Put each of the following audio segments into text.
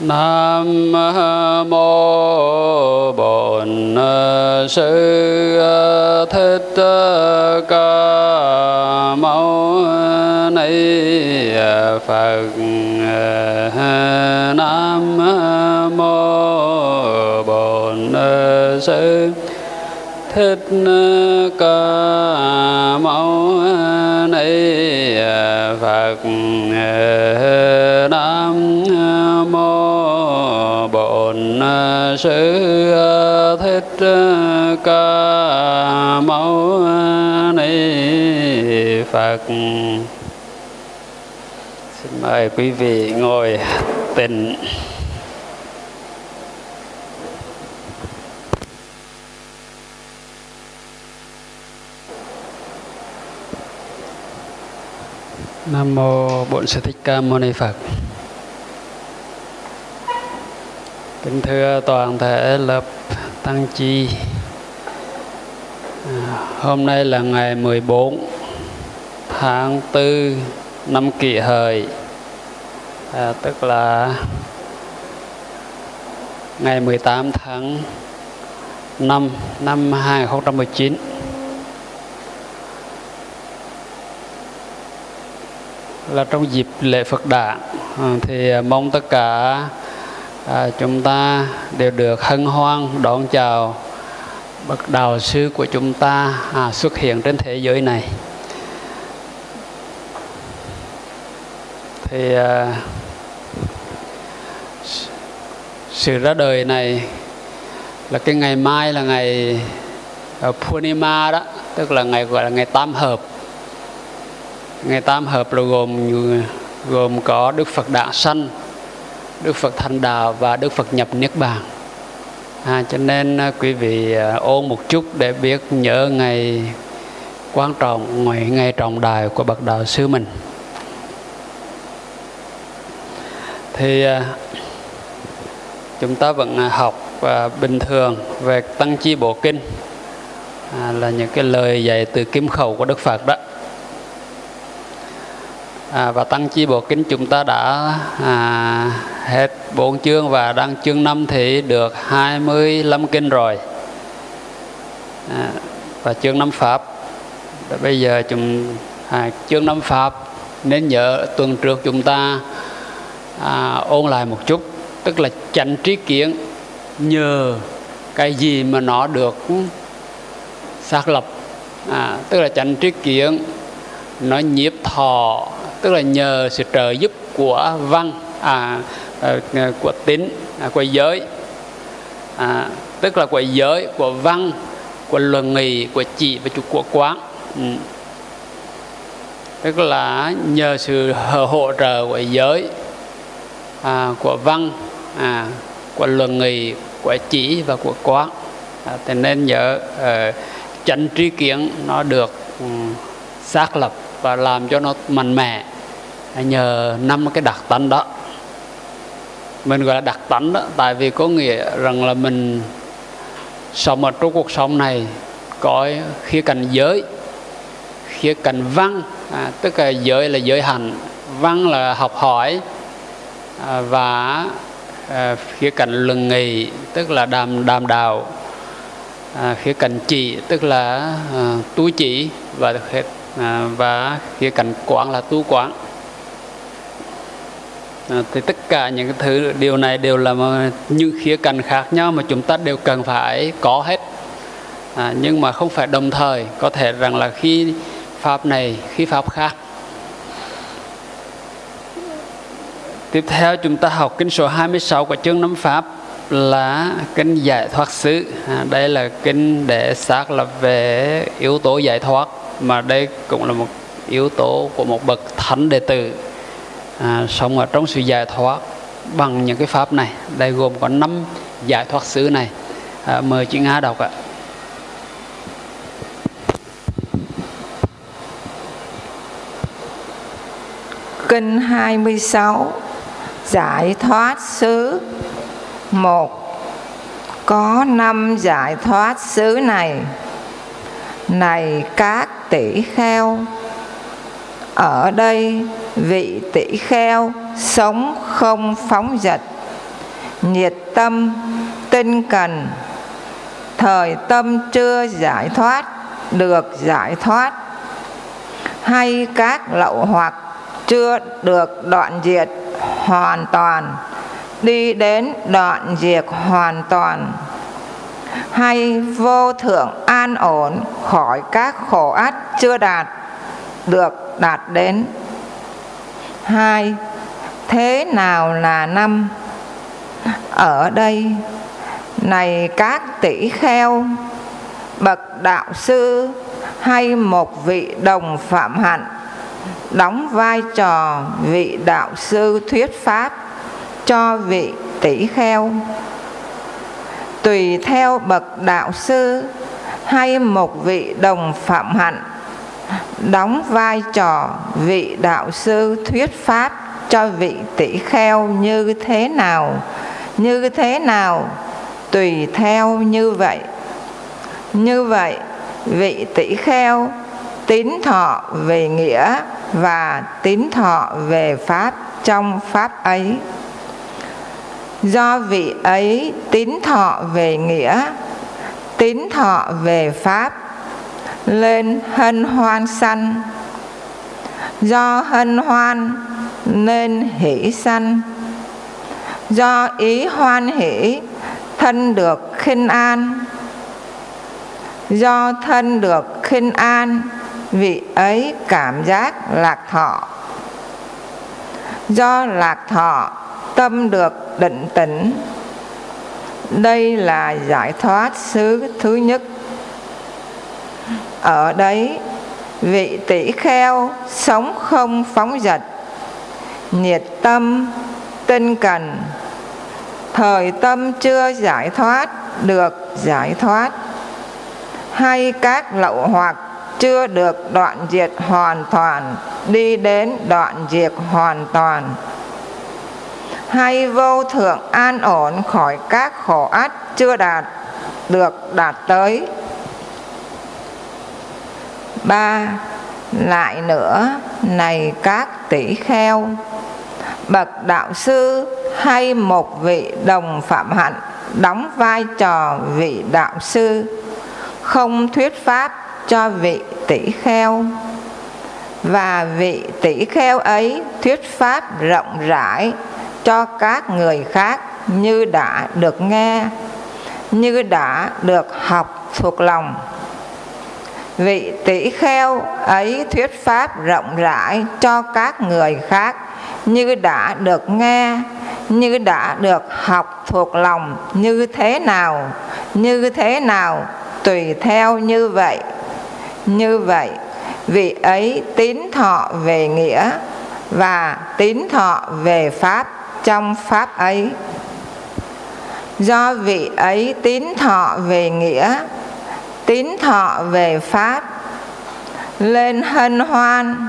Nam mô Bổn Sư Thích Ca Mâu Ni Phật. Nam mô Bổn Sư Thích Ca Mâu Ni Phật. Sư ờ, Thích ờ, Ca Mâu ờ, Ni Phật. Xin mời quý vị ngồi tịnh. Nam mô Bổn Sư Thích Ca Mâu Ni Phật. Kính thưa toàn thể lớp tăng chi. À, hôm nay là ngày 14 tháng 4 năm kỷ hợi. À, tức là ngày 18 tháng 5 năm 2019. là trong dịp lễ Phật đản à, thì mong tất cả à, chúng ta đều được hân hoan đón chào bậc đạo sư của chúng ta à, xuất hiện trên thế giới này. Thì à, sự ra đời này là cái ngày mai là ngày uh, Purnima đó tức là ngày gọi là ngày tam hợp. Ngày tam hợp là gồm gồm có Đức Phật Đản sanh, Đức Phật Thành Đạo và Đức Phật nhập Niết Bàn. À, cho nên à, quý vị à, ôn một chút để biết nhớ ngày quan trọng, ngày, ngày trọng đại của bậc đạo sư mình. Thì à, chúng ta vẫn học bình thường về tăng chi bộ kinh à, là những cái lời dạy từ kim khẩu của Đức Phật đó à, và tăng chi bộ kinh chúng ta đã à, hết bốn chương và đang chương 5 thì được 25 kinh rồi. À, và chương 5 pháp. Và bây giờ chúng à, chương 5 pháp nên nhớ tuần trước chúng ta à, ôn lại một chút tức là tránh trí kiến nhờ cái gì mà nó được xác lập. À, tức là tránh trí kiến nó nhiếp thọ tức là nhờ sự trợ giúp của văn à, à, à của tín à, của giới. À, tức là của giới của văn của luận nghị của chỉ và chủ của quán. Ừ. tức là nhờ sự hỗ trợ của giới à, của văn à, của luận nghị của chỉ và của quán. À, thế nên nhớ uh, ờ, chánh tri kiến nó được um, xác lập và làm cho nó mạnh mẽ. Nhờ năm cái đặc tánh đó. Mình gọi là đặc tánh đó tại vì có nghĩa rằng là mình sống ở trong cuộc sống này có khía cạnh giới khía cạnh văn. À, tức là giới là giới hành văn là học hỏi à, và à, khía cạnh luận nghị tức là đàm đàm đạo. À, khía cạnh chỉ tức là à, tu chỉ và à, và khía cạnh quán là tu quán. À, thì tất cả những cái thứ điều này đều là những khía cạnh khác nhau mà chúng ta đều cần phải có hết. À, nhưng mà không phải đồng thời có thể rằng là khi pháp này khi pháp khác. Tiếp theo chúng ta học kinh số 26 của chương năm pháp là kinh giải thoát xứ. À, đây là kinh để xác lập về yếu tố giải thoát mà đây cũng là một yếu tố của một bậc thánh đệ tử à, sống ở trong sự giải thoát bằng những cái pháp này. Đây gồm có năm giải thoát xứ này. À, mời chị Nga đọc ạ. Kinh 26 Giải thoát xứ một. Có năm giải thoát xứ này. Này các tỷ kheo. Ở đây, vị tỷ kheo sống không phóng dật. Nhiệt tâm, tinh cần. Thời tâm chưa giải thoát, được giải thoát. Hay các lậu hoặc chưa được đoạn diệt hoàn toàn, đi đến đoạn diệt hoàn toàn hay vô thượng an ổn, khỏi các khổ ách chưa đạt, được đạt đến. Hai, thế nào là năm? Ở đây, này các tỷ kheo, bậc đạo sư hay một vị đồng phạm hạnh, đóng vai trò vị đạo sư thuyết pháp cho vị tỷ kheo tùy theo bậc đạo sư hay một vị đồng phạm hạnh, đóng vai trò vị đạo sư thuyết pháp cho vị tỷ kheo như thế nào, như thế nào, tùy theo như vậy. Như vậy, vị tỷ kheo tín thọ về nghĩa và tín thọ về pháp trong pháp ấy do vị ấy tín thọ về nghĩa, tín thọ về pháp, lên hân hoan sanh. Do hân hoan, nên hỷ sanh. Do ý hoan hỷ, thân được khinh an. Do thân được khinh an, vị ấy cảm giác lạc thọ. Do lạc thọ tâm được định tĩnh. Đây là giải thoát xứ thứ nhất. Ở đấy, vị tỷ kheo sống không phóng dật, nhiệt tâm, tinh cần. Thời tâm chưa giải thoát, được giải thoát. Hay các lậu hoặc chưa được đoạn diệt hoàn toàn, đi đến đoạn diệt hoàn toàn hay vô thượng an ổn khỏi các khổ ắt chưa đạt được đạt tới. Ba, lại nữa, này các tỷ kheo, bậc đạo sư hay một vị đồng phạm hạnh đóng vai trò vị đạo sư, không thuyết pháp cho vị tỷ kheo. Và vị tỷ kheo ấy thuyết pháp rộng rãi cho các người khác như đã được nghe, như đã được học thuộc lòng. Vị tỷ kheo ấy thuyết pháp rộng rãi cho các người khác như đã được nghe, như đã được học thuộc lòng như thế nào, như thế nào, tùy theo như vậy. Như vậy, vị ấy tín thọ về nghĩa và tín thọ về pháp trong pháp ấy. Do vị ấy tín thọ về nghĩa, tín thọ về pháp, lên hân hoan.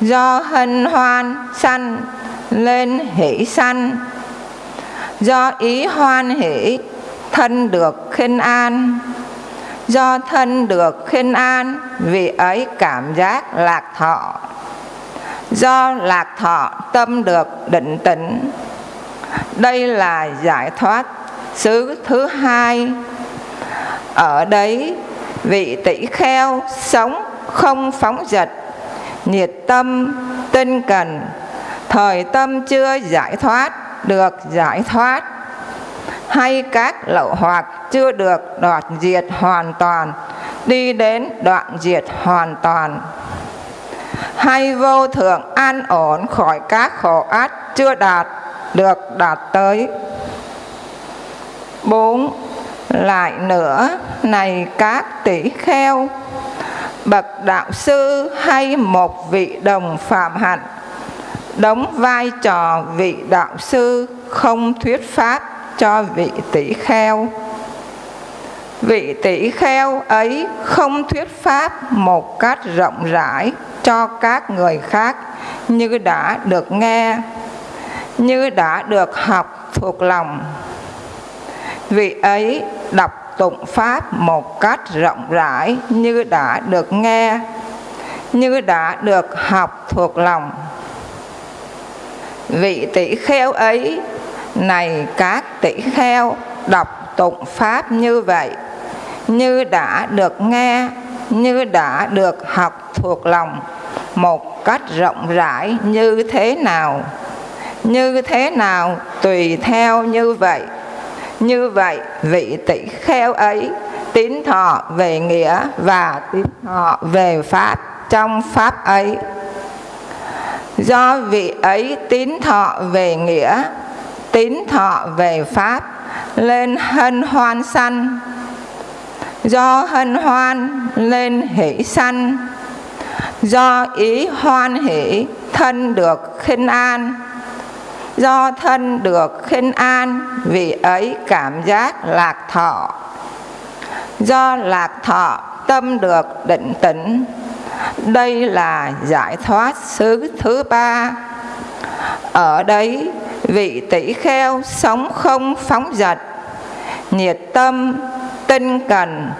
Do hân hoan sanh, lên hỷ sanh. Do ý hoan hỷ, thân được khinh an. Do thân được khinh an, vị ấy cảm giác lạc thọ do lạc thọ tâm được định tĩnh. Đây là giải thoát xứ thứ hai. Ở đấy, vị tỷ kheo sống không phóng dật, nhiệt tâm, tinh cần. Thời tâm chưa giải thoát, được giải thoát. Hay các lậu hoặc chưa được đoạn diệt hoàn toàn, đi đến đoạn diệt hoàn toàn hay vô thượng an ổn khỏi các khổ ách chưa đạt được đạt tới. Bốn, lại nữa, này các tỷ kheo, bậc đạo sư hay một vị đồng phạm hạnh, đóng vai trò vị đạo sư không thuyết pháp cho vị tỷ kheo vị tỷ kheo ấy không thuyết pháp một cách rộng rãi cho các người khác như đã được nghe, như đã được học thuộc lòng. Vị ấy đọc tụng pháp một cách rộng rãi như đã được nghe, như đã được học thuộc lòng. Vị tỷ kheo ấy, này các tỷ kheo, đọc tụng pháp như vậy như đã được nghe, như đã được học thuộc lòng, một cách rộng rãi như thế nào? Như thế nào tùy theo như vậy? Như vậy vị tỷ kheo ấy tín thọ về nghĩa và tín thọ về pháp trong pháp ấy. Do vị ấy tín thọ về nghĩa, tín thọ về pháp, lên hân hoan sanh do hân hoan lên hỷ sanh. Do ý hoan hỷ thân được khinh an. Do thân được khinh an, vì ấy cảm giác lạc thọ. Do lạc thọ, tâm được định tĩnh. Đây là giải thoát xứ thứ ba. Ở đấy vị tỷ kheo sống không phóng dật, nhiệt tâm tinh cần.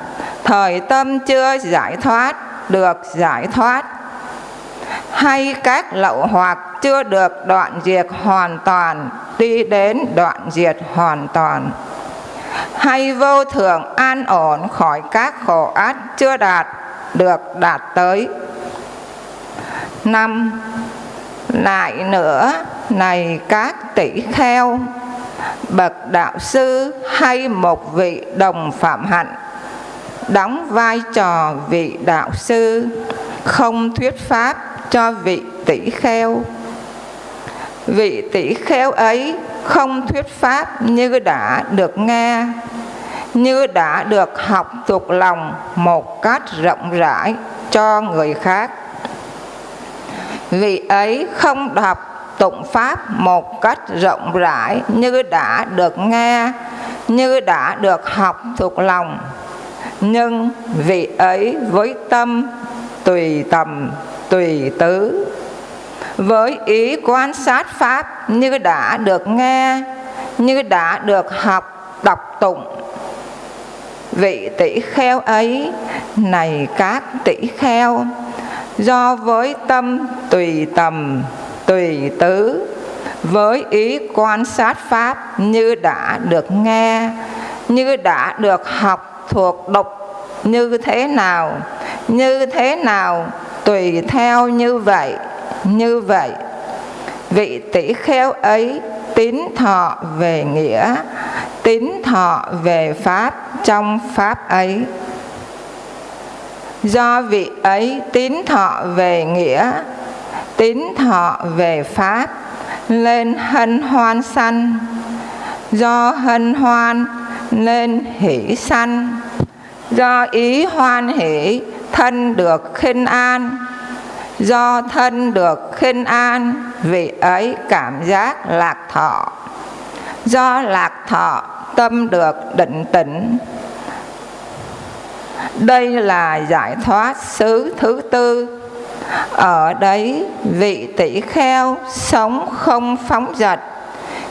Thời tâm chưa giải thoát, được giải thoát. Hay các lậu hoặc chưa được đoạn diệt hoàn toàn, đi đến đoạn diệt hoàn toàn. Hay vô thường an ổn khỏi các khổ ác chưa đạt, được đạt tới. Năm, lại nữa, này các tỷ kheo bậc đạo sư hay một vị đồng phạm hạnh, đóng vai trò vị đạo sư, không thuyết pháp cho vị tỷ kheo. Vị tỷ kheo ấy không thuyết pháp như đã được nghe, như đã được học thuộc lòng một cách rộng rãi cho người khác. Vị ấy không đọc tụng pháp một cách rộng rãi như đã được nghe, như đã được học thuộc lòng. Nhưng vị ấy với tâm tùy tầm, tùy tứ. Với ý quan sát pháp như đã được nghe, như đã được học, đọc tụng. Vị tỷ kheo ấy, này các tỷ kheo, do với tâm tùy tầm tùy tứ với ý quan sát pháp như đã được nghe, như đã được học thuộc độc như thế nào, như thế nào, tùy theo như vậy như vậy. Vị tỷ kheo ấy tín thọ về nghĩa, tín thọ về pháp trong pháp ấy. Do vị ấy tín thọ về nghĩa tín thọ về pháp, lên hân hoan sanh. Do hân hoan, nên hỷ sanh. Do ý hoan hỷ, thân được khinh an. Do thân được khinh an, vị ấy cảm giác lạc thọ. Do lạc thọ, tâm được định tĩnh. Đây là giải thoát xứ thứ tư ở đấy vị tỷ kheo sống không phóng dật,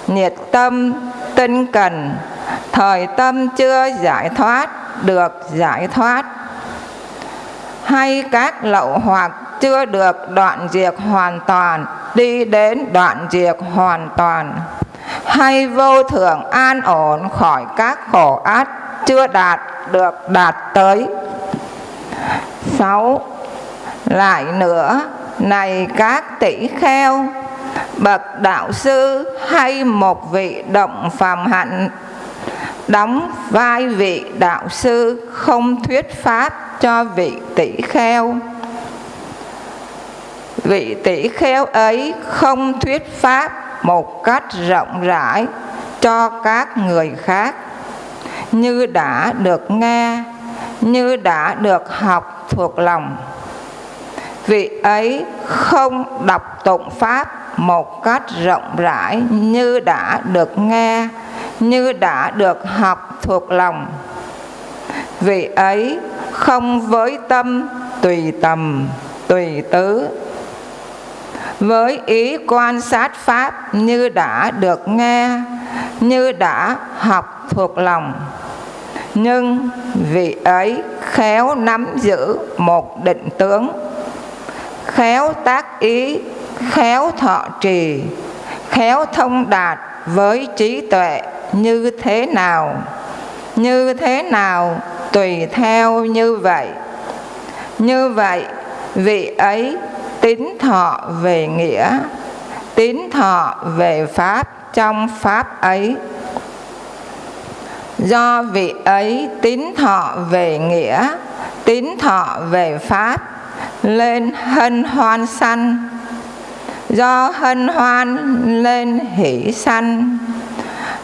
nhiệt tâm tinh cần. Thời tâm chưa giải thoát, được giải thoát. Hay các lậu hoặc chưa được đoạn diệt hoàn toàn, đi đến đoạn diệt hoàn toàn. Hay vô thường an ổn khỏi các khổ ác chưa đạt, được đạt tới. Sáu lại nữa, này các tỷ kheo, bậc đạo sư hay một vị động phàm hạnh, đóng vai vị đạo sư không thuyết pháp cho vị tỷ kheo. Vị tỷ kheo ấy không thuyết pháp một cách rộng rãi cho các người khác. Như đã được nghe, như đã được học thuộc lòng vị ấy không đọc tụng pháp một cách rộng rãi như đã được nghe, như đã được học thuộc lòng. Vị ấy không với tâm tùy tầm, tùy tứ. Với ý quan sát pháp như đã được nghe, như đã học thuộc lòng. Nhưng vị ấy khéo nắm giữ một định tướng khéo tác ý, khéo thọ trì, khéo thông đạt với trí tuệ như thế nào? Như thế nào? Tùy theo như vậy. Như vậy, vị ấy tín thọ về nghĩa, tín thọ về pháp trong pháp ấy. Do vị ấy tín thọ về nghĩa, tín thọ về pháp lên hân hoan sanh do hân hoan lên hỷ sanh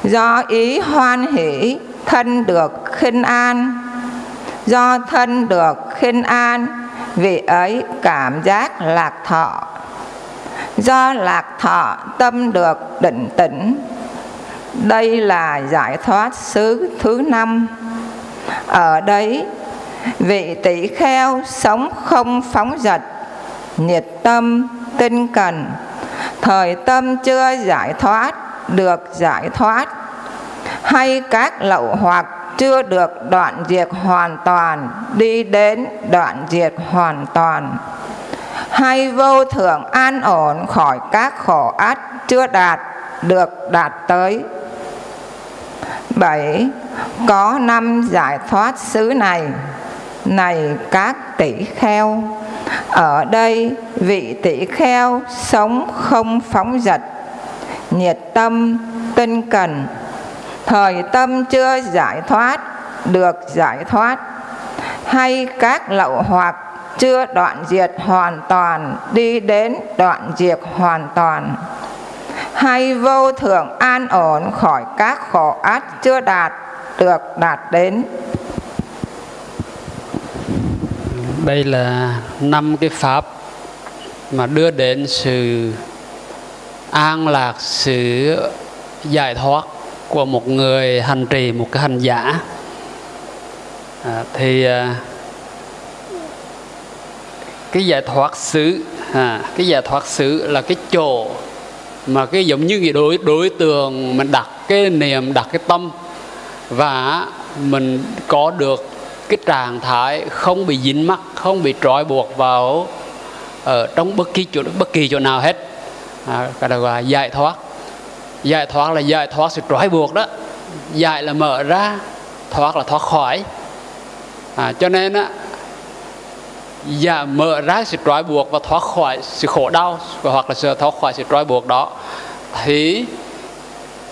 do ý hoan hỷ, thân được khinh an. Do thân được khinh an vị ấy cảm giác lạc thọ. Do lạc thọ, tâm được định tĩnh. Đây là giải thoát xứ thứ năm. Ở đấy vị tỷ kheo sống không phóng dật, nhiệt tâm, tinh cần. Thời tâm chưa giải thoát, được giải thoát. Hay các lậu hoặc chưa được đoạn diệt hoàn toàn, đi đến đoạn diệt hoàn toàn. Hay vô thượng an ổn khỏi các khổ ách chưa đạt, được đạt tới. Bảy, có năm giải thoát xứ này này các tỷ kheo, ở đây vị tỷ kheo sống không phóng dật. Nhiệt tâm, tinh cần. Thời tâm chưa giải thoát, được giải thoát. Hay các lậu hoặc chưa đoạn diệt hoàn toàn, đi đến đoạn diệt hoàn toàn. Hay vô thượng an ổn khỏi các khổ ách chưa đạt, được đạt đến đây là năm cái pháp mà đưa đến sự an lạc sự giải thoát của một người hành trì một cái hành giả. À, thì à, cái giải thoát xứ à, cái giải thoát xứ là cái chỗ mà cái giống như cái đối đối tượng mình đặt cái niềm đặt cái tâm và mình có được cái trạng thái không bị dính mắc không bị trói buộc vào ở trong bất kỳ chỗ bất kỳ chỗ nào hết. À, cái đó gọi là giải thoát. Giải thoát là giải thoát sự trói buộc đó. Giải là mở ra thoát là thoát khỏi. À, cho nên á và mở ra sự trói buộc và thoát khỏi sự khổ đau hoặc là sự thoát khỏi sự trói buộc đó thì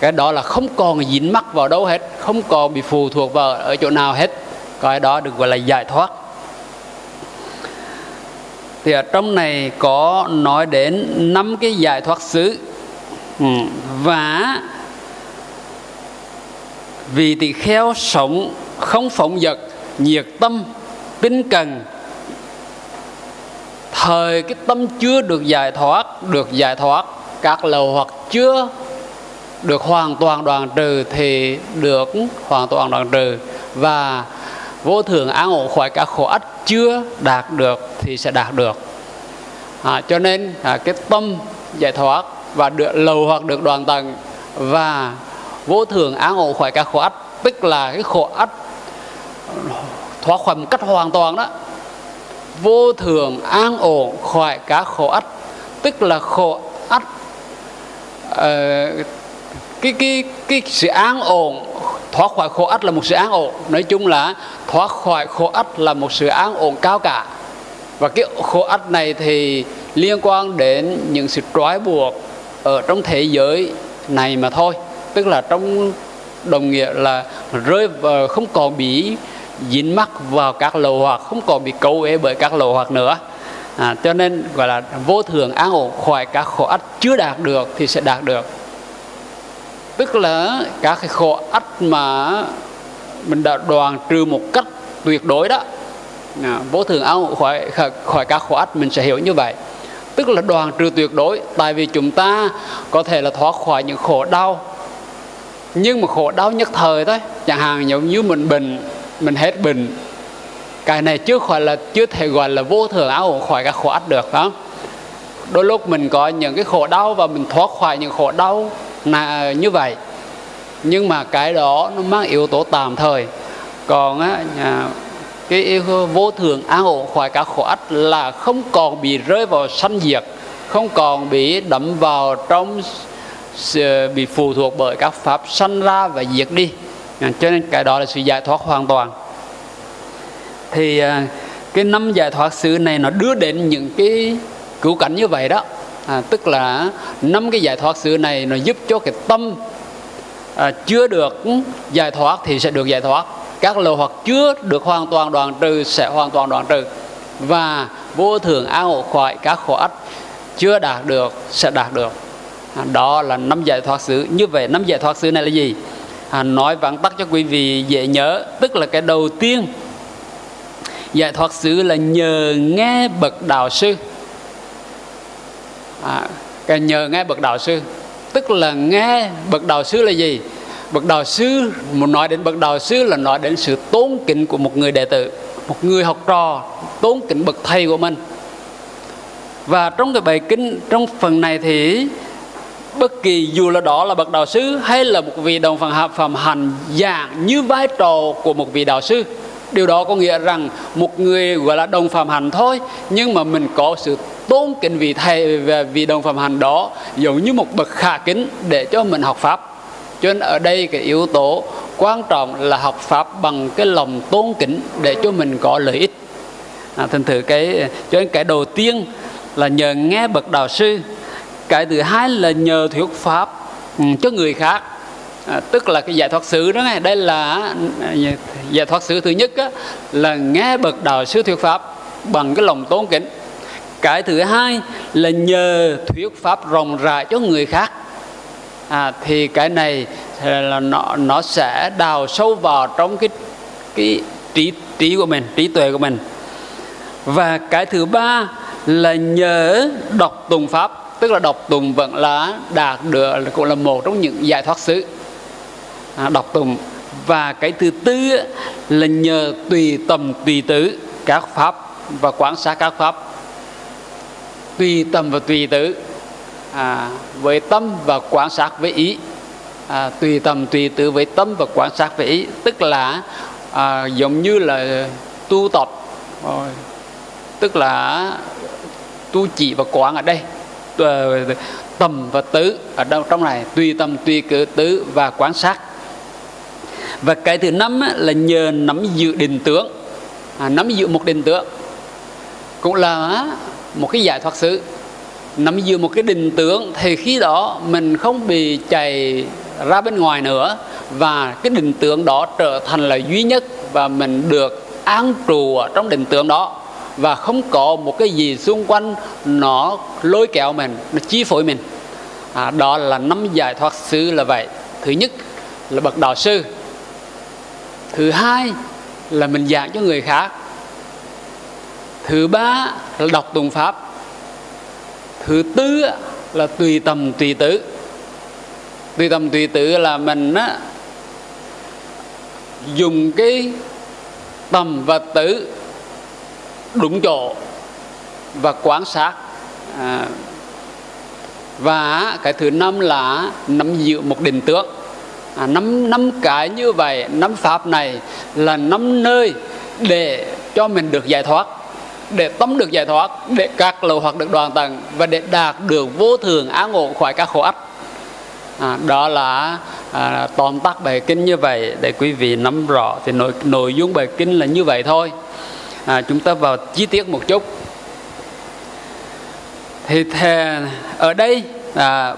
cái đó là không còn dính mắc vào đâu hết không còn bị phụ thuộc vào ở chỗ nào hết cái đó được gọi là giải thoát. Thì ở trong này có nói đến năm cái giải thoát xứ. Ừ. và vì tỳ kheo sống không phóng dật, nhiệt tâm, tinh cần, thời cái tâm chưa được giải thoát, được giải thoát, các lầu hoặc chưa được hoàn toàn đoạn trừ thì được hoàn toàn đoạn trừ. Và vô thường an ổn khỏi cả khổ ách chưa đạt được thì sẽ đạt được. À, cho nên à, cái tâm giải thoát và được lầu hoặc được đoàn tầng và vô thường an ổn khỏi cả khổ ách tức là cái khổ ách thoát khỏi một cách hoàn toàn đó vô thường an ổn khỏi cả khổ ách tức là khổ ách uh, cái cái cái sự an ổn thoát khỏi khổ ách là một sự an ổn. Nói chung là thoát khỏi khổ ách là một sự an ổn cao cả. Và cái khổ ách này thì liên quan đến những sự trói buộc ở trong thế giới này mà thôi. Tức là trong đồng nghĩa là rơi vào không còn bị dính mắc vào các lầu hoặc không còn bị cấu ế bởi các lầu hoặc nữa. À, cho nên gọi là vô thường an ổn khỏi các khổ ách chưa đạt được thì sẽ đạt được tức là các cái khổ ách mà mình đã đoàn trừ một cách tuyệt đối đó. À, vô thường áo khỏi khỏi, khỏi các khổ ách mình sẽ hiểu như vậy. Tức là đoàn trừ tuyệt đối tại vì chúng ta có thể là thoát khỏi những khổ đau. Nhưng mà khổ đau nhất thời thôi chẳng hạn giống như mình bệnh mình hết bệnh. Cái này chưa khỏi là chưa thể gọi là vô thường áo khỏi các khổ ách được đó đôi lúc mình có những cái khổ đau và mình thoát khỏi những khổ đau là ờ, như vậy. Nhưng mà cái đó nó mang yếu tố tạm thời. Còn á cái yêu vô thường an ổn khỏi cả khổ ách là không còn bị rơi vào sanh diệt không còn bị đẫm vào trong ờ, bị phụ thuộc bởi các pháp sanh ra và diệt đi. À, cho nên cái đó là sự giải thoát hoàn toàn. Thì à, cái năm giải thoát xứ này nó đưa đến những cái cứu cảnh như vậy đó à, tức là năm cái giải thoát xứ này nó giúp cho cái tâm à, chưa được giải thoát thì sẽ được giải thoát. Các lậu hoặc chưa được hoàn toàn đoạn trừ sẽ hoàn toàn đoạn trừ. Và vô thường an ổn khỏi các khổ ách chưa đạt được sẽ đạt được. À, đó là năm giải thoát xứ như vậy năm giải thoát xứ này là gì? À, nói vắn tắt cho quý vị dễ nhớ tức là cái đầu tiên giải thoát xứ là nhờ nghe bậc đạo sư à, cái nhờ nghe bậc đạo sư. Tức là nghe bậc đạo sư là gì? Bậc đạo sư muốn nói đến bậc đạo sư là nói đến sự tôn kính của một người đệ tử một người học trò tôn kính bậc thầy của mình. Và trong cái bài kinh trong phần này thì bất kỳ dù là đó là bậc đạo sư hay là một vị đồng phần hợp phẩm hành dạng như vai trò của một vị đạo sư điều đó có nghĩa rằng một người gọi là đồng phạm hành thôi nhưng mà mình có sự tôn kính vị thầy và vị đồng phạm hành đó giống như một bậc khả kính để cho mình học pháp. Cho nên ở đây cái yếu tố quan trọng là học pháp bằng cái lòng tôn kính để cho mình có lợi ích. À, thành thử cái cho nên cái đầu tiên là nhờ nghe bậc đạo sư. Cái thứ hai là nhờ thuyết pháp ừ, cho người khác à, tức là cái giải thoát xứ đó này đây là à, giải thoát xứ thứ nhất á, là nghe bậc đạo sư thuyết pháp bằng cái lòng tôn kính. Cái thứ hai là nhờ thuyết pháp rộng rãi cho người khác. À, thì cái này à, là nó nó sẽ đào sâu vào trong cái cái trí trí của mình trí tuệ của mình. Và cái thứ ba là nhờ đọc tùng pháp tức là đọc tùng vẫn là đạt được cũng là một trong những giải thoát xứ. À, đọc tụng. Và cái thứ tư là nhờ tùy tầm tùy tứ các pháp và quán sát các pháp. Tùy tầm và tùy tứ à, với tâm và quán sát với ý. À, tùy tầm tùy tứ với tâm và quán sát với ý. Tức là à, giống như là tu tập. Rồi tức là tu chỉ và quán ở đây. Tầm và tứ ở đâu trong này? Tùy tâm tùy cử tứ và quán sát và cái thứ năm là nhờ nắm giữ định tướng. À, nắm giữ một định tướng. Cũng là một cái giải thoát xứ. Nắm giữ một cái định tướng thì khi đó mình không bị chạy ra bên ngoài nữa. Và cái định tướng đó trở thành là duy nhất và mình được an trụ ở trong định tướng đó. Và không có một cái gì xung quanh nó lôi kéo mình nó chi phối mình. À, đó là năm giải thoát sự là vậy. Thứ nhất là bậc đạo sư thứ hai là mình giảng cho người khác. Thứ ba là đọc tùng pháp. Thứ tư là tùy tầm tùy tứ tùy tầm tùy tứ là mình á, dùng cái tầm và tứ đúng chỗ và quan sát. À, và cái thứ năm là nắm giữ một định tướng à, năm năm cái như vậy năm pháp này là năm nơi để cho mình được giải thoát để tâm được giải thoát để các lầu hoặc được đoàn tầng và để đạt được vô thường á ngộ khỏi các khổ ách. À, đó là à, tóm tắt bài kinh như vậy để quý vị nắm rõ thì nội nội dung bài kinh là như vậy thôi. À, chúng ta vào chi tiết một chút. Thì thề, ở đây à,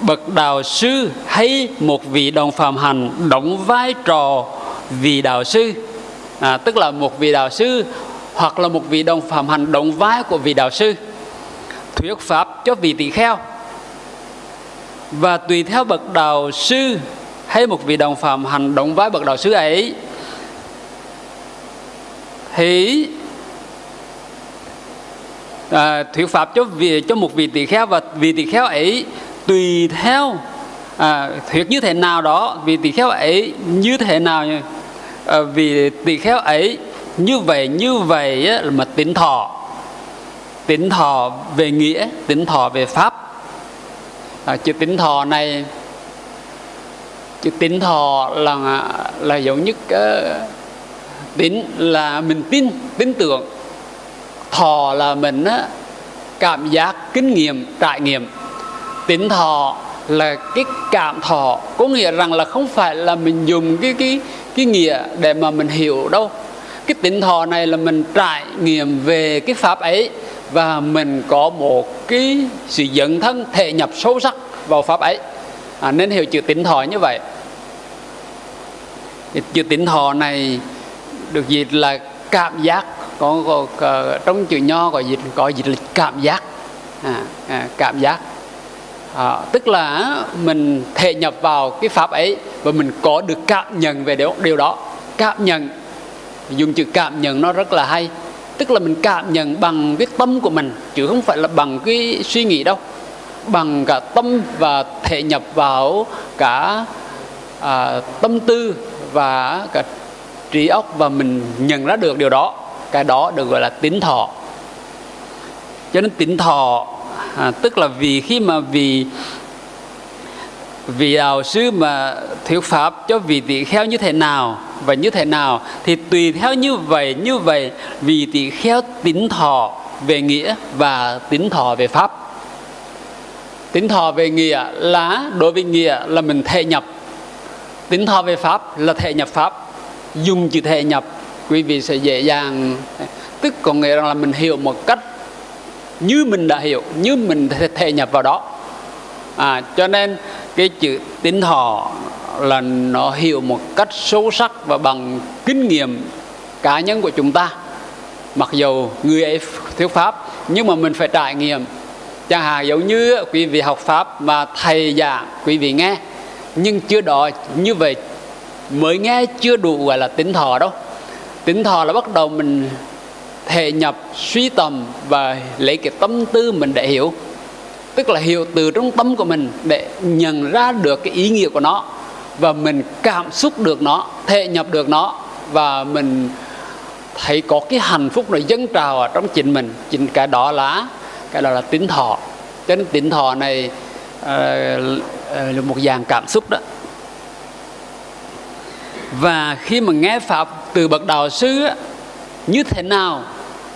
bậc đạo sư hay một vị đồng phạm hành đóng vai trò vị đạo sư. À, tức là một vị đạo sư hoặc là một vị đồng phạm hành đóng vai của vị đạo sư. Thuyết pháp cho vị tỳ kheo. Và tùy theo bậc đạo sư hay một vị đồng phạm hành đóng vai bậc đạo sư ấy thì à, thuyết pháp cho vị cho một vị tỳ kheo và vị tỳ kheo ấy tùy theo à, thuyết như thế nào đó vì tỷ kheo ấy như thế nào à, vì tỷ kheo ấy như vậy như vậy á, mà tính thọ. Tính thọ về nghĩa tính thọ về pháp. À, chữ tính thọ này chữ tính thọ là là giống như cái tín là mình tin tin tưởng. Thọ là mình á, cảm giác kinh nghiệm trải nghiệm tín thọ là cái cảm thọ. Có nghĩa rằng là không phải là mình dùng cái cái cái nghĩa để mà mình hiểu đâu. Cái tỉnh thọ này là mình trải nghiệm về cái pháp ấy và mình có một cái sự dẫn thân thể nhập sâu sắc vào pháp ấy. À, nên hiểu chữ tỉnh thọ như vậy. Chữ tỉnh thọ này được dịch là cảm giác. Có, có, có trong chữ nho có dịch có dịch là cảm giác. À, à, cảm giác à, tức là mình thể nhập vào cái pháp ấy và mình có được cảm nhận về điều, điều đó. Cảm nhận. Dùng chữ cảm nhận nó rất là hay. Tức là mình cảm nhận bằng cái tâm của mình chứ không phải là bằng cái suy nghĩ đâu. Bằng cả tâm và thể nhập vào cả à, tâm tư và cả trí óc và mình nhận ra được điều đó. Cái đó được gọi là tín thọ. Cho nên tín thọ à, tức là vì khi mà vì vị đạo sư mà thuyết pháp cho vị tỷ kheo như thế nào và như thế nào thì tùy theo như vậy như vậy vị tỷ kheo tín thọ về nghĩa và tín thọ về pháp. Tín thọ về nghĩa là đối với nghĩa là mình thể nhập. Tín thọ về pháp là thể nhập pháp. Dùng chữ thể nhập quý vị sẽ dễ dàng tức có nghĩa là mình hiểu một cách như mình đã hiểu như mình thể nhập vào đó. À, cho nên cái chữ tín thọ là nó hiểu một cách sâu sắc và bằng kinh nghiệm cá nhân của chúng ta. Mặc dù người ấy thiếu pháp nhưng mà mình phải trải nghiệm. Chẳng hạn giống như quý vị học pháp mà thầy giảng quý vị nghe nhưng chưa đó như vậy mới nghe chưa đủ gọi là tính thọ đâu. Tính thọ là bắt đầu mình thể nhập suy tầm và lấy cái tâm tư mình để hiểu. Tức là hiểu từ trong tâm của mình để nhận ra được cái ý nghĩa của nó và mình cảm xúc được nó thể nhập được nó và mình thấy có cái hạnh phúc nó dâng trào ở trong chính mình. Chính cái đó là cái đó là tính thọ. Cho nên tính thọ này uh, là một dạng cảm xúc đó. Và khi mà nghe pháp từ bậc đạo sư như thế nào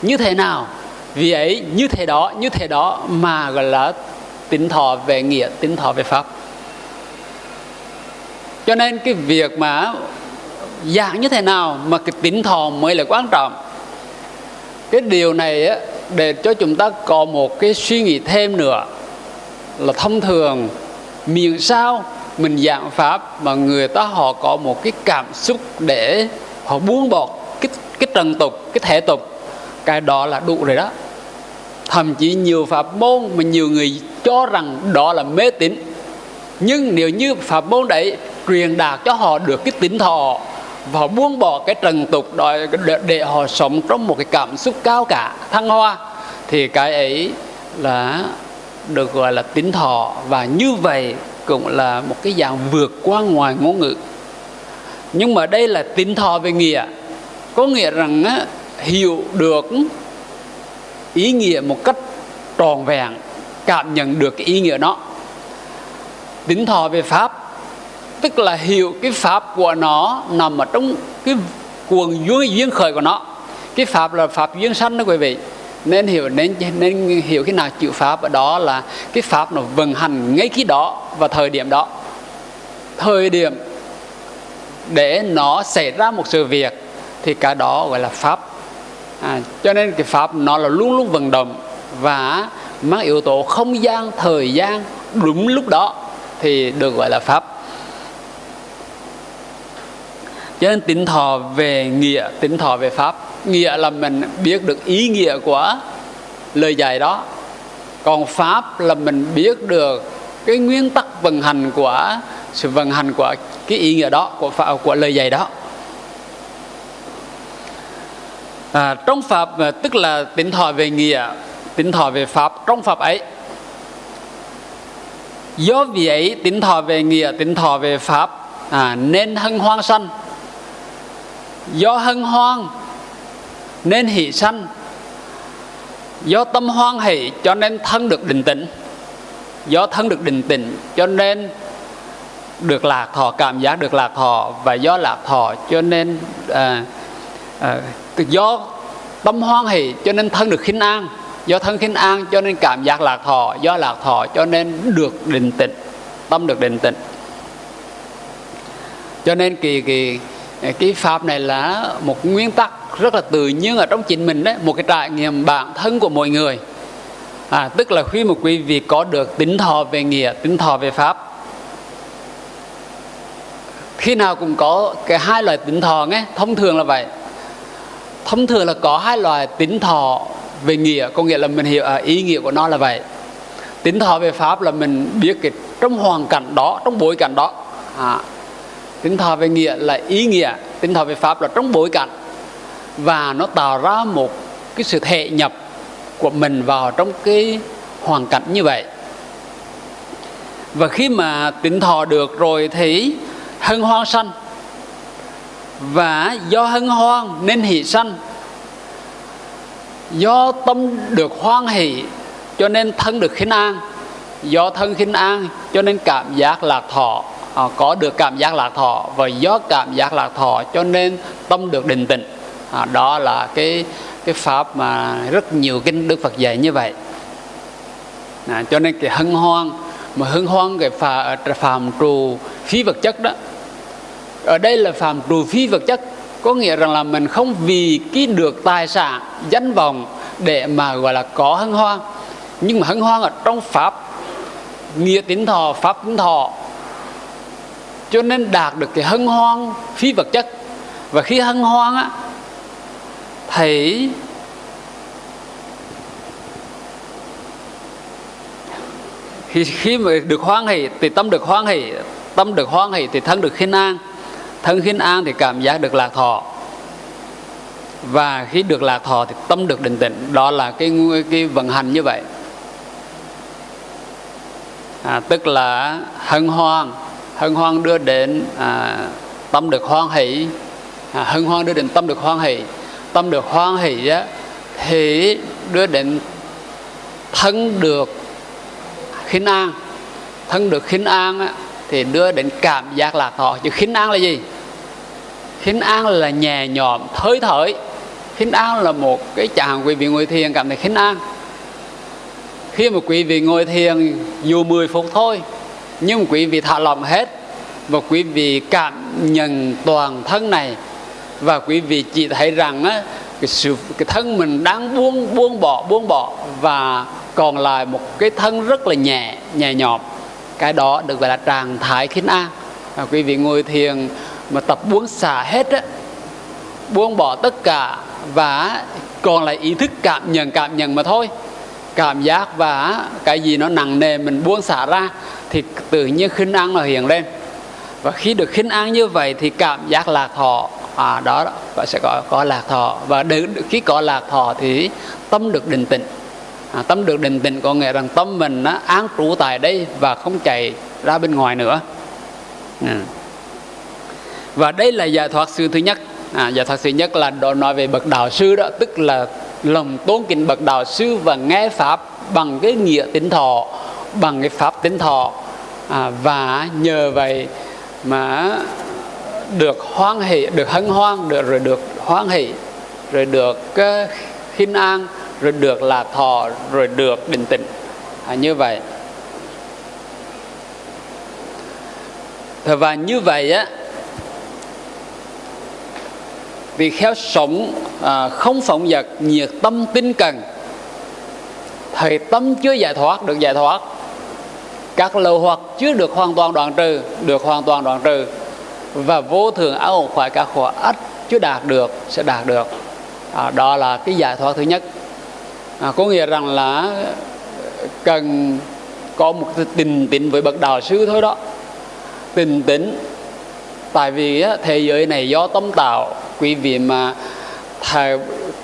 như thế nào? Vì ấy như thế đó như thế đó mà gọi là tính thọ về nghĩa tính thọ về pháp. Cho nên cái việc mà giảng như thế nào mà cái tính thọ mới là quan trọng? Cái điều này á, để cho chúng ta có một cái suy nghĩ thêm nữa là thông thường miệng sao mình giảng pháp mà người ta họ có một cái cảm xúc để họ buông bỏ cái cái trần tục cái thể tục cái đó là đủ rồi đó. Thậm chí nhiều pháp môn mà nhiều người cho rằng đó là mê tín. Nhưng nếu như pháp môn đấy truyền đạt cho họ được cái tính thọ và buông bỏ cái trần tục đó để, để họ sống trong một cái cảm xúc cao cả thăng hoa thì cái ấy là được gọi là tính thọ. Và như vậy cũng là một cái dạng vượt qua ngoài ngôn ngữ. Nhưng mà đây là tính thọ về nghĩa. Có nghĩa rằng á, hiểu được ý nghĩa một cách tròn vẹn, cảm nhận được cái ý nghĩa đó. Tính thọ về pháp, tức là hiểu cái pháp của nó nằm ở trong cái cuồng duyên duyên khởi của nó. Cái pháp là pháp duyên sanh đó quý vị. Nên hiểu, nên nên hiểu cái nào chịu pháp ở đó là cái pháp nó vận hành ngay khi đó và thời điểm đó. Thời điểm để nó xảy ra một sự việc thì cái đó gọi là pháp à, cho nên cái pháp nó là luôn luôn vận động và mang yếu tố không gian thời gian đúng lúc đó thì được gọi là pháp. Cho nên tính thọ về nghĩa tính thọ về pháp nghĩa là mình biết được ý nghĩa của lời dạy đó. Còn pháp là mình biết được cái nguyên tắc vận hành của sự vận hành của cái ý nghĩa đó của pháp, của lời dạy đó à, trong pháp à, tức là tính thọ về nghĩa tính thọ về pháp trong pháp ấy do vì ấy tính thọ về nghĩa tính thọ về pháp à, nên hân hoan sanh. Do hân hoan nên hỷ sanh. Do tâm hoan hỷ cho nên thân được định tĩnh. Do thân được định tĩnh cho nên được lạc thọ cảm giác được lạc thọ và do lạc thọ cho nên à, à, do tâm hoan hỷ cho nên thân được khinh an do thân khinh an cho nên cảm giác lạc thọ do lạc thọ cho nên được định tịnh tâm được định tịnh. Cho nên kỳ kỳ cái pháp này là một nguyên tắc rất là tự nhiên ở trong chính mình đấy một cái trải nghiệm bản thân của mọi người. À, tức là khi một quý vị có được tính thọ về nghĩa tính thọ về pháp khi nào cũng có cái hai loại tính thọ nghe thông thường là vậy thông thường là có hai loại tính thọ về nghĩa có nghĩa là mình hiểu à, ý nghĩa của nó là vậy. Tính thọ về pháp là mình biết cái trong hoàn cảnh đó trong bối cảnh đó. À, tính thọ về nghĩa là ý nghĩa tính thọ về pháp là trong bối cảnh. Và nó tạo ra một cái sự thệ nhập của mình vào trong cái hoàn cảnh như vậy. Và khi mà tính thọ được rồi thì hân hoan sanh và do hân hoan nên hỷ sanh. Do tâm được hoan hỷ cho nên thân được khinh an. Do thân khinh an cho nên cảm giác lạc thọ. À, có được cảm giác lạc thọ và do cảm giác lạc thọ cho nên tâm được định tịnh. À, đó là cái cái pháp mà rất nhiều kinh đức phật dạy như vậy. À, cho nên cái hân hoan mà hân hoan cái phà, phàm trù phí vật chất đó ở đây là phạm trù phi vật chất. Có nghĩa rằng là mình không vì cái được tài sản, danh vọng để mà, gọi là, có hân hoan. Nhưng mà hân hoan ở trong pháp, nghĩa tín thọ, pháp tín thọ. Cho nên đạt được cái hân hoan phi vật chất. Và khi hân hoan á thì khi khi mà được hoan hỷ thì tâm được hoan hỷ, tâm được hoan hỷ thì thân được khinh an thân khinh an thì cảm giác được lạc thọ. Và khi được lạc thọ thì tâm được định tĩnh. Đó là cái cái vận hành như vậy. À, tức là hân hoan. Hân hoan đưa đến à, tâm được hoan hỷ. À, hân hoan đưa đến tâm được hoan hỷ. Tâm được hoan hỷ á, thì đưa đến thân được khinh an. Thân được khinh an á, thì đưa đến cảm giác lạc thọ. Chứ khinh an là gì? Khinh an là nhẹ nhõm thới thởi. Khinh an là một cái chàng quý vị ngồi thiền cảm thấy khinh an. Khi mà quý vị ngồi thiền dù 10 phút thôi nhưng quý vị thả lỏng hết và quý vị cảm nhận toàn thân này. Và quý vị chỉ thấy rằng á, cái sự cái thân mình đang buông buông bỏ buông bỏ và còn lại một cái thân rất là nhẹ nhẹ nhõm cái đó được gọi là trạng thái khinh an. Và quý vị ngồi thiền mà tập buông xả hết á buông bỏ tất cả và còn lại ý thức cảm nhận cảm nhận mà thôi. Cảm giác và cái gì nó nặng nề mình buông xả ra thì tự nhiên khinh an nó hiện lên. Và khi được khinh an như vậy thì cảm giác lạc thọ à, đó và sẽ có có lạc thọ. Và được, khi có lạc thọ thì tâm được định tĩnh à, tâm được định tĩnh có nghĩa rằng tâm mình nó án trú tại đây và không chạy ra bên ngoài nữa. Ừ và đây là giải thoát sư thứ nhất. À, giải thoát sư nhất là đó nói về bậc đạo sư đó tức là lòng tôn kính bậc đạo sư và nghe pháp bằng cái nghĩa tính thọ bằng cái pháp tính thọ. À, và nhờ vậy mà được hoan hỷ được hân hoan được rồi được hoan hỷ rồi được uh, khinh an rồi được là thọ rồi được định tĩnh. À, như vậy. Và như vậy á vì khéo sống à, không phóng dật nhiệt tâm tinh cần thời tâm chưa giải thoát được giải thoát. Các lậu hoặc chưa được hoàn toàn đoạn trừ được hoàn toàn đoạn trừ. Và vô thường áo khỏi các khổ ắt chưa đạt được sẽ đạt được. À, đó là cái giải thoát thứ nhất. À, có nghĩa rằng là cần có một tình tĩnh với bậc đạo sư thôi đó. Tình tĩnh tại vì thế giới này do tâm tạo quý vị mà thầy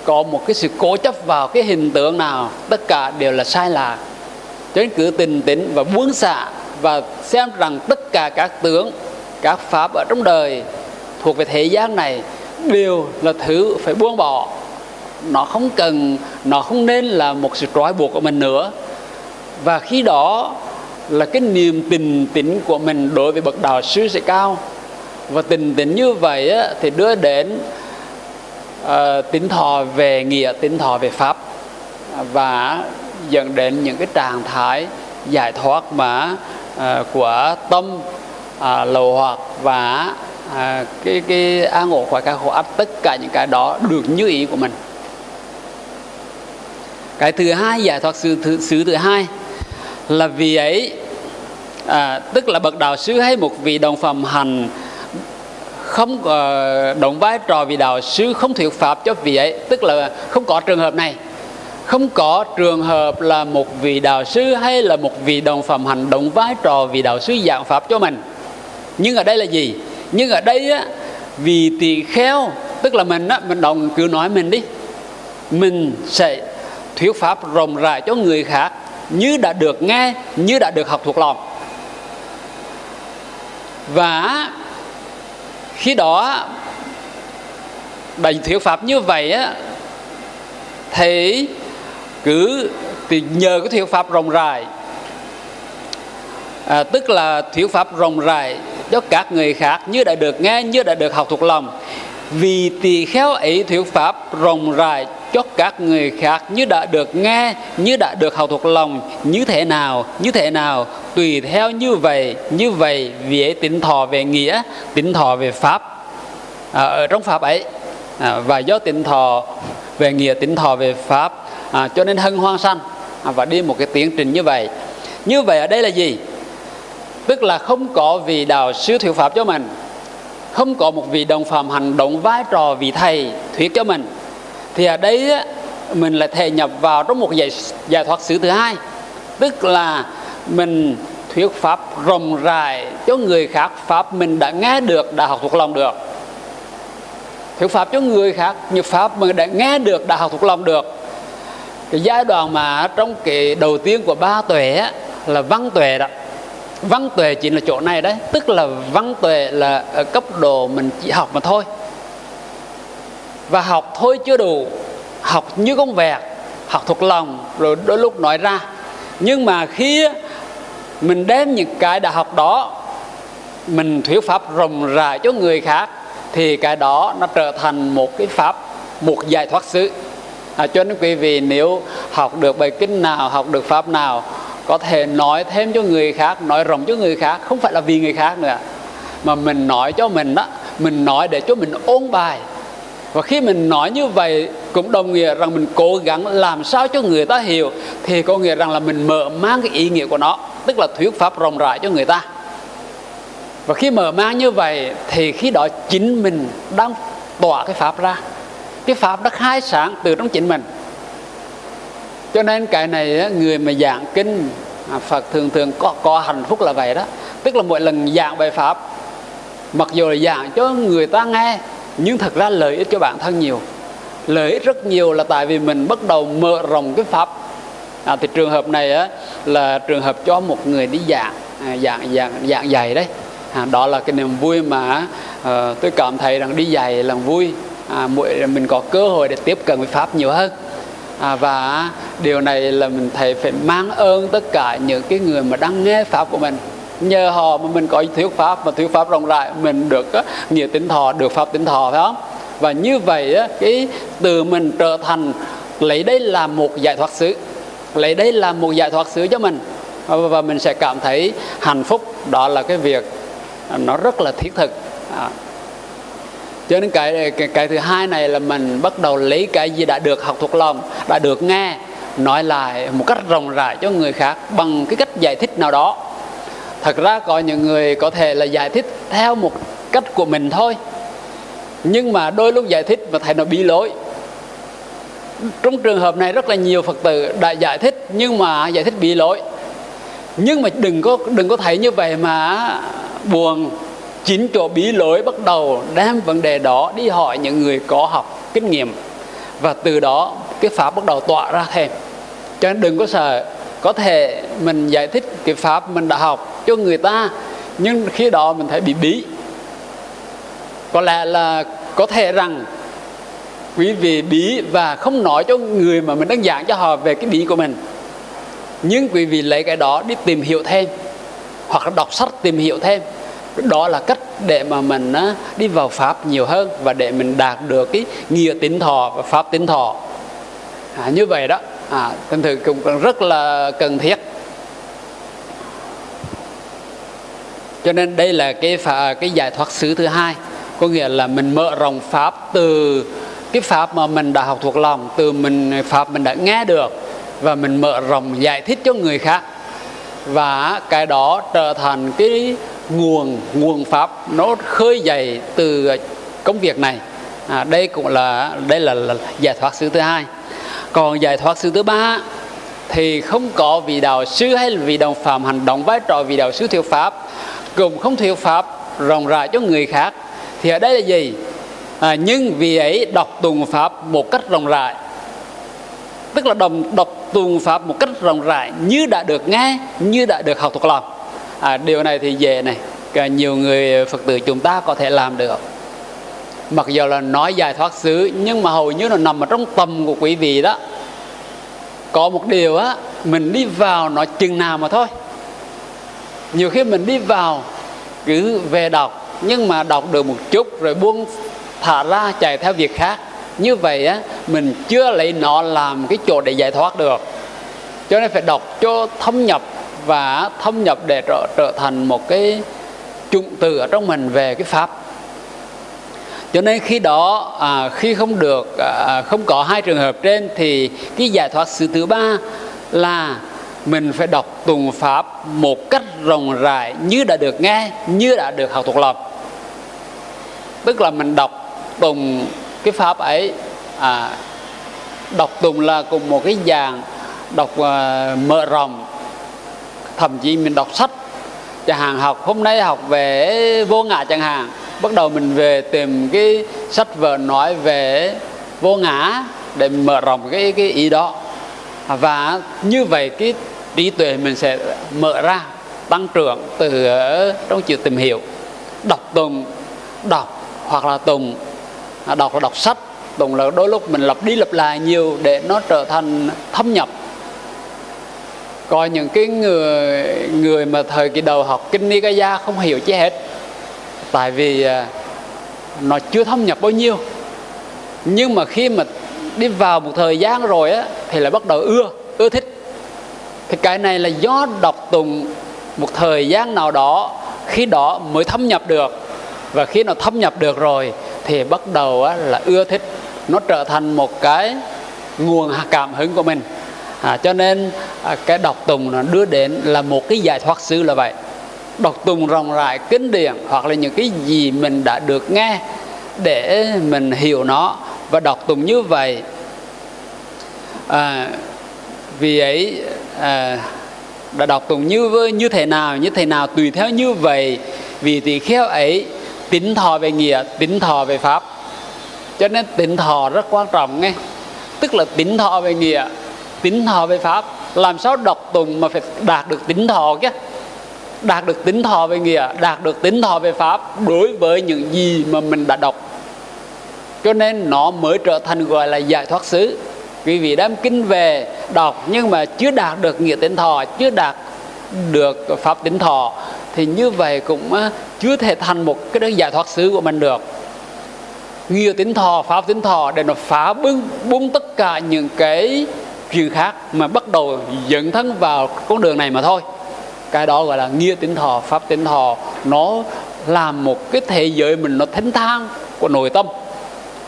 có một cái sự cố chấp vào cái hình tượng nào, tất cả đều là sai lạc cho nên cứ tình tĩnh và buông xả và xem rằng tất cả các tướng, các pháp ở trong đời thuộc về thế gian này đều là thứ phải buông bỏ. Nó không cần, nó không nên là một sự trói buộc của mình nữa. Và khi đó là cái niềm tình tĩnh của mình đối với bậc đạo sư sẽ cao và tình tính như vậy á, thì đưa đến ờ, uh, tính thọ về nghĩa tính thọ về pháp và dẫn đến những cái trạng thái giải thoát mà uh, của tâm uh, lầu hoặc và uh, cái cái an ổn khỏi các khổ áp tất cả những cái đó được như ý của mình. Cái thứ hai giải thoát sự thứ, sự thứ hai là vì ấy à, tức là bậc đạo sư hay một vị đồng phẩm hành không uh, đóng vai trò vị đạo sư không thuyết pháp cho vị ấy. Tức là không có trường hợp này. Không có trường hợp là một vị đạo sư hay là một vị đồng phạm hành động vai trò vị đạo sư giảng pháp cho mình. Nhưng ở đây là gì? Nhưng ở đây á vì tỳ kheo tức là mình á mình đồng cứ nói mình đi. Mình sẽ thuyết pháp rộng rãi cho người khác như đã được nghe như đã được học thuộc lòng. Và khi đó đành thuyết pháp như vậy á thì cứ thì nhờ cái thuyết pháp rộng rãi à, tức là thuyết pháp rộng rãi cho các người khác như đã được nghe như đã được học thuộc lòng. Vì tỳ khéo ấy thuyết pháp rộng rãi cho các người khác như đã được nghe như đã được học thuộc lòng như thế nào như thế nào tùy theo như vậy như vậy vì ấy tính thọ về nghĩa tính thọ về pháp à, ở trong pháp ấy. À, và do tính thọ về nghĩa tính thọ về pháp à, cho nên hân hoan sanh à, và đi một cái tiến trình như vậy. Như vậy ở đây là gì? Tức là không có vị đạo sư thuyết pháp cho mình không có một vị đồng phạm hành động vai trò vị thầy thuyết cho mình thì ở đây á, mình lại thể nhập vào trong một giải, giải thoát xứ thứ hai. Tức là mình thuyết pháp rộng rãi cho người khác pháp mình đã nghe được đã học thuộc lòng được. Thuyết pháp cho người khác như pháp mình đã nghe được đã học thuộc lòng được. Cái giai đoạn mà trong cái đầu tiên của ba tuệ á, là văn tuệ đó. Văn tuệ chỉ là chỗ này đấy. Tức là văn tuệ là ở cấp độ mình chỉ học mà thôi và học thôi chưa đủ học như con vẹt học thuộc lòng rồi đôi lúc nói ra. Nhưng mà khi mình đem những cái đã học đó mình thuyết pháp rộng rãi cho người khác thì cái đó nó trở thành một cái pháp một giải thoát xứ. À, cho nên quý vị nếu học được bài kinh nào học được pháp nào có thể nói thêm cho người khác nói rộng cho người khác không phải là vì người khác nữa. Mà mình nói cho mình đó mình nói để cho mình ôn bài và khi mình nói như vậy cũng đồng nghĩa rằng mình cố gắng làm sao cho người ta hiểu thì có nghĩa rằng là mình mở mang cái ý nghĩa của nó tức là thuyết pháp rộng rãi cho người ta. Và khi mở mang như vậy thì khi đó chính mình đang tỏa cái pháp ra. Cái pháp đã khai sáng từ trong chính mình. Cho nên cái này người mà giảng kinh à, Phật thường thường có, có hạnh phúc là vậy đó. Tức là mỗi lần giảng bài pháp mặc dù là giảng cho người ta nghe nhưng thật ra lợi ích cho bản thân nhiều. Lợi ích rất nhiều là tại vì mình bắt đầu mở rộng cái pháp. À, thì trường hợp này á, là trường hợp cho một người đi dạng à, dạng dạng giảng dạy đấy. À, đó là cái niềm vui mà à, tôi cảm thấy rằng đi dạy là vui. À, mỗi mình có cơ hội để tiếp cận với pháp nhiều hơn. À, và điều này là mình thấy phải mang ơn tất cả những cái người mà đang nghe pháp của mình nhờ họ mà mình có thuyết pháp và thuyết pháp rộng rãi mình được á, nghĩa tính thọ được pháp tính thọ phải không? Và như vậy á, cái từ mình trở thành lấy đây là một giải thoát xứ lấy đây là một giải thoát xứ cho mình. Và mình sẽ cảm thấy hạnh phúc. Đó là cái việc nó rất là thiết thực. À. cho nên cái, cái cái thứ hai này là mình bắt đầu lấy cái gì đã được học thuộc lòng đã được nghe nói lại một cách rộng rãi cho người khác bằng cái cách giải thích nào đó thật ra có những người có thể là giải thích theo một cách của mình thôi. Nhưng mà đôi lúc giải thích mà thầy nó bị lỗi. Trong trường hợp này rất là nhiều phật tử đã giải thích, nhưng mà giải thích bị lỗi. Nhưng mà đừng có đừng có thấy như vậy mà buồn. Chính chỗ bí lỗi bắt đầu đem vấn đề đó đi hỏi những người có học kinh nghiệm. Và từ đó cái pháp bắt đầu tỏa ra thêm. Cho nên đừng có sợ. Có thể mình giải thích cái pháp mình đã học cho người ta nhưng khi đó mình thấy bị bí. Có lẽ là có thể rằng quý vị bí và không nói cho người mà mình đang giảng cho họ về cái bí của mình. Nhưng quý vị lấy cái đó đi tìm hiểu thêm hoặc là đọc sách tìm hiểu thêm. Đó là cách để mà mình đi vào pháp nhiều hơn và để mình đạt được cái nghĩa tín thọ và pháp tín thọ. À, như vậy đó. À, thành thử cũng rất là cần thiết. Cho nên đây là cái phà cái giải thoát xứ thứ hai. Có nghĩa là mình mở rộng pháp từ cái pháp mà mình đã học thuộc lòng từ mình pháp mình đã nghe được và mình mở rộng giải thích cho người khác. Và cái đó trở thành cái nguồn nguồn pháp nó khơi dậy từ công việc này. À, đây cũng là đây là, là giải thoát xứ thứ hai. Còn giải thoát xứ thứ ba thì không có vị đạo sư hay là vị đồng phạm hành động vai trò vị đạo sư thuyết pháp cũng không thuyết pháp rộng rãi cho người khác. Thì ở đây là gì? À, nhưng vì ấy đọc tùng pháp một cách rộng rãi. Tức là đồng đọc tùng pháp một cách rộng rãi như đã được nghe như đã được học thuộc lòng. À, điều này thì dễ này. Cả nhiều người phật tử chúng ta có thể làm được. Mặc dù là nói giải thoát xứ nhưng mà hầu như nó nằm ở trong tầm của quý vị đó. Có một điều á mình đi vào nó chừng nào mà thôi nhiều khi mình đi vào cứ về đọc nhưng mà đọc được một chút rồi buông thả ra chạy theo việc khác. Như vậy á mình chưa lấy nó làm cái chỗ để giải thoát được. Cho nên phải đọc cho thâm nhập và thâm nhập để trở, trở thành một cái trụng từ ở trong mình về cái pháp. Cho nên khi đó à, khi không được à, không có hai trường hợp trên thì cái giải thoát sự thứ ba là mình phải đọc tùng pháp một cách rộng rãi như đã được nghe như đã được học thuộc lòng. Tức là mình đọc tùng cái pháp ấy à, đọc tùng là cùng một cái dạng đọc uh, mở rộng. Thậm chí mình đọc sách chẳng hạn học hôm nay học về vô ngã chẳng hạn bắt đầu mình về tìm cái sách vở nói về vô ngã để mở rộng cái cái ý đó. Và như vậy cái trí tuệ mình sẽ mở ra, tăng trưởng từ trong chữ tìm hiểu. Đọc tùng, đọc hoặc là tùng. À, đọc là đọc sách. Tùng là đôi lúc mình lặp đi lặp lại nhiều để nó trở thành thâm nhập. Coi những cái người người mà thời kỳ đầu học kinh Nikaya không hiểu chi hết. Tại vì à, nó chưa thâm nhập bao nhiêu. Nhưng mà khi mà đi vào một thời gian rồi á, thì lại bắt đầu ưa ưa thích thì cái này là do đọc tùng một thời gian nào đó khi đó mới thâm nhập được. Và khi nó thâm nhập được rồi thì bắt đầu là ưa thích. Nó trở thành một cái nguồn cảm hứng của mình. À, cho nên à, cái đọc tùng nó đưa đến là một cái giải thoát sư là vậy. Đọc tùng rộng rãi kinh điển hoặc là những cái gì mình đã được nghe để mình hiểu nó. Và đọc tùng như vậy à, vì ấy à, đã đọc tùng như như thế nào như thế nào tùy theo như vậy. Vì tỳ kheo ấy tính thọ về nghĩa tính thọ về pháp. Cho nên tính thọ rất quan trọng nghe. Tức là tính thọ về nghĩa tính thọ về pháp. Làm sao đọc tùng mà phải đạt được tính thọ chứ? Đạt được tính thọ về nghĩa đạt được tính thọ về pháp đối với những gì mà mình đã đọc. Cho nên nó mới trở thành gọi là giải thoát xứ quý vị đem kinh về đọc nhưng mà chưa đạt được nghĩa tính thọ, chưa đạt được pháp tính thọ, thì như vậy cũng chưa thể thành một cái giải thoát xứ của mình được. Nghĩa tính thọ, pháp tính thọ để nó phá bưng, bung tất cả những cái chuyện khác mà bắt đầu dẫn thân vào con đường này mà thôi. Cái đó gọi là nghĩa tính thọ, pháp tính thọ. Nó làm một cái thế giới mình nó thánh thang của nội tâm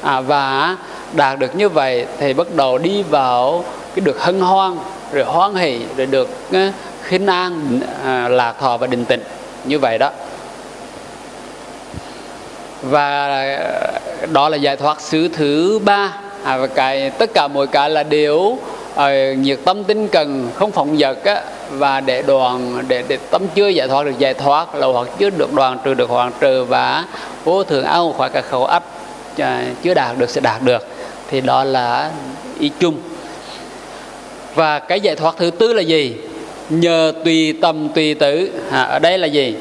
à, và đạt được như vậy thì bắt đầu đi vào cái được hân hoan rồi hoan hỷ rồi được ờ, khinh an à, lạc thọ và định tịnh. Như vậy đó. Và ờ, đó là giải thoát xứ thứ ba. À, và cái tất cả mọi cái là đều à, nhiệt tâm tinh cần không phỏng vật á, và để đoàn để, để tâm chưa giải thoát được giải thoát là hoặc chưa được đoàn trừ được hoàn trừ và vô thường ao khỏi cả khẩu ách À, chưa đạt được sẽ đạt được. Thì đó là ý chung. Và cái giải thoát thứ tư là gì? Nhờ tùy tâm tùy tử. À, ở đây là gì?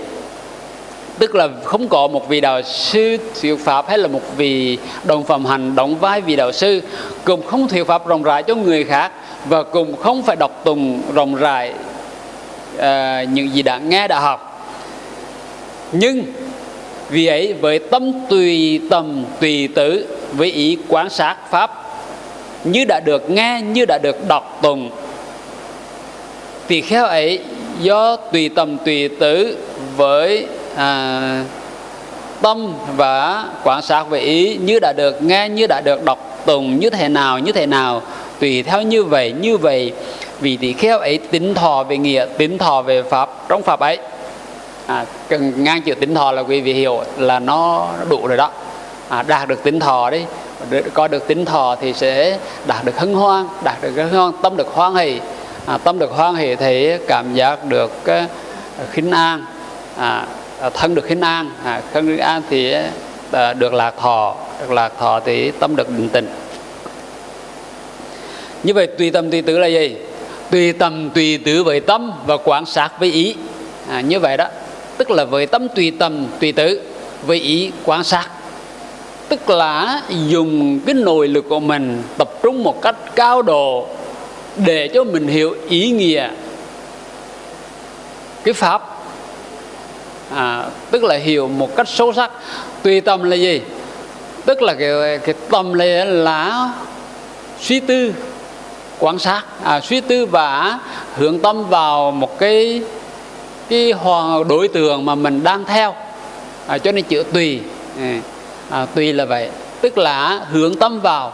Tức là không có một vị đạo sư thuyết pháp hay là một vị đồng phẩm hành đóng vai vị đạo sư cùng không thuyết pháp rộng rãi cho người khác và cùng không phải đọc tùng rộng rãi uh, những gì đã nghe đã học. Nhưng vì ấy với tâm tùy tầm tùy tử với ý quan sát pháp như đã được nghe như đã được đọc tùng thì khéo ấy do tùy tầm tùy tử với à, tâm và quan sát về ý như đã được nghe như đã được đọc tùng như thế nào như thế nào tùy theo như vậy như vậy. Vì tỳ kheo ấy tính thọ về nghĩa tính thọ về pháp trong pháp ấy à, cần ngang chữ tính thọ là quý vị hiểu là nó đủ rồi đó. À, đạt được tính thọ đấy có được tính thọ thì sẽ đạt được hân hoan đạt được hân hoan tâm được hoan hỷ. À, tâm được hoan hỷ thì cảm giác được uh, khinh an. À, à, thân được khinh an. À, thân được an thì uh, được lạc thọ được lạc thọ thì tâm được định tĩnh. Như vậy tùy tâm tùy tứ là gì? Tùy tâm tùy tứ với tâm và quan sát với ý. À, như vậy đó tức là với tâm tùy tâm tùy tự với ý quan sát. Tức là dùng cái nội lực của mình tập trung một cách cao độ để cho mình hiểu ý nghĩa cái pháp. À, tức là hiểu một cách sâu sắc. Tùy tâm là gì? Tức là cái, cái tâm này là suy tư quan sát. À, suy tư và hướng tâm vào một cái cái hoàng đối tượng mà mình đang theo. À, cho nên chữ tùy à, à, tùy là vậy. Tức là hướng tâm vào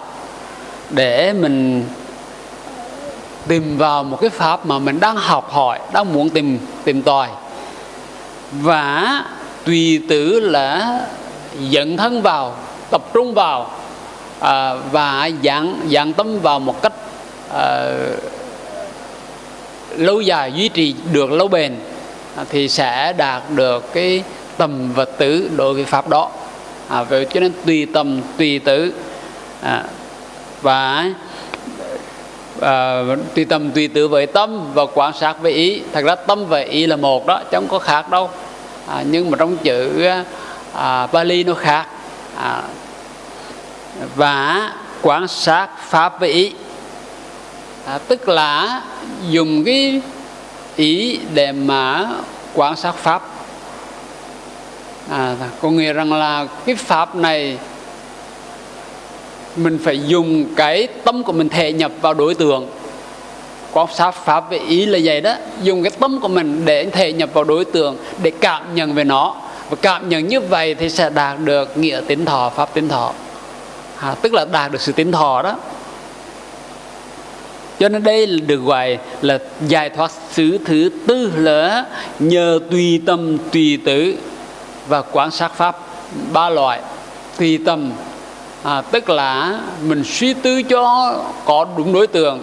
để mình tìm vào một cái pháp mà mình đang học hỏi đang muốn tìm tìm tòi. Và tùy tử là dẫn thân vào tập trung vào à, và dạng dạng tâm vào một cách à, lâu dài duy trì được lâu bền. À, thì sẽ đạt được cái tầm vật tử đối với pháp đó. À, vậy cho nên tùy tầm tùy tử à, và à, tùy tầm tùy tử với tâm và quan sát với ý. Thật ra tâm và ý là một đó chẳng có khác đâu. À, nhưng mà trong chữ à, Bali nó khác. À, và quan sát pháp với ý. À, tức là dùng cái ý để mà quan sát pháp. À, dạ, có nghĩa rằng là cái pháp này mình phải dùng cái tâm của mình thể nhập vào đối tượng. Quan sát pháp về ý là vậy đó. Dùng cái tâm của mình để thể nhập vào đối tượng để cảm nhận về nó. Và cảm nhận như vậy thì sẽ đạt được nghĩa tín thọ pháp tín thọ. À, tức là đạt được sự tín thọ đó cho nên đây được gọi là giải thoát xứ thứ tư là nhờ tùy tâm tùy tử và quan sát pháp ba loại. Tùy tâm à, tức là mình suy tư cho có đúng đối tượng.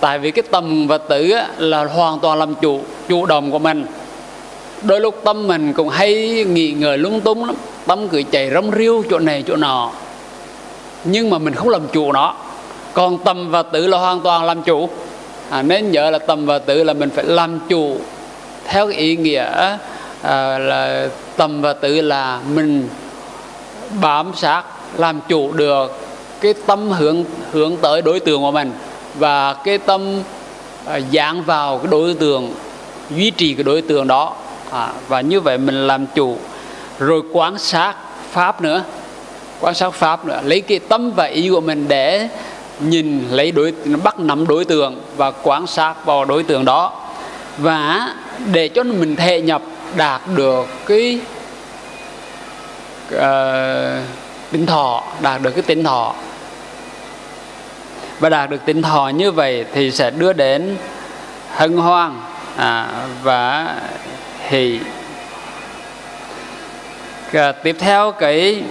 Tại vì cái tâm và tử là hoàn toàn làm chủ chủ động của mình. Đôi lúc tâm mình cũng hay nghĩ ngợi lung tung lắm. Tâm cứ chạy rong riêu chỗ này chỗ nọ. Nhưng mà mình không làm chủ nó còn tâm và tự là hoàn toàn làm chủ. À, nên nhớ là tâm và tự là mình phải làm chủ theo cái ý nghĩa à, là tâm và tự là mình bám sát làm chủ được cái tâm hướng hướng tới đối tượng của mình và cái tâm à, dán vào cái đối tượng duy trì cái đối tượng đó. À, và như vậy mình làm chủ. Rồi quan sát pháp nữa quan sát pháp nữa lấy cái tâm và ý của mình để nhìn lấy đối bắt nắm đối tượng và quan sát vào đối tượng đó. Và để cho mình thể nhập đạt được cái uh, tính thọ đạt được cái tính thọ. Và đạt được tính thọ như vậy thì sẽ đưa đến hân hoan à, và hỷ. À, tiếp theo cái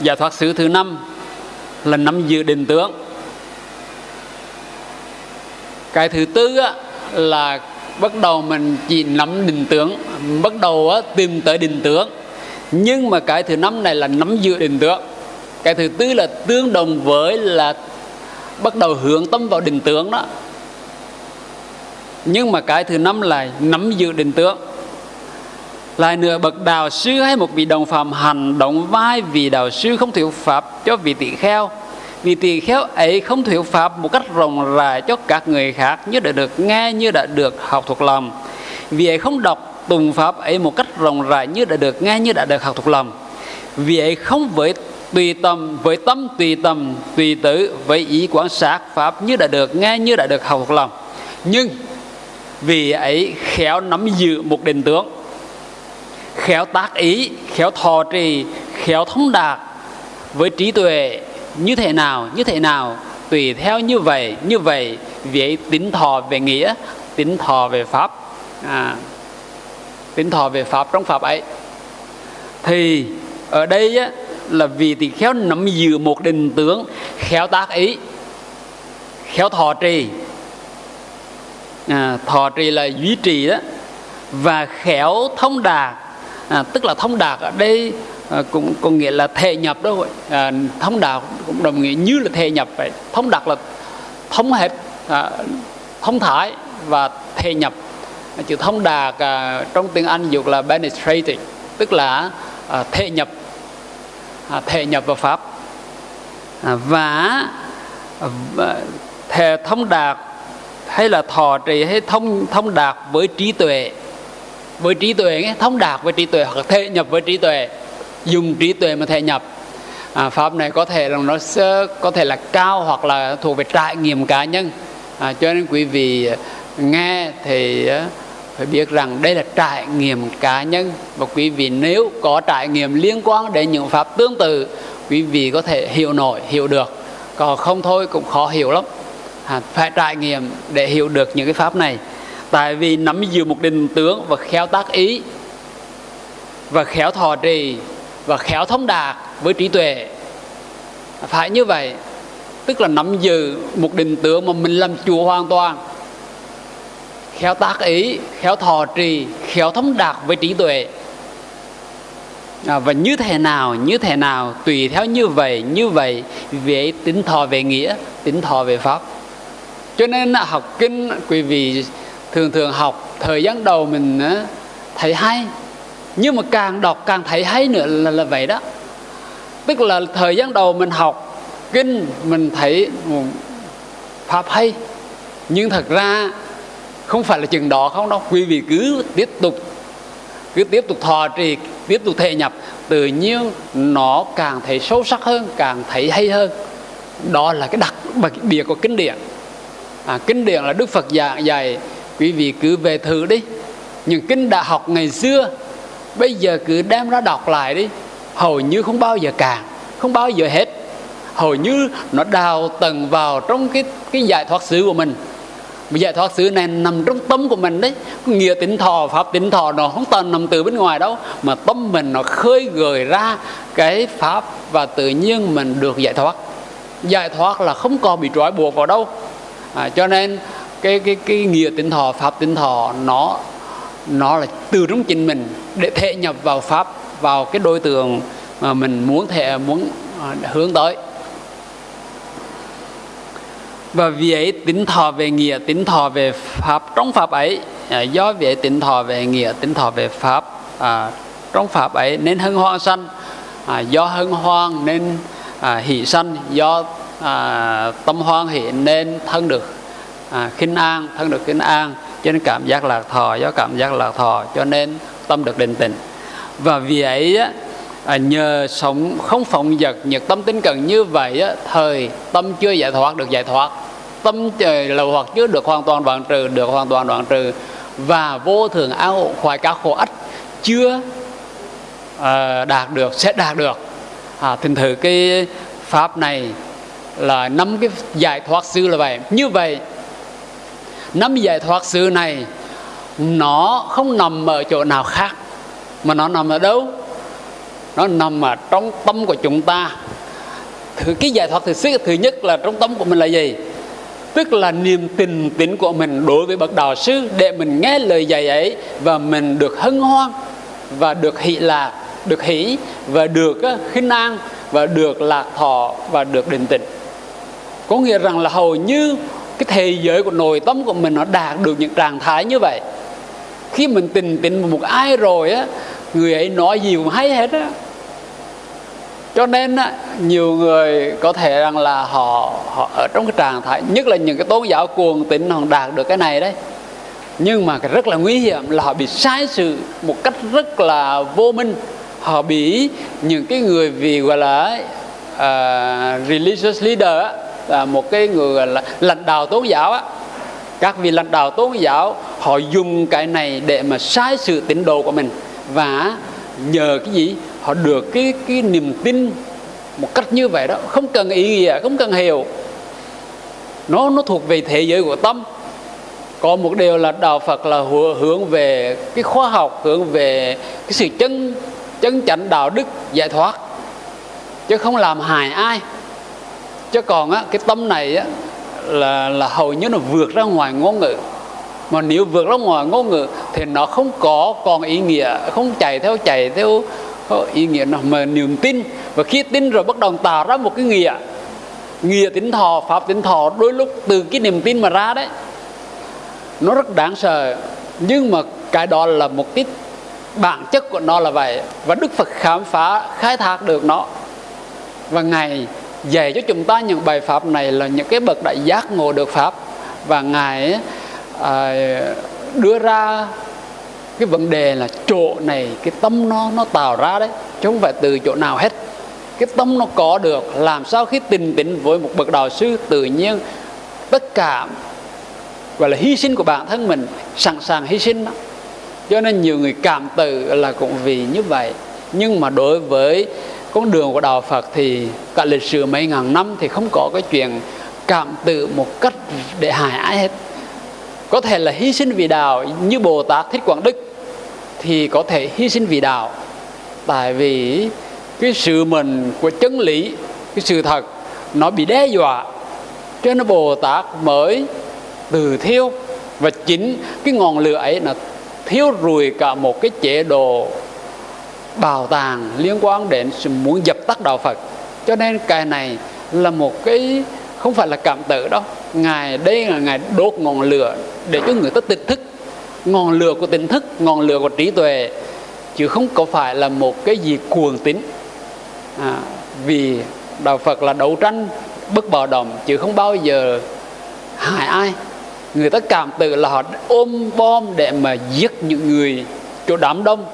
giải thoát xứ thứ năm là nắm giữ định tướng. Cái thứ tư á, là bắt đầu mình chỉ nắm định tướng bắt đầu á, tìm tới định tướng. Nhưng mà cái thứ năm này là nắm giữ định tướng. Cái thứ tư là tương đồng với là bắt đầu hướng tâm vào định tướng đó. Nhưng mà cái thứ năm là nắm giữ định tướng lại nữa bậc đạo sư hay một vị đồng phạm hành động vai vì đạo sư không thuyết pháp cho vị tỳ kheo. Vị tỳ kheo ấy không thuyết pháp một cách rộng rãi cho các người khác như đã được nghe, như đã được học thuộc lòng. Vì ấy không đọc tùng pháp ấy một cách rộng rãi như đã được nghe, như đã được học thuộc lòng. Vì ấy không với tùy tâm, với tâm tùy tâm tùy tử, với ý quán sát pháp như đã được nghe, như đã được học thuộc lòng. Nhưng vì ấy khéo nắm giữ một định tướng khéo tác ý khéo thọ trì khéo thông đạt với trí tuệ như thế nào như thế nào tùy theo như vậy như vậy vì ấy tính thọ về nghĩa tính thọ về pháp. À, tính thọ về pháp trong pháp ấy. Thì ở đây á, là vì tỳ khéo nắm giữ một định tướng khéo tác ý khéo thọ trì. À, thọ trì là duy trì đó và khéo thông đạt à, tức là thông đạt ở đây à, cũng có nghĩa là thể nhập đó à, thông đạt cũng đồng nghĩa như là thể nhập vậy. Thông đạt là thông hết à, thông thái và thể nhập. À, chữ thông đạt à, trong tiếng Anh dục là penetrating tức là à, thể nhập. À, thể nhập vào pháp. À, và, à, thể thông đạt hay là thọ trì hay thông thông đạt với trí tuệ với trí tuệ thông đạt với trí tuệ hoặc thể nhập với trí tuệ dùng trí tuệ mà thể nhập. À, pháp này có thể là nó sẽ, có thể là cao hoặc là thuộc về trải nghiệm cá nhân. À, cho nên quý vị nghe thì phải biết rằng đây là trải nghiệm cá nhân. Và quý vị nếu có trải nghiệm liên quan đến những pháp tương tự quý vị có thể hiểu nổi hiểu được. Còn không thôi cũng khó hiểu lắm. À, phải trải nghiệm để hiểu được những cái pháp này tại vì nắm giữ một định tướng và khéo tác ý và khéo thọ trì và khéo thông đạt với trí tuệ. Phải như vậy tức là nắm giữ một định tướng mà mình làm chủ hoàn toàn. Khéo tác ý khéo thọ trì khéo thông đạt với trí tuệ. À, và như thế nào như thế nào tùy theo như vậy như vậy về tính thọ về nghĩa tính thọ về pháp. Cho nên học kinh quý vị thường thường học thời gian đầu mình thấy hay. Nhưng mà càng đọc càng thấy hay nữa là, là vậy đó. Tức là thời gian đầu mình học kinh mình thấy pháp hay. Nhưng thật ra không phải là chừng đó không đâu. Quý vị cứ tiếp tục cứ tiếp tục thọ trì tiếp tục thể nhập. Tự nhiên nó càng thấy sâu sắc hơn càng thấy hay hơn. Đó là cái đặc biệt của kinh điển. À, kinh điển là đức phật dạy, dạy quý vị cứ về thử đi. Những kinh đã học ngày xưa bây giờ cứ đem ra đọc lại đi. Hầu như không bao giờ cạn không bao giờ hết. Hầu như nó đào tầng vào trong cái cái giải thoát xứ của mình. Giải thoát xứ này nằm trong tâm của mình đấy. Nghĩa tính thọ pháp tính thọ nó không toàn nằm từ bên ngoài đâu. Mà tâm mình nó khơi gợi ra cái pháp và tự nhiên mình được giải thoát. Giải thoát là không còn bị trói buộc vào đâu. À, cho nên cái cái cái nghĩa tinh thọ pháp tinh thọ nó nó là từ trong chính mình để thể nhập vào pháp vào cái đối tượng mà mình muốn thể muốn à, hướng tới. Và vì ấy tính thọ về nghĩa tính thọ về pháp trong pháp ấy à, do vì ấy tính thọ về nghĩa tính thọ về pháp à, trong pháp ấy nên hân hoan sanh à, do hân hoan nên à, hỷ sanh do à, tâm hoan hỷ nên thân được à, khinh an thân được khinh an cho nên cảm giác lạc thọ do cảm giác lạc thọ cho nên tâm được định tĩnh và vì ấy à, nhờ sống không phóng dật nhật tâm tinh cần như vậy á, thời tâm chưa giải thoát được giải thoát. Tâm trời lầu hoặc chưa được hoàn toàn đoạn trừ được hoàn toàn đoạn trừ. Và vô thường an ổn khoái các khổ ách chưa à, đạt được sẽ đạt được. À, thành thử cái pháp này là năm cái giải thoát sư là vậy. Như vậy năm giải thoát sự này, nó không nằm ở chỗ nào khác, mà nó nằm ở đâu? Nó nằm ở trong tâm của chúng ta. Thứ, cái giải thoát thứ sức thứ nhất là trong tâm của mình là gì? Tức là niềm tình tín của mình đối với bậc đạo sư để mình nghe lời dạy ấy và mình được hân hoan và được hỷ lạc được hỷ và được khinh an và được lạc thọ và được định tĩnh. Có nghĩa rằng là hầu như cái thế giới của nội tâm của mình nó đạt được những trạng thái như vậy. Khi mình tình tình một ai rồi á người ấy nói gì cũng hay hết á. Cho nên á, nhiều người có thể rằng là họ họ ở trong cái trạng thái nhất là những cái tôn giáo cuồng tín họ đạt được cái này đấy. Nhưng mà cái rất là nguy hiểm là họ bị sai sự một cách rất là vô minh. Họ bị những cái người vì gọi là uh, religious leader là một cái người à, là lãnh đạo tôn giáo á. Các vị lãnh đạo tôn giáo, họ dùng cái này để mà sai sự tín đồ của mình. Và nhờ cái gì? Họ được cái cái niềm tin một cách như vậy đó. Không cần ý nghĩa, không cần hiểu. Nó nó thuộc về thế giới của tâm. Có một điều là đạo Phật là hướng về cái khoa học, hướng về cái sự chân chân chánh đạo đức giải thoát, chứ không làm hại ai chứ còn á, cái tâm này á, là là hầu như nó vượt ra ngoài ngôn ngữ. Mà nếu vượt ra ngoài ngôn ngữ thì nó không có còn ý nghĩa, không chạy theo chạy theo ý nghĩa nào, mà niềm tin. Và khi tin rồi bắt đầu tạo ra một cái nghĩa nghĩa tính thọ, pháp tính thọ, đôi lúc từ cái niềm tin mà ra đấy, nó rất đáng sợ. Nhưng mà cái đó là một cái bản chất của nó là vậy. Và đức phật khám phá, khai thác được nó. Và ngày dạy cho chúng ta những bài pháp này là những cái bậc đại giác ngộ được pháp. Và ngài à, đưa ra cái vấn đề là chỗ này cái tâm nó nó tạo ra đấy chứ không phải từ chỗ nào hết. Cái tâm nó có được làm sao khi tình tĩnh với một bậc đạo sư tự nhiên tất cả gọi là hy sinh của bản thân mình sẵn sàng hy sinh đó. Cho nên nhiều người cảm tự là cũng vì như vậy. Nhưng mà đối với con đường của đạo Phật thì cả lịch sử mấy ngàn năm thì không có cái chuyện cảm tự một cách để hại ai hết. Có thể là hy sinh vì đạo, như Bồ Tát Thích Quảng Đức, thì có thể hy sinh vì đạo. Tại vì cái sự mình của chân lý, cái sự thật, nó bị đe dọa. Cho nên Bồ Tát mới từ thiêu, và chính cái ngọn lửa ấy là thiêu rùi cả một cái chế độ bảo tàng liên quan đến sự muốn dập tắt đạo Phật. Cho nên cái này là một cái không phải là cảm tử đâu. Ngài đây là ngài đốt ngọn lửa để cho người ta tỉnh thức. Ngọn lửa của tỉnh thức ngọn lửa của trí tuệ chứ không có phải là một cái gì cuồng tín. À, vì đạo Phật là đấu tranh bất bạo động chứ không bao giờ hại ai. Người ta cảm tự là họ ôm bom để mà giết những người chỗ đám đông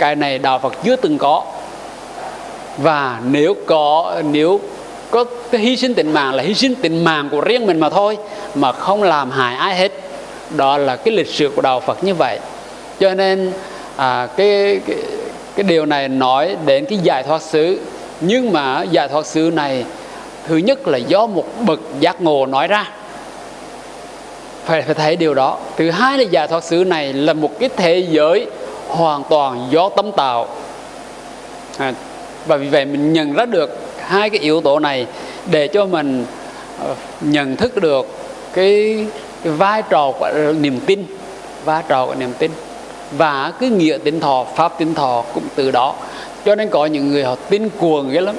cái này đạo Phật chưa từng có. Và nếu có nếu có cái hy sinh tình mạng là hy sinh tình mạng của riêng mình mà thôi mà không làm hại ai hết. Đó là cái lịch sử của đạo Phật như vậy. Cho nên à, cái, cái cái điều này nói đến cái giải thoát xứ. Nhưng mà giải thoát xứ này thứ nhất là do một bậc giác ngộ nói ra. Phải phải thấy điều đó. Thứ hai là giải thoát xứ này là một cái thế giới hoàn toàn do tâm tạo. À, và vì vậy mình nhận ra được hai cái yếu tố này để cho mình ờ, nhận thức được cái, cái vai trò của ờ, niềm tin vai trò của niềm tin và cái nghĩa tin thọ pháp tin thọ cũng từ đó. Cho nên có những người họ tin cuồng ghê lắm.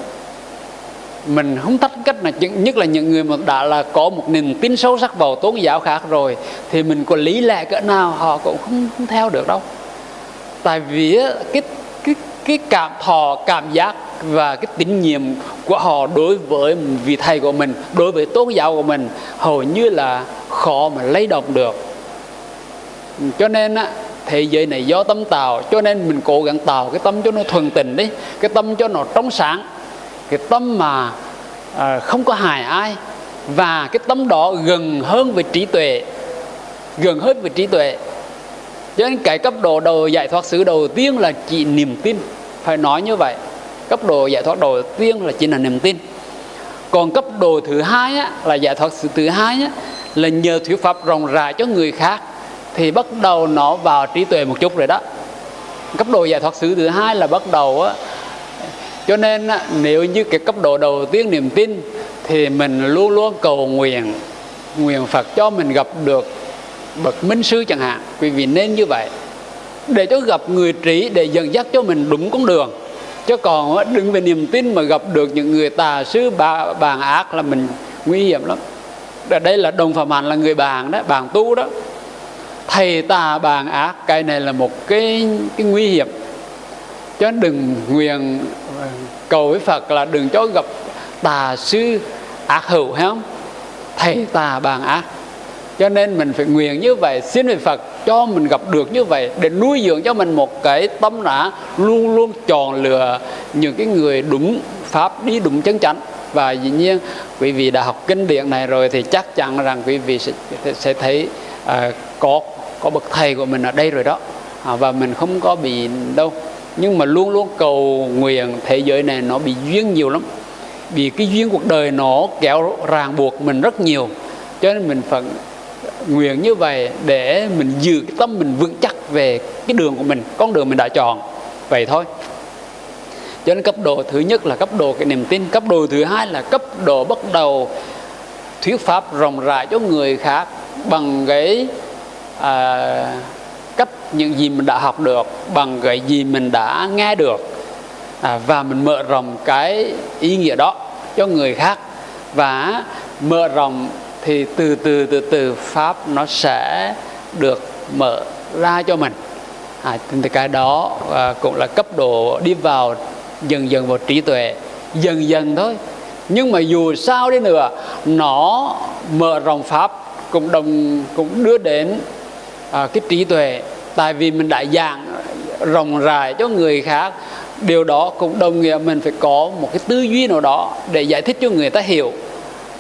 Mình không thách cách là nhất là những người mà đã là có một niềm tin sâu sắc vào tôn giáo khác rồi thì mình có lý lẽ cỡ nào họ cũng không, không theo được đâu tại vì cái cái cái cảm thọ cảm giác và cái tín nhiệm của họ đối với vị thầy của mình đối với tôn giáo của mình hầu như là khó mà lấy động được. Cho nên á thế giới này do tâm tạo cho nên mình cố gắng tạo cái tâm cho nó thuần tình đi cái tâm cho nó trong sáng. Cái tâm mà à, không có hại ai và cái tâm đó gần hơn với trí tuệ gần hơn với trí tuệ cho nên cái cấp độ đầu giải thoát xứ đầu tiên là chỉ niềm tin. Phải nói như vậy cấp độ giải thoát đầu tiên là chỉ là niềm tin. Còn cấp độ thứ hai á, là giải thoát xứ thứ hai á, là nhờ thuyết pháp rộng rãi cho người khác thì bắt đầu nó vào trí tuệ một chút rồi đó. Cấp độ giải thoát xứ thứ hai là bắt đầu á, cho nên nếu như cái cấp độ đầu tiên niềm tin thì mình luôn luôn cầu nguyện nguyện Phật cho mình gặp được bậc minh sư chẳng hạn. Quý vị nên như vậy. Để cho gặp người trí để dẫn dắt cho mình đúng con đường. Chứ còn đừng về niềm tin mà gặp được những người tà sư bà, bàn ác là mình nguy hiểm lắm. Ở đây là đồng phạm hạnh là người bàn đó bàn tu đó. Thầy tà bàn ác cái này là một cái cái nguy hiểm. Cho nên đừng nguyện ờ, cầu với Phật là đừng cho gặp tà sư ác hữu hay không? Thầy tà bàn ác cho nên mình phải nguyện như vậy xin về Phật cho mình gặp được như vậy để nuôi dưỡng cho mình một cái tâm đã luôn luôn chọn lựa những cái người đúng pháp đi đúng chân chánh. Và dĩ nhiên quý vị đã học kinh điển này rồi thì chắc chắn rằng quý vị sẽ, sẽ thấy à, có có bậc thầy của mình ở đây rồi đó. À, và mình không có bị đâu. Nhưng mà luôn luôn cầu nguyện thế giới này nó bị duyên nhiều lắm. Vì cái duyên cuộc đời nó kéo ràng buộc mình rất nhiều. Cho nên mình phải nguyện như vậy để mình giữ cái tâm mình vững chắc về cái đường của mình con đường mình đã chọn. Vậy thôi. Cho nên cấp độ thứ nhất là cấp độ cái niềm tin cấp độ thứ hai là cấp độ bắt đầu thuyết pháp rộng rãi cho người khác bằng cái à, cách những gì mình đã học được bằng cái gì mình đã nghe được à, và mình mở rộng cái ý nghĩa đó cho người khác và mở rộng thì từ từ từ từ pháp nó sẽ được mở ra cho mình. À, thì cái đó à, cũng là cấp độ đi vào dần dần vào trí tuệ dần dần thôi. Nhưng mà dù sao đi nữa nó mở rộng pháp cũng đồng cũng đưa đến à, cái trí tuệ. Tại vì mình đã giảng rộng rãi cho người khác điều đó cũng đồng nghĩa mình phải có một cái tư duy nào đó để giải thích cho người ta hiểu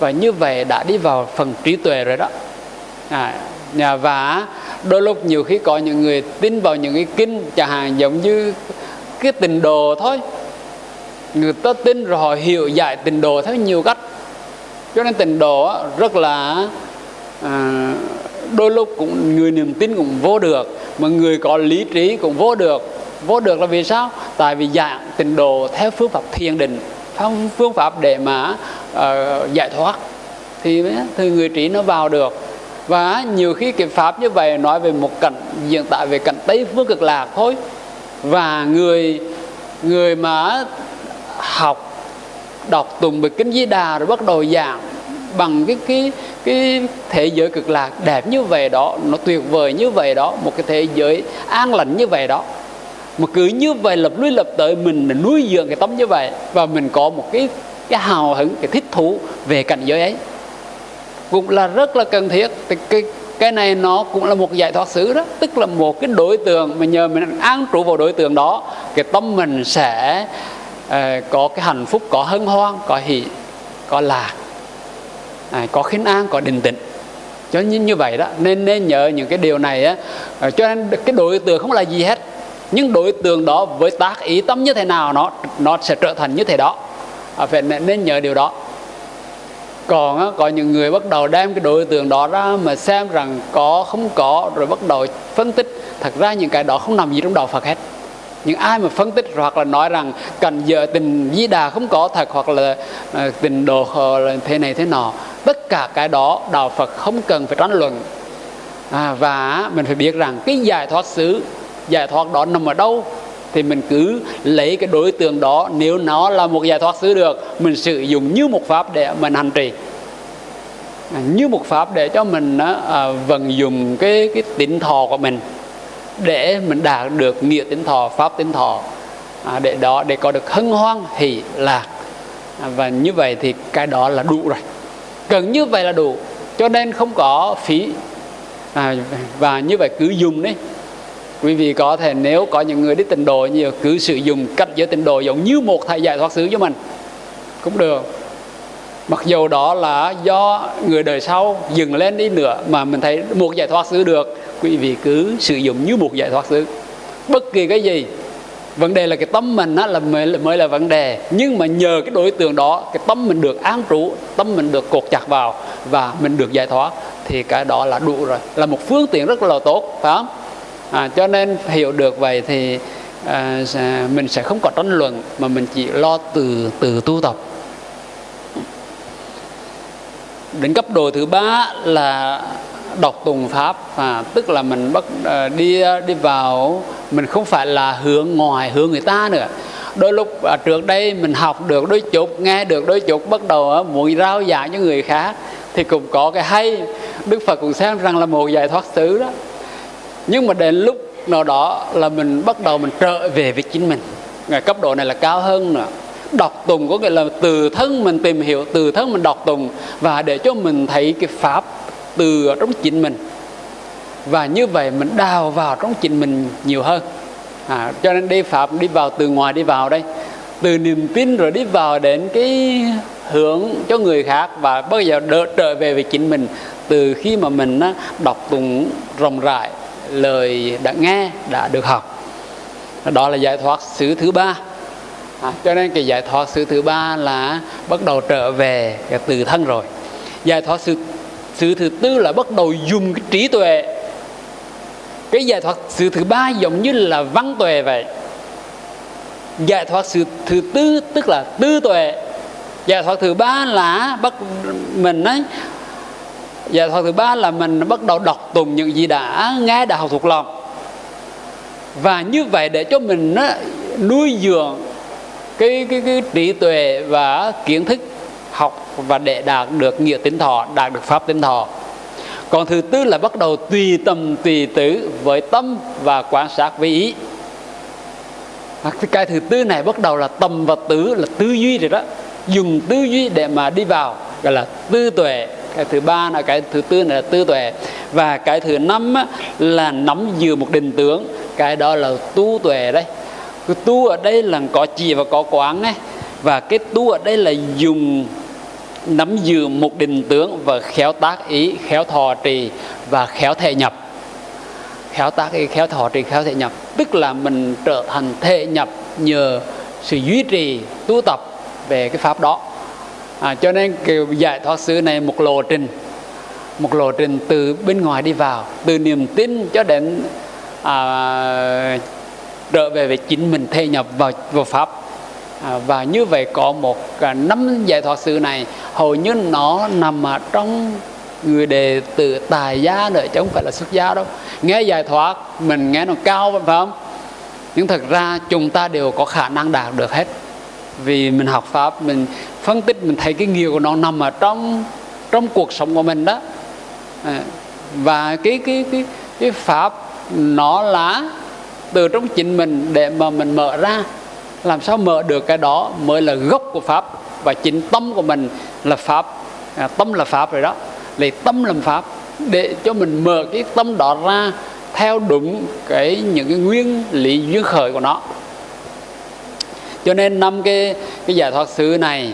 và như vậy đã đi vào phần trí tuệ rồi đó. À, và đôi lúc nhiều khi có những người tin vào những cái kinh chẳng hạn giống như cái tình đồ thôi. Người ta tin rồi họ hiểu giải tình đồ theo nhiều cách. Cho nên tình đồ rất là à, đôi lúc cũng người niềm tin cũng vô được mà người có lý trí cũng vô được. Vô được là vì sao? Tại vì dạng tình đồ theo phương pháp thiền định phương pháp để mà uh, giải thoát thì thì người trí nó vào được. Và nhiều khi cái pháp như vậy nói về một cảnh hiện tại về cảnh tây phương cực lạc thôi. Và người người mà học đọc tùng về kinh di đà rồi bắt đầu giảng bằng cái cái cái thế giới cực lạc đẹp như vậy đó nó tuyệt vời như vậy đó một cái thế giới an lành như vậy đó mà cứ như vậy lập lui lập tới mình là nuôi dưỡng cái tâm như vậy và mình có một cái cái hào hứng cái thích thú về cảnh giới ấy. Cũng là rất là cần thiết. Thì cái cái này nó cũng là một giải thoát xứ đó. Tức là một cái đối tượng mà nhờ mình an trụ vào đối tượng đó cái tâm mình sẽ uh, có cái hạnh phúc có hân hoan có hỷ có lạc à, có khinh an có định tĩnh. Cho nên như vậy đó. Nên nên nhớ những cái điều này á. Ờ, cho nên cái đối tượng không là gì hết nhưng đối tượng đó với tác ý tâm như thế nào nó nó sẽ trở thành như thế đó. À, phải nên nhớ điều đó. Còn á, có những người bắt đầu đem cái đối tượng đó ra mà xem rằng có không có rồi bắt đầu phân tích. Thật ra những cái đó không nằm gì trong đạo Phật hết. Những ai mà phân tích hoặc là nói rằng cần giờ tình di đà không có thật hoặc là uh, tình đồ là thế này thế nọ tất cả cái đó đạo Phật không cần phải tranh luận. À, và mình phải biết rằng cái giải thoát xứ giải thoát đó nằm ở đâu thì mình cứ lấy cái đối tượng đó nếu nó là một giải thoát xứ được mình sử dụng như một pháp để mình hành trì. Như một pháp để cho mình à, vận dụng cái cái tính thọ của mình để mình đạt được nghĩa tính thọ pháp tính thọ à, để đó để có được hân hoan hỷ lạc. À, và như vậy thì cái đó là đủ rồi. Cần như vậy là đủ cho nên không có phí. À, và như vậy cứ dùng đấy quý vị có thể nếu có những người đi tịnh độ nhiều cứ sử dụng cách giới tịnh độ giống như một thầy giải thoát xứ cho mình cũng được. Mặc dù đó là do người đời sau dừng lên đi nữa mà mình thấy một giải thoát xứ được quý vị cứ sử dụng như một giải thoát xứ. Bất kỳ cái gì vấn đề là cái tâm mình á, là mới, mới là vấn đề. Nhưng mà nhờ cái đối tượng đó cái tâm mình được an trụ tâm mình được cột chặt vào và mình được giải thoát thì cái đó là đủ rồi là một phương tiện rất là tốt phải không? À, cho nên hiểu được vậy thì à, mình sẽ không có tranh luận mà mình chỉ lo từ từ tu tập. Đến cấp độ thứ ba là đọc tùng pháp à, tức là mình bắt à, đi đi vào mình không phải là hướng ngoài hướng người ta nữa. Đôi lúc à, trước đây mình học được đôi chút nghe được đôi chút bắt đầu à, muốn rao giảng cho người khác thì cũng có cái hay. Đức phật cũng xem rằng là một giải thoát xứ đó nhưng mà đến lúc nào đó là mình bắt đầu mình trở về với chính mình. Ngày cấp độ này là cao hơn nữa. Đọc tùng có nghĩa là từ thân mình tìm hiểu từ thân mình đọc tùng và để cho mình thấy cái pháp từ trong chính mình. Và như vậy mình đào vào trong chính mình nhiều hơn. À, cho nên đi pháp đi vào từ ngoài đi vào đây. Từ niềm tin rồi đi vào đến cái hướng cho người khác và bây giờ đỡ trở về với chính mình. Từ khi mà mình đọc tùng rộng rãi lời đã nghe đã được học. Đó là giải thoát xứ thứ ba. À, cho nên cái giải thoát xứ thứ ba là bắt đầu trở về cái từ thân rồi. Giải thoát xứ xứ thứ tư là bắt đầu dùng cái trí tuệ. Cái giải thoát xứ thứ ba giống như là văn tuệ vậy. Giải thoát xứ thứ tư tức là tư tuệ. Giải thoát thứ ba là bắt mình ấy và thuật thứ ba là mình bắt đầu đọc tụng những gì đã nghe đã học thuộc lòng. Và như vậy để cho mình nó nuôi dưỡng cái cái cái trí tuệ và kiến thức học và để đạt được nghĩa tính thọ, đạt được pháp tính thọ. Còn thứ tư là bắt đầu tùy tâm, tùy tứ với tâm và quan sát với ý. Cái thứ tư này bắt đầu là tâm và tứ là tư duy rồi đó. Dùng tư duy để mà đi vào, gọi là tư tuệ cái thứ ba là cái thứ tư là tư tuệ. Và cái thứ năm là nắm giữ một định tướng. Cái đó là tu tuệ đấy. Cái tu ở đây là có chỉ và có quán ấy. Và cái tu ở đây là dùng, nắm giữ một định tướng và khéo tác ý, khéo thọ trì và khéo thể nhập. Khéo tác ý, khéo thọ trì, khéo thể nhập. Tức là mình trở thành thể nhập nhờ sự duy trì tu tập về cái pháp đó à, cho nên cái giải thoát xứ này một lộ trình một lộ trình từ bên ngoài đi vào từ niềm tin cho đến à, trở về với chính mình thê nhập vào vào pháp. À, và như vậy có một à, năm giải thoát xứ này hầu như nó nằm ở trong người đề từ tài gia nữa chứ không phải là xuất gia đâu. Nghe giải thoát mình nghe nó cao phải không? Nhưng thật ra chúng ta đều có khả năng đạt được hết. Vì mình học pháp mình phân tích mình thấy cái nghiệp của nó nằm ở trong trong cuộc sống của mình đó. À, và cái cái cái cái pháp nó là từ trong chính mình để mà mình mở ra. Làm sao mở được cái đó mới là gốc của pháp và chính tâm của mình là pháp. À, tâm là pháp rồi đó. Lấy tâm làm pháp để cho mình mở cái tâm đó ra theo đúng cái những cái nguyên lý duyên khởi của nó. Cho nên năm cái cái giải thoát xứ này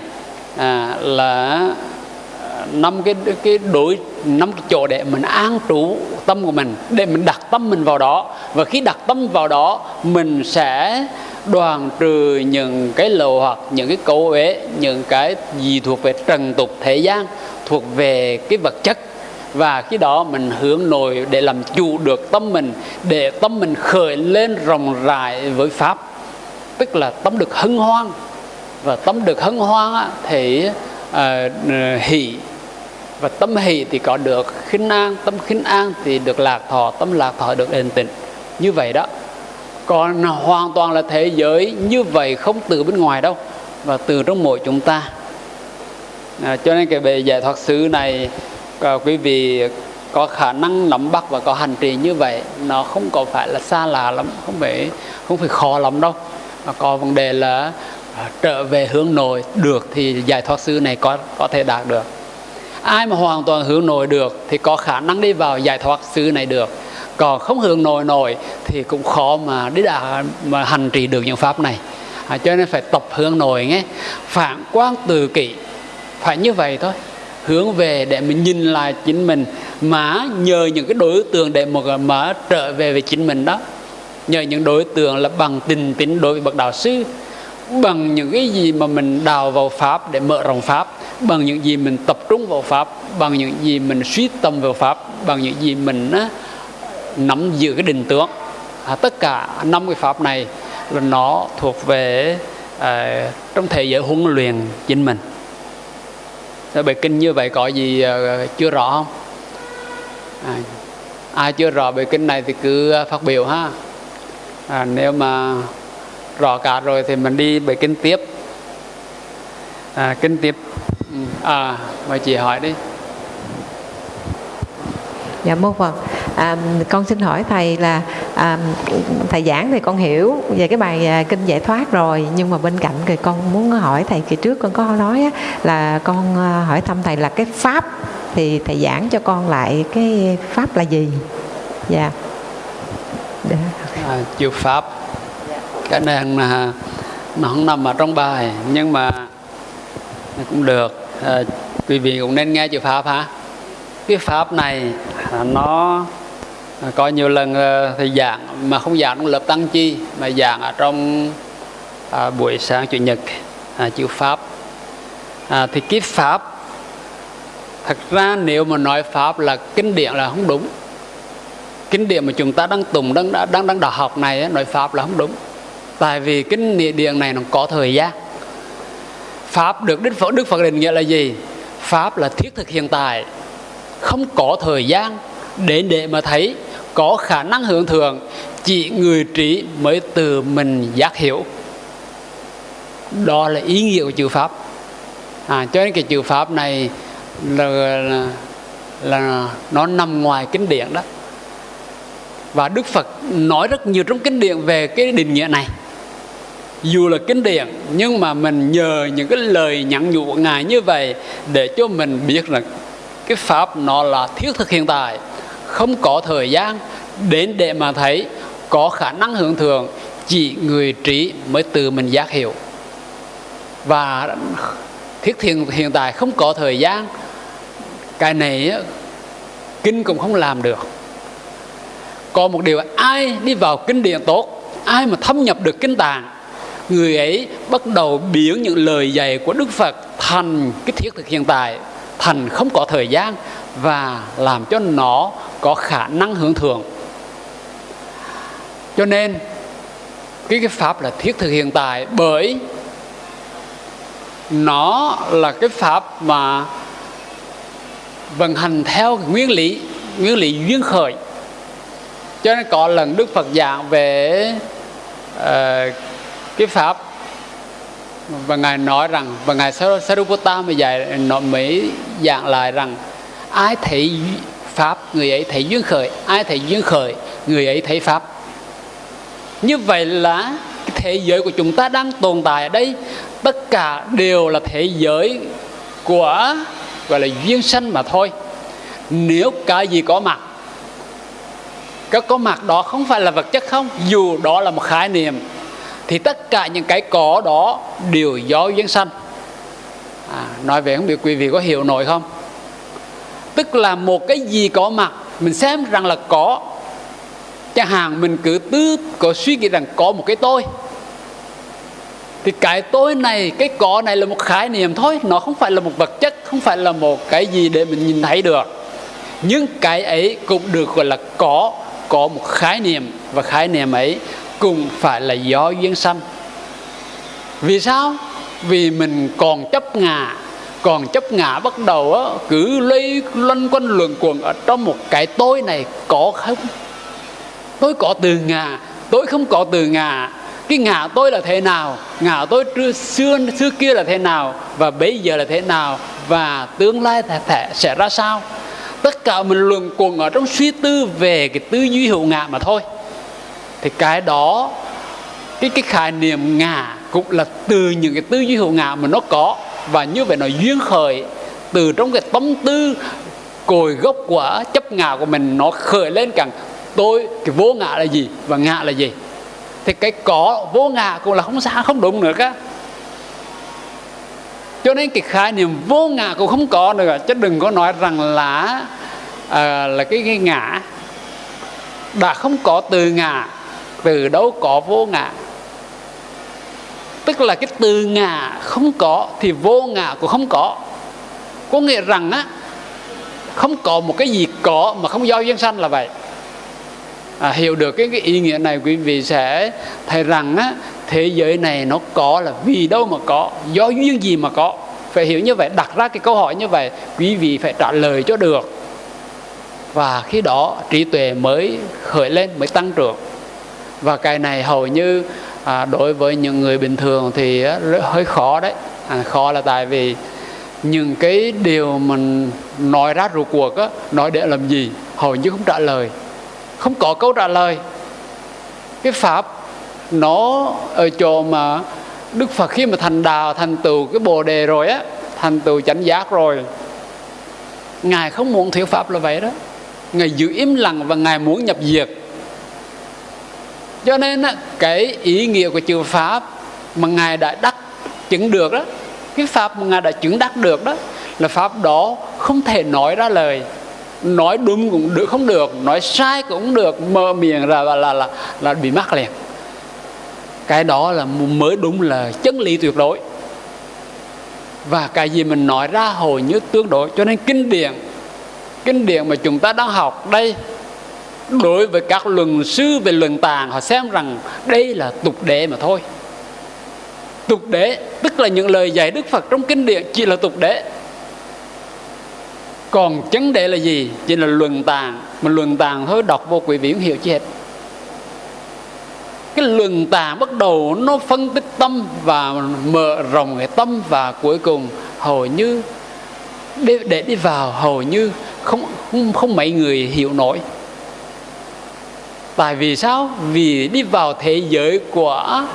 à, là năm cái cái đối năm cái chỗ để mình an trú tâm của mình để mình đặt tâm mình vào đó. Và khi đặt tâm vào đó mình sẽ đoàn trừ những cái lầu hoặc những cái cấu uế những cái gì thuộc về trần tục thế gian thuộc về cái vật chất. Và khi đó mình hướng nội để làm chủ được tâm mình để tâm mình khởi lên rộng rãi với pháp. Tức là tâm được hân hoan và tâm được hân hoan thì uh, hỷ. Và tâm hỷ thì có được khinh an tâm khinh an thì được lạc thọ tâm lạc thọ được yên tịnh như vậy đó. Còn hoàn toàn là thế giới như vậy không từ bên ngoài đâu và từ trong mỗi chúng ta. À, cho nên cái về giải thoát xứ này à, quý vị có khả năng nắm bắt và có hành trì như vậy nó không có phải là xa lạ lắm không phải không phải khó lắm đâu. Mà có vấn đề là Ờ, trở về hướng nội được thì giải thoát sư này có có thể đạt được. Ai mà hoàn toàn hướng nội được thì có khả năng đi vào giải thoát sư này được. Còn không hướng nội nổi thì cũng khó mà đi đã mà hành trì được những pháp này. À, cho nên phải tập hướng nội nghe phản quan từ kỷ phải như vậy thôi. Hướng về để mình nhìn lại chính mình mà nhờ những cái đối tượng để một mà trở về về chính mình đó. Nhờ những đối tượng là bằng tình tín đối với bậc đạo sư bằng những cái gì mà mình đào vào pháp để mở rộng pháp bằng những gì mình tập trung vào pháp bằng những gì mình suy tâm vào pháp bằng những gì mình á, nắm giữ cái định tướng à, tất cả năm cái pháp này là nó thuộc về à, trong thế giới huấn luyện chính mình. Bài kinh như vậy có gì à, chưa rõ không? À, ai chưa rõ bài kinh này thì cứ à, phát biểu ha. À, nếu mà rõ cả rồi thì mình đi bài kinh tiếp. À, kinh tiếp. À mời chị hỏi đi. Dạ mô phật. À, con xin hỏi thầy là à, thầy giảng thì con hiểu về cái bài à, kinh giải thoát rồi nhưng mà bên cạnh thì con muốn hỏi thầy kỳ trước con có nói á, là con à, hỏi thăm thầy là cái pháp thì thầy giảng cho con lại cái pháp là gì? Dạ. Yeah. à, chữ pháp cái này là nó không nằm ở trong bài nhưng mà cũng được. À, quý vị cũng nên nghe chữ pháp ha cái pháp này nó có nhiều lần ờ, thì thầy giảng mà không giảng trong lớp tăng chi mà giảng ở trong à, buổi sáng chủ nhật à, chữ pháp. À, thì cái pháp thật ra nếu mà nói pháp là kinh điển là không đúng. Kinh điển mà chúng ta đang tùng đang đang đang đọc học này nói pháp là không đúng tại vì kinh điện này nó có thời gian. Pháp được đức phật đức phật định nghĩa là gì? Pháp là thiết thực hiện tại. Không có thời gian để để mà thấy có khả năng hưởng thường chỉ người trí mới từ mình giác hiểu. Đó là ý nghĩa của chữ pháp. À, cho nên cái chữ pháp này là, là, là nó nằm ngoài kinh điển đó. Và đức phật nói rất nhiều trong kinh điển về cái định nghĩa này dù là kinh điển nhưng mà mình nhờ những cái lời nhắn nhủ của ngài như vậy để cho mình biết là cái pháp nó là thiết thực hiện tại, không có thời gian đến để mà thấy có khả năng hưởng thường chỉ người trí mới từ mình giác hiểu. Và thiết thiện hiện tại không có thời gian, cái này kinh cũng không làm được. Còn một điều, ai đi vào kinh điển tốt, ai mà thâm nhập được kinh tạng người ấy bắt đầu biến những lời dạy của đức phật thành cái thiết thực hiện tại thành không có thời gian và làm cho nó có khả năng hưởng thượng. Cho nên cái cái pháp là thiết thực hiện tại bởi nó là cái pháp mà vận hành theo nguyên lý nguyên lý duyên khởi. Cho nên có lần đức phật giảng về uh, cái pháp. Và ngài nói rằng, và ngài Sariputta mới dạy nói mỹ dạng lại rằng, ai thấy pháp, người ấy thấy duyên khởi. Ai thấy duyên khởi, người ấy thấy pháp. Như vậy là cái thế giới của chúng ta đang tồn tại ở đây. Tất cả đều là thế giới của, gọi là, duyên sanh mà thôi. Nếu cái gì có mặt, cái có mặt đó không phải là vật chất không, dù đó là một khái niệm thì tất cả những cái có đó đều do duyên sanh. À, nói về không biết quý vị có hiểu nổi không? Tức là một cái gì có mặt mình xem rằng là có. Chẳng hạn mình cứ tư có suy nghĩ rằng có một cái tôi. Thì cái tôi này cái có này là một khái niệm thôi nó không phải là một vật chất không phải là một cái gì để mình nhìn thấy được. Nhưng cái ấy cũng được gọi là có có một khái niệm. Và khái niệm ấy cũng phải là do duyên sanh. Vì sao? Vì mình còn chấp ngã còn chấp ngã bắt đầu á, cứ lây loanh quanh luận quẩn ở trong một cái tôi này có không? Tôi có từ ngã tôi không có từ ngã cái ngã tôi là thế nào? Ngã tôi xưa xưa kia là thế nào? Và bây giờ là thế nào? Và tương lai thể sẽ ra sao? Tất cả mình luận quẩn ở trong suy tư về cái tư duy hữu ngã mà thôi thì cái đó cái cái khái niệm ngã cũng là từ những cái tư duy hữu ngã mà nó có. Và như vậy nó duyên khởi từ trong cái tâm tư cội gốc của chấp ngã của mình nó khởi lên càng tôi cái vô ngã là gì và ngã là gì? Thì cái có vô ngã cũng là không xa không đúng nữa cả cho nên cái khái niệm vô ngã cũng không có nữa chứ đừng có nói rằng là à, là cái, cái ngã đã không có từ ngã từ đâu có vô ngã. Tức là cái từ ngã không có thì vô ngã cũng không có. Có nghĩa rằng á không có một cái gì có mà không do duyên sanh là vậy. À, hiểu được cái, cái ý nghĩa này quý vị sẽ thấy rằng á thế giới này nó có là vì đâu mà có do duyên gì mà có. Phải hiểu như vậy đặt ra cái câu hỏi như vậy quý vị phải trả lời cho được. Và khi đó trí tuệ mới khởi lên mới tăng trưởng và cái này hầu như à, đối với những người bình thường thì à, hơi khó đấy. À, khó là tại vì những cái điều mình nói ra rụt cuộc á, nói để làm gì hầu như không trả lời. Không có câu trả lời. Cái pháp nó ở chỗ mà đức phật khi mà thành đạo thành tựu cái bồ đề rồi á thành tựu chánh giác rồi ngài không muốn thuyết pháp là vậy đó. Ngài giữ im lặng và ngài muốn nhập diệt cho nên cái ý nghĩa của chữ pháp mà ngài đã đắc chứng được đó cái pháp mà ngài đã chứng đắc được đó là pháp đó không thể nói ra lời. Nói đúng cũng được không được nói sai cũng được mơ miệng ra là là là, là bị mắc liền. Cái đó là mới đúng là chân lý tuyệt đối. Và cái gì mình nói ra hầu như tương đối. Cho nên kinh điển kinh điển mà chúng ta đang học đây đối với các luận sư về luận tàng họ xem rằng đây là tục đế mà thôi. Tục đế tức là những lời dạy đức phật trong kinh điển chỉ là tục đế. Còn chấn đế là gì? Chỉ là luận tàng mà luận tàng thôi đọc vô quý vị không hiểu chi hết. Cái luận tàng bắt đầu nó phân tích tâm và mở rộng cái tâm và cuối cùng hầu như để, để đi vào hầu như không không không mấy người hiểu nổi tại vì sao? Vì đi vào thế giới của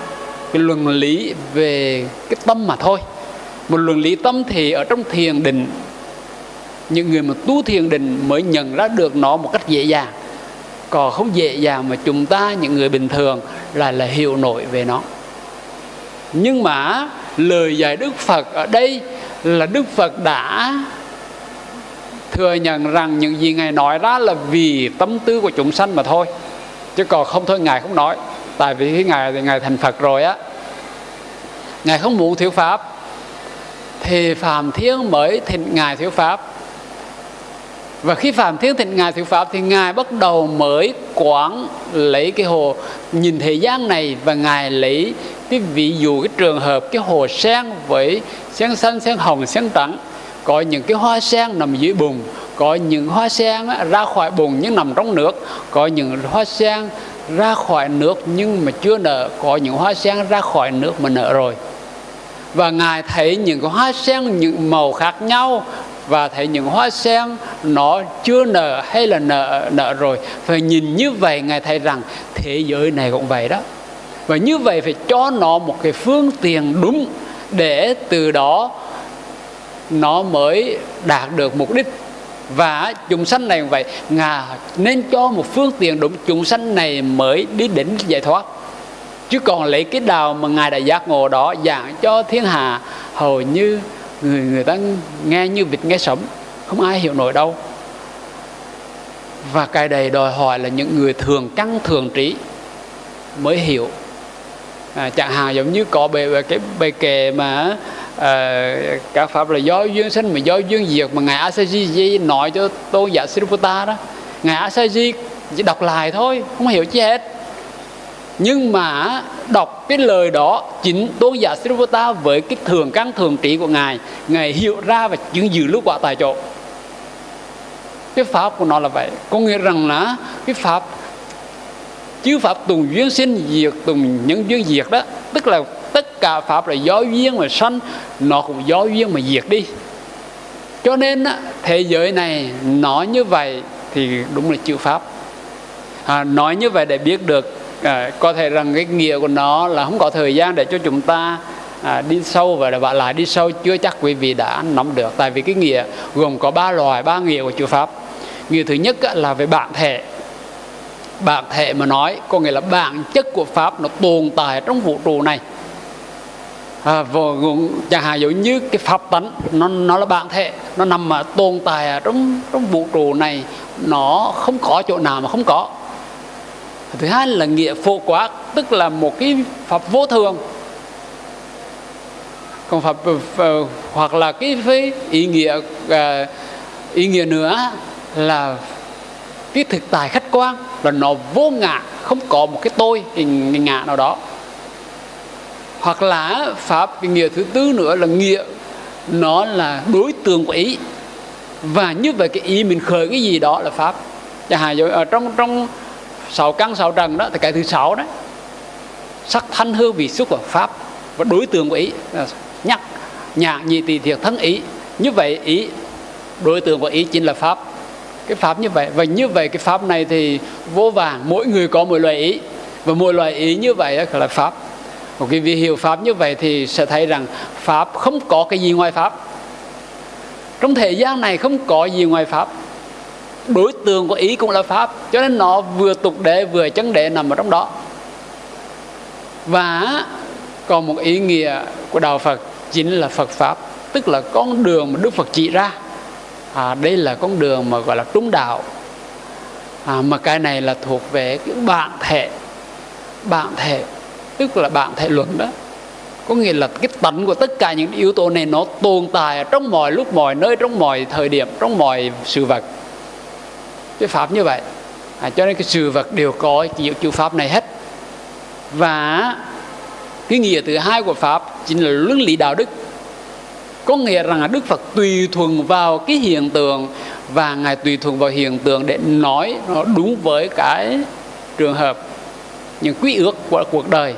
cái luận lý về cái tâm mà thôi. Một luận lý tâm thì ở trong thiền định, những người mà tu thiền định mới nhận ra được nó một cách dễ dàng. Còn không dễ dàng mà chúng ta, những người bình thường là là hiểu nổi về nó. Nhưng mà lời dạy đức phật ở đây là đức phật đã thừa nhận rằng những gì ngài nói ra là vì tâm tư của chúng sanh mà thôi chứ còn không thôi, ngài không nói. Tại vì khi ngài thì ngài thành phật rồi á, ngài không muốn thiếu pháp. Thì phàm thiên mới thịnh ngài thiếu pháp. Và khi phạm thiên thịnh ngài thiếu pháp thì ngài bắt đầu mới quán lấy cái hồ, nhìn thế gian này và ngài lấy cái ví dụ cái trường hợp, cái hồ sen với sen xanh, sen hồng, sen trắng có những cái hoa sen nằm dưới bùn, có những hoa sen ra khỏi bùn nhưng nằm trong nước, có những hoa sen ra khỏi nước nhưng mà chưa nở, có những hoa sen ra khỏi nước mà nở rồi. Và ngài thấy những cái hoa sen những màu khác nhau và thấy những hoa sen nó chưa nở hay là nở nở rồi. Phải nhìn như vậy ngài thấy rằng thế giới này cũng vậy đó. Và như vậy phải cho nó một cái phương tiện đúng để từ đó nó mới đạt được mục đích. Và chúng sanh này vậy ngà nên cho một phương tiện đúng chúng sanh này mới đi đến giải thoát. Chứ còn lấy cái đào mà ngài đã giác ngộ đó giảng cho thiên hạ hầu như người người ta nghe như vịt nghe sấm không ai hiểu nổi đâu. Và cái đầy đòi hỏi là những người thường căng thường trí mới hiểu. À, chẳng hạn giống như có bề cái bề kề mà Ờ, à, các pháp là do duyên sinh mà do duyên diệt mà ngài Asaji nói cho tôn giả Sirupata đó. Ngài Asaji chỉ đọc lại thôi không hiểu chi hết. Nhưng mà đọc cái lời đó chính tôn giả Srivata với cái thường căn thường trị của ngài ngài hiểu ra và chứng dự lúc quả tại chỗ. Cái pháp của nó là vậy. Có nghĩa rằng là cái pháp chứ pháp tùng duyên sinh diệt tùng những duyên diệt đó tức là tất cả pháp là do duyên mà sanh nó cũng do duyên mà diệt đi. Cho nên thế giới này nói như vậy thì đúng là chữ pháp. À, nói như vậy để biết được à, có thể rằng cái nghĩa của nó là không có thời gian để cho chúng ta à, đi sâu và bạn lại đi sâu chưa chắc quý vị đã nắm được. Tại vì cái nghĩa gồm có ba loại ba nghĩa của chữ pháp. Nghĩa thứ nhất là về bản thể. Bản thể mà nói có nghĩa là bản chất của pháp nó tồn tại trong vũ trụ này à, vô, chẳng hạn giống như cái pháp tánh nó nó là bản thể nó nằm mà tồn tại ở trong trong vũ trụ này. Nó không có chỗ nào mà không có. Thứ hai là nghĩa phổ quát tức là một cái pháp vô thường. Còn pháp uh, hoặc là cái với ý nghĩa uh, ý nghĩa nữa là cái thực tại khách quan là nó vô ngã không có một cái tôi hình ngã nào đó hoặc là pháp, cái nghĩa thứ tư nữa là nghĩa, nó là đối tượng của ý. Và như vậy cái ý mình khởi cái gì đó là pháp. Dạ, Chẳng hạn ở trong trong sáu căn, sáu trần đó, thì cái thứ sáu đấy sắc thanh hư vị xúc và pháp và đối tượng của ý. Dạ, nhắc nhà nhị tỳ thiệt thân ý. Như vậy ý, đối tượng của ý chính là pháp. Cái pháp như vậy. Và như vậy cái pháp này thì vô vàng mỗi người có một loại ý. Và mỗi loại ý như vậy là pháp một cái vị hiểu pháp như vậy thì sẽ thấy rằng pháp không có cái gì ngoài pháp. Trong thời gian này không có gì ngoài pháp. Đối tượng của ý cũng là pháp cho nên nó vừa tục đế vừa chân đế nằm ở trong đó. Và còn một ý nghĩa của đạo Phật chính là Phật pháp tức là con đường mà Đức Phật chỉ ra. À, đây là con đường mà gọi là Trung đạo. À, mà cái này là thuộc về cái bạn thể bạn thể tức là bạn thể luận đó. Có nghĩa là cái tánh của tất cả những yếu tố này nó tồn tại trong mọi lúc mọi nơi trong mọi thời điểm trong mọi sự vật. Cái pháp như vậy. À, cho nên cái sự vật đều có chịu chữ pháp này hết. Và cái nghĩa thứ hai của pháp chính là luân lý đạo đức. Có nghĩa rằng là đức phật tùy thuận vào cái hiện tượng và ngài tùy thuận vào hiện tượng để nói nó đúng với cái trường hợp những quy ước của cuộc đời.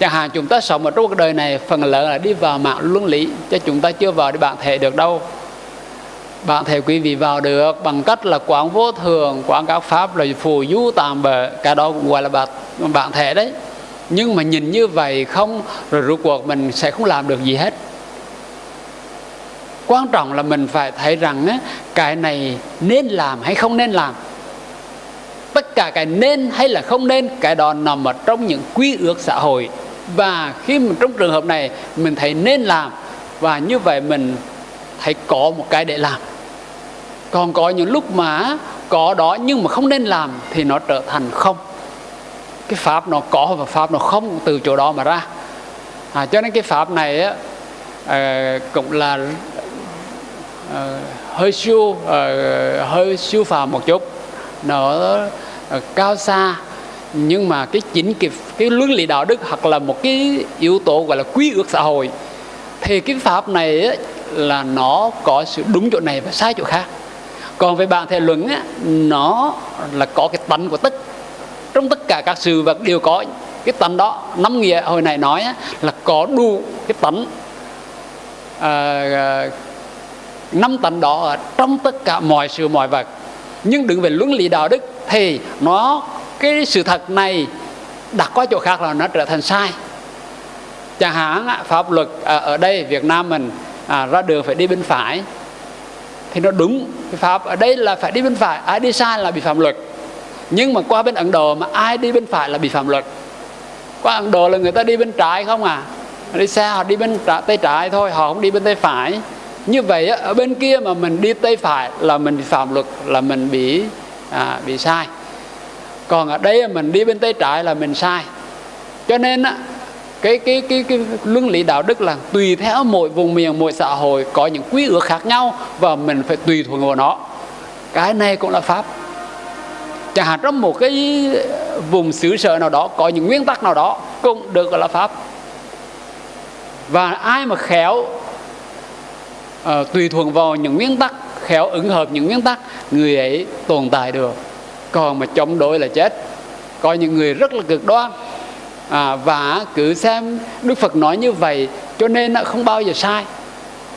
Chẳng hạn chúng ta sống ở trong cuộc đời này phần lớn là đi vào mạng luân lý chứ chúng ta chưa vào để bạn thể được đâu. Bạn thể quý vị vào được bằng cách là quán vô thường quán các pháp là phù du tạm bờ cả đó cũng gọi là bạn bạn thể đấy. Nhưng mà nhìn như vậy không rồi rốt cuộc mình sẽ không làm được gì hết. Quan trọng là mình phải thấy rằng á, cái này nên làm hay không nên làm tất cả cái nên hay là không nên cái đó nằm ở trong những quy ước xã hội. Và khi mà trong trường hợp này mình thấy nên làm và như vậy mình thấy có một cái để làm. Còn có những lúc mà có đó nhưng mà không nên làm thì nó trở thành không. Cái pháp nó có và pháp nó không từ chỗ đó mà ra. À, cho nên cái pháp này á, à, cũng là à, hơi siêu à, hơi siêu phàm một chút nó ờ, cao xa. Nhưng mà cái chính cái, cái luân lý đạo đức hoặc là một cái yếu tố gọi là quy ước xã hội thì cái pháp này ấy, là nó có sự đúng chỗ này và sai chỗ khác. Còn về bản thể luận á, nó là có cái tánh của tất trong tất cả các sự vật đều có cái tánh đó. Năm nghĩa hồi này nói ấy, là có đủ cái tánh à, năm tánh đó ở trong tất cả mọi sự mọi vật nhưng đừng về luân lý đạo đức thì nó cái sự thật này đặt qua chỗ khác là nó trở thành sai. Chẳng hạn pháp luật à, ở đây Việt Nam mình à, ra đường phải đi bên phải thì nó đúng cái pháp. Ở đây là phải đi bên phải ai đi sai là bị phạm luật. Nhưng mà qua bên Ấn Độ mà ai đi bên phải là bị phạm luật. Qua Ấn Độ là người ta đi bên trái không à? Đi xe họ đi bên trái, tay trái thôi họ không đi bên tay phải như vậy ở bên kia mà mình đi tay phải là mình phạm luật là mình bị à, bị sai. Còn ở đây mình đi bên tay trái là mình sai. Cho nên á, cái cái cái cái luân lý đạo đức là tùy theo mỗi vùng miền mỗi xã hội có những quy ước khác nhau và mình phải tùy thuận vào nó. Cái này cũng là pháp. Chẳng hạn trong một cái vùng xứ sở nào đó có những nguyên tắc nào đó cũng được gọi là pháp. Và ai mà khéo uh, tùy thuận vào những nguyên tắc khéo ứng hợp những nguyên tắc người ấy tồn tại được. Còn mà chống đối là chết. Có những người rất là cực đoan. À, và cứ xem đức phật nói như vậy cho nên nó không bao giờ sai.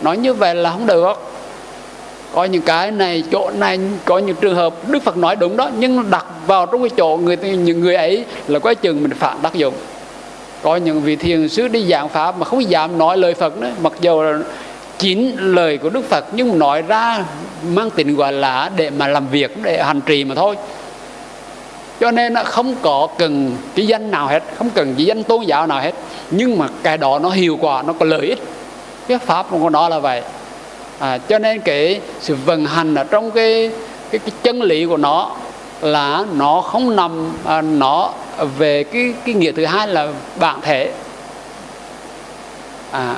Nói như vậy là không được. Có những cái này chỗ này có những trường hợp đức phật nói đúng đó nhưng đặt vào trong cái chỗ người những người ấy là có chừng mình phản tác dụng. Có những vị thiền sư đi giảng pháp mà không dám nói lời phật nữa mặc dù là chín lời của đức phật nhưng nói ra mang tính gọi là để mà làm việc để hành trì mà thôi. Cho nên nó không có cần cái danh nào hết không cần cái danh tôn giáo nào hết. Nhưng mà cái đó nó hiệu quả nó có lợi ích. Cái pháp của nó là vậy. À, cho nên cái sự vận hành ở trong cái cái, cái chân lý của nó là nó không nằm à, nó về cái cái nghĩa thứ hai là bản thể. À,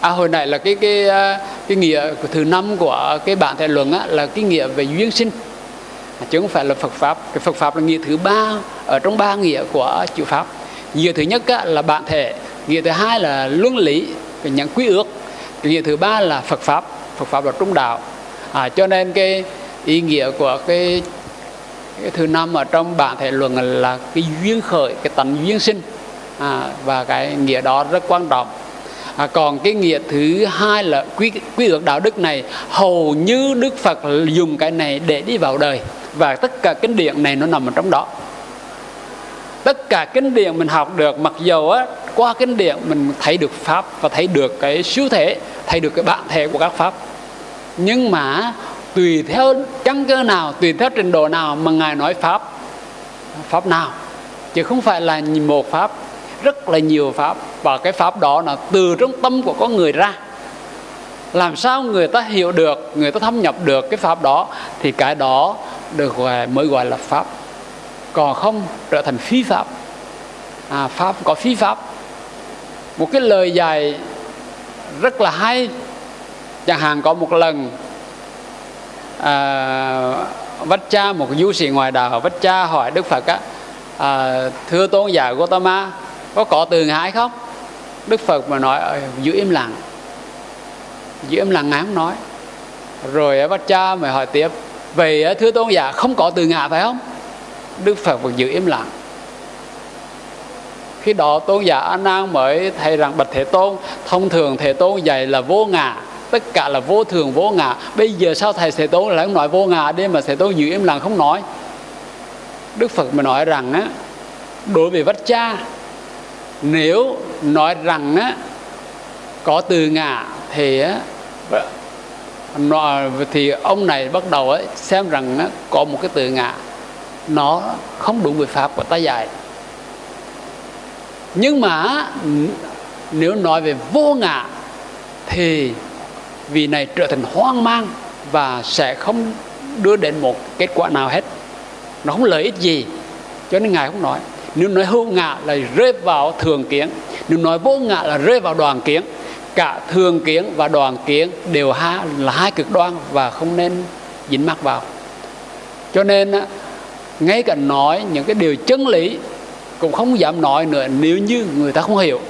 à hồi nãy là cái cái à, cái nghĩa thứ năm của cái bản thể luận á, là cái nghĩa về duyên sinh. Chứ không phải là Phật pháp. Cái Phật pháp là nghĩa thứ ba ở trong ba nghĩa của chữ pháp. Nghĩa thứ nhất á, là bản thể. Nghĩa thứ hai là luân lý cái những quy ước. Nghĩa thứ ba là Phật pháp. Phật pháp là trung đạo. À, cho nên cái ý nghĩa của cái, cái thứ năm ở trong bản thể luận là cái duyên khởi cái tánh duyên sinh. À, và cái nghĩa đó rất quan trọng à, còn cái nghĩa thứ hai là quy quy ước đạo đức này hầu như đức phật dùng cái này để đi vào đời. Và tất cả kinh điển này nó nằm ở trong đó. Tất cả kinh điển mình học được mặc dù á qua kinh điển mình thấy được pháp và thấy được cái siêu thể thấy được cái bản thể của các pháp. Nhưng mà tùy theo căn cơ nào tùy theo trình độ nào mà ngài nói pháp pháp nào chứ không phải là một pháp rất là nhiều pháp. Và cái pháp đó là từ trong tâm của con người ra. Làm sao người ta hiểu được người ta thâm nhập được cái pháp đó thì cái đó được gọi mới gọi là pháp. Còn không trở thành phi pháp. À, pháp có phi pháp. Một cái lời dạy rất là hay. Chẳng hạn có một lần à, vách cha một du sĩ ngoài đạo vách cha hỏi đức phật á à, thưa tôn giả Gotama có có từ ngại không? Đức phật mà nói giữ im lặng. Giữ im lặng ngán nói. Rồi vách cha mới hỏi tiếp, vậy thưa tôn giả, không có từ ngã phải không? Đức phật vẫn giữ im lặng. Khi đó tôn giả a nan mới thấy rằng bạch thế tôn, thông thường thế tôn dạy là vô ngã, tất cả là vô thường, vô ngã. Bây giờ sao thầy thế tôn lại nói vô ngã đi mà thế tôn giữ im lặng không nói? Đức phật mới nói rằng á, đối với vách cha nếu nói rằng á có từ ngã thì á thì ông này bắt đầu ấy xem rằng á, có một cái từ ngã nó không đúng với pháp của ta dạy nhưng mà nếu nói về vô ngã thì vì này trở thành hoang mang và sẽ không đưa đến một kết quả nào hết. Nó không lợi ích gì cho nên ngài không nói nếu nói hữu ngã là rơi vào thường kiến. Nếu nói vô ngã là rơi vào đoàn kiến. Cả thường kiến và đoàn kiến đều ha, là hai cực đoan và không nên dính mắc vào. Cho nên ngay cả nói những cái điều chân lý cũng không dám nói nữa nếu như người ta không hiểu.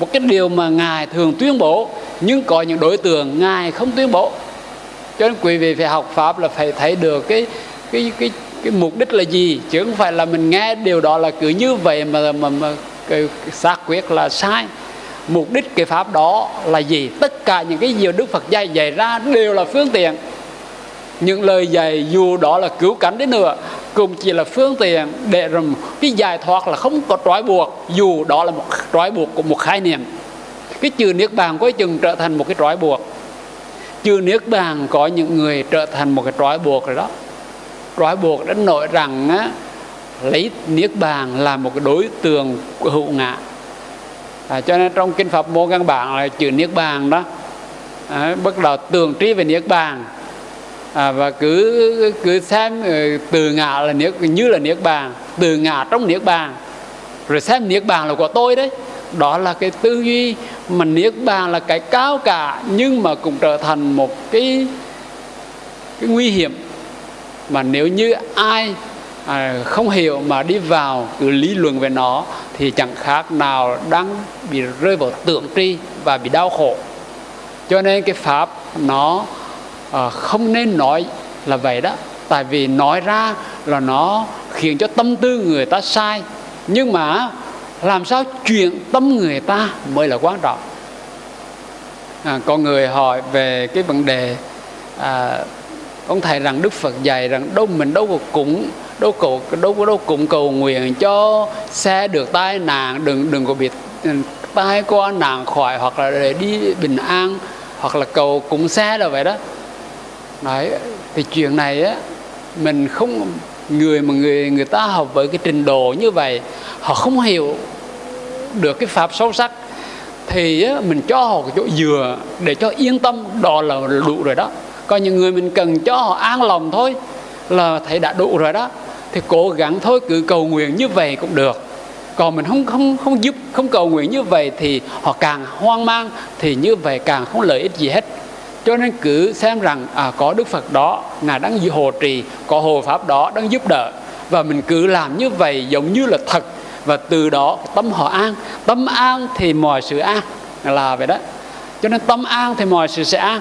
Một cái điều mà ngài thường tuyên bố nhưng có những đối tượng ngài không tuyên bố. Cho nên quý vị phải học pháp là phải thấy được cái cái cái cái mục đích là gì? Chứ không phải là mình nghe điều đó là cứ như vậy mà mà, mà cái xác quyết là sai. Mục đích cái pháp đó là gì? Tất cả những cái gì đức phật dạy dạy ra đều là phương tiện. Những lời dạy dù đó là cứu cánh đến nữa cũng chỉ là phương tiện để rồi cái giải thoát là không có trói buộc dù đó là một trói buộc của một khái niệm. Cái chữ niết bàn có chừng trở thành một cái trói buộc. Chữ niết bàn có những người trở thành một cái trói buộc rồi đó trói buộc đến nỗi rằng á, lấy niết bàn là một cái đối tượng của hữu ngã. À, cho nên trong kinh pháp môn căn bản là chữ niết bàn đó à, bắt đầu tường trí về niết bàn. À, và cứ cứ xem ờ, từ ngã là niết như là niết bàn từ ngã trong niết bàn. Rồi xem niết bàn là của tôi đấy. Đó là cái tư duy mà niết bàn là cái cao cả nhưng mà cũng trở thành một cái cái nguy hiểm mà nếu như ai à, không hiểu mà đi vào cứ lý luận về nó thì chẳng khác nào đang bị rơi vào tượng tri và bị đau khổ. Cho nên cái pháp nó à, không nên nói là vậy đó. Tại vì nói ra là nó khiến cho tâm tư người ta sai. Nhưng mà làm sao chuyển tâm người ta mới là quan trọng? À, có người hỏi về cái vấn đề à, ông thầy rằng đức phật dạy rằng đâu mình đâu có cúng đâu cầu đâu có đâu cũng cầu nguyện cho xe được tai nạn đừng đừng có bị ừ, tai qua nạn khỏi hoặc là để đi bình an hoặc là cầu cúng xe là vậy đó. Đấy thì chuyện này á mình không người mà người người ta học với cái trình độ như vậy họ không hiểu được cái pháp sâu sắc thì á, mình cho họ cái chỗ dừa để cho yên tâm đó là đủ rồi đó còn những người mình cần cho họ an lòng thôi là thầy đã đủ rồi đó. Thì cố gắng thôi cứ cầu nguyện như vậy cũng được. Còn mình không không không giúp không cầu nguyện như vậy thì họ càng hoang mang thì như vậy càng không lợi ích gì hết. Cho nên cứ xem rằng à, có đức phật đó ngài đang hộ trì có hộ pháp đó đang giúp đỡ. Và mình cứ làm như vậy giống như là thật. Và từ đó tâm họ an. Tâm an thì mọi sự an là vậy đó. Cho nên tâm an thì mọi sự sẽ an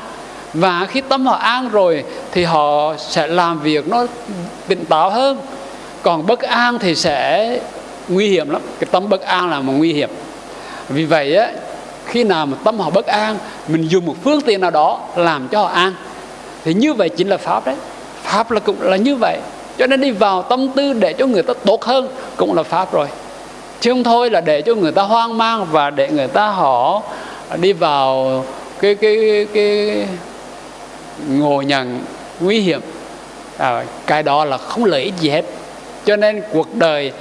và khi tâm họ an rồi thì họ sẽ làm việc nó tỉnh táo hơn. Còn bất an thì sẽ nguy hiểm lắm. Cái tâm bất an là một nguy hiểm. Vì vậy á, khi nào mà tâm họ bất an, mình dùng một phương tiện nào đó làm cho họ an. Thì như vậy chính là pháp đấy. Pháp là cũng là như vậy. Cho nên đi vào tâm tư để cho người ta tốt hơn cũng là pháp rồi. Chứ không thôi là để cho người ta hoang mang và để người ta họ đi vào cái cái cái ngộ nhận nguy hiểm. À, cái đó là không lợi ích gì hết. Cho nên cuộc đời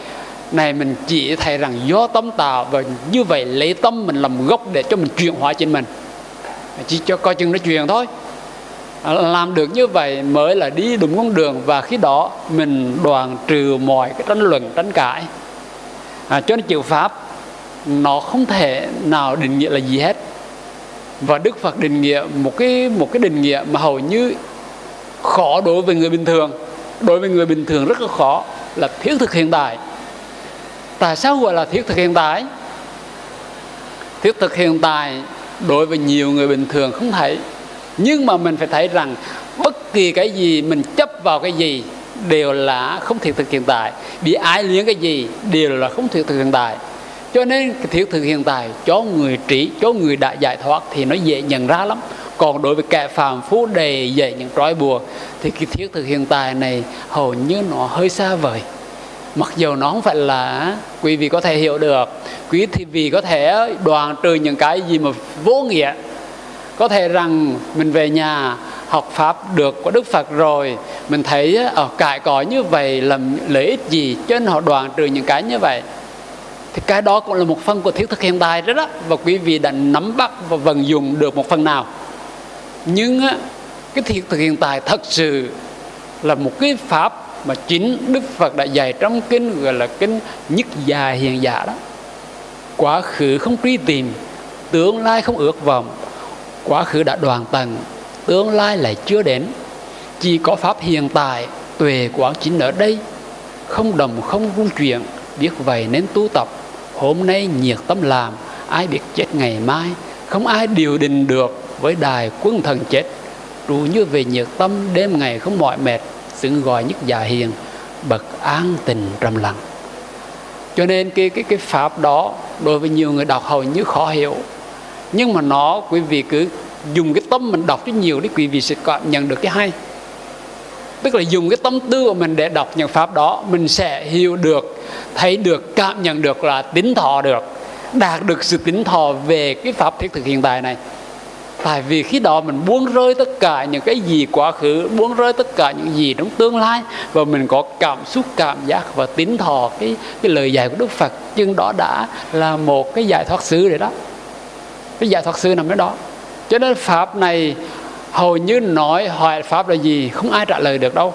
này mình chỉ thấy rằng do tâm tạo và như vậy lấy tâm mình làm gốc để cho mình chuyển hóa trên mình. Chỉ cho coi chừng nó truyền thôi. À, làm được như vậy mới là đi đúng con đường và khi đó mình đoàn trừ mọi cái tranh luận tranh cãi. À, cho nên chữ pháp nó không thể nào định nghĩa là gì hết và Đức Phật định nghĩa một cái một cái định nghĩa mà hầu như khó đối với người bình thường. Đối với người bình thường rất là khó là thiết thực hiện tại tại sao gọi là thiết thực hiện tại thiết thực hiện tại đối với nhiều người bình thường không thấy. Nhưng mà mình phải thấy rằng bất kỳ cái gì mình chấp vào cái gì đều là không thiết thực hiện tại bị ai liếng cái gì đều là không thiết thực hiện tại cho nên thiết thực hiện tại, cho người trí, cho người đã giải thoát thì nó dễ nhận ra lắm. Còn đối với kẻ phàm phu đề dạy những trói buộc, thì cái thiết thực hiện tại này hầu như nó hơi xa vời. Mặc dù nó không phải là quý vị có thể hiểu được, quý vị có thể đoàn trừ những cái gì mà vô nghĩa. Có thể rằng mình về nhà học pháp được của Đức Phật rồi, mình thấy ở cải cỏ như vậy, làm lợi ích gì cho nên họ đoàn trừ những cái như vậy thì cái đó cũng là một phần của thiết thực hiện tại đó, đó. Và quý vị đã nắm bắt và vận dụng được một phần nào. Nhưng cái thiết thực hiện tại thật sự là một cái pháp mà chính Đức Phật đã dạy trong kinh gọi là kinh nhất già hiện giả đó. Quá khứ không truy tìm tương lai không ước vọng. Quá khứ đã đoàn tầng tương lai lại chưa đến. Chỉ có pháp hiện tại tuệ quán chính ở đây. Không đồng không rung chuyển biết vậy nên tu tập hôm nay nhiệt tâm làm, ai biết chết ngày mai. Không ai điều định được với đài quân thần chết. Trụ như về nhiệt tâm, đêm ngày không mỏi mệt, xứng gọi nhất già hiền, bậc an tình trầm lặng. Cho nên cái cái cái pháp đó đối với nhiều người đọc hầu như khó hiểu. Nhưng mà nó, quý vị cứ dùng cái tâm mình đọc cho nhiều thì quý vị sẽ cảm nhận được cái hay tức là dùng cái tâm tư của mình để đọc những pháp đó, mình sẽ hiểu được, thấy được, cảm nhận được là tính thọ được, đạt được sự tính thọ về cái pháp thiết thực hiện tại này. Tại vì khi đó mình buông rơi tất cả những cái gì quá khứ, buông rơi tất cả những gì trong tương lai, và mình có cảm xúc, cảm giác và tín thọ cái cái lời dạy của đức phật. Nhưng đó đã là một cái giải thoát sư rồi đó. Cái giải thoát sư nằm ở đó. Cho nên pháp này hầu như nói hỏi pháp là gì không ai trả lời được đâu.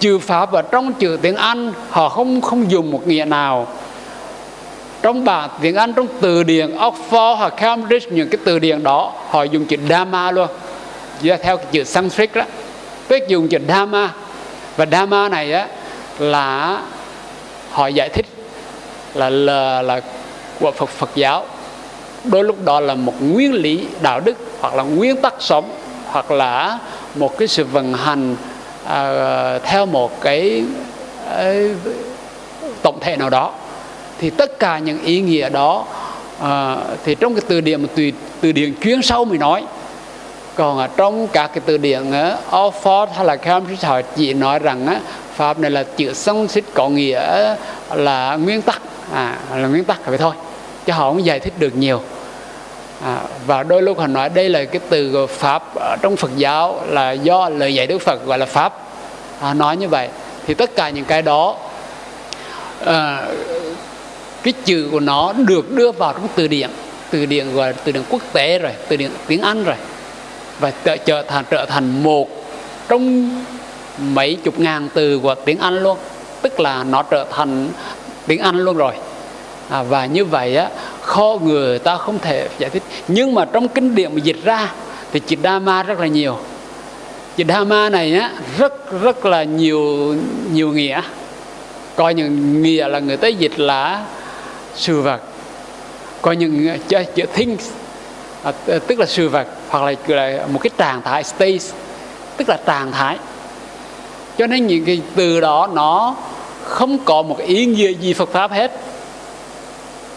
Trừ pháp ở trong chữ tiếng anh họ không không dùng một nghĩa nào. Trong bản tiếng Anh trong từ điển Oxford hoặc Cambridge những cái từ điển đó họ dùng chữ dharma luôn. Theo cái chữ Sanskrit đó. Tức dùng chữ dharma. Và dharma này á là họ giải thích là là, là của Phật Phật giáo. Đôi lúc đó là một nguyên lý đạo đức hoặc là nguyên tắc sống hoặc là một cái sự vận hành à, theo một cái à, tổng thể nào đó thì tất cả những ý nghĩa đó à, thì trong cái từ điển từ từ điển chuyên sâu mới nói. Còn ở trong các cái từ điển à, Oxford hay là Cambridge họ chỉ nói rằng á, pháp này là chữ xích có nghĩa là nguyên tắc. À, là nguyên tắc vậy thôi chứ họ không giải thích được nhiều à, và đôi lúc họ nói đây là cái từ pháp ở trong Phật giáo là do lời dạy Đức Phật gọi là pháp. À, nói như vậy. Thì tất cả những cái đó à, cái chữ của nó được đưa vào trong từ điển. Từ điển gọi là từ điển quốc tế rồi từ điển tiếng Anh rồi. Và trở, trở thành trở thành một trong mấy chục ngàn từ của tiếng Anh luôn. Tức là nó trở thành tiếng Anh luôn rồi à, và như vậy á khó người ta không thể giải thích. Nhưng mà trong kinh điển mà dịch ra thì chữ Dhamma rất là nhiều. Chữ Dhamma này á rất rất là nhiều nhiều nghĩa. Coi những nghĩa là người ta dịch là sự vật. Coi những chữ, chữ things à, tức là sự vật hoặc là, là một cái trạng thái state tức là trạng thái. Cho nên những cái từ đó nó không có một ý nghĩa gì Phật pháp hết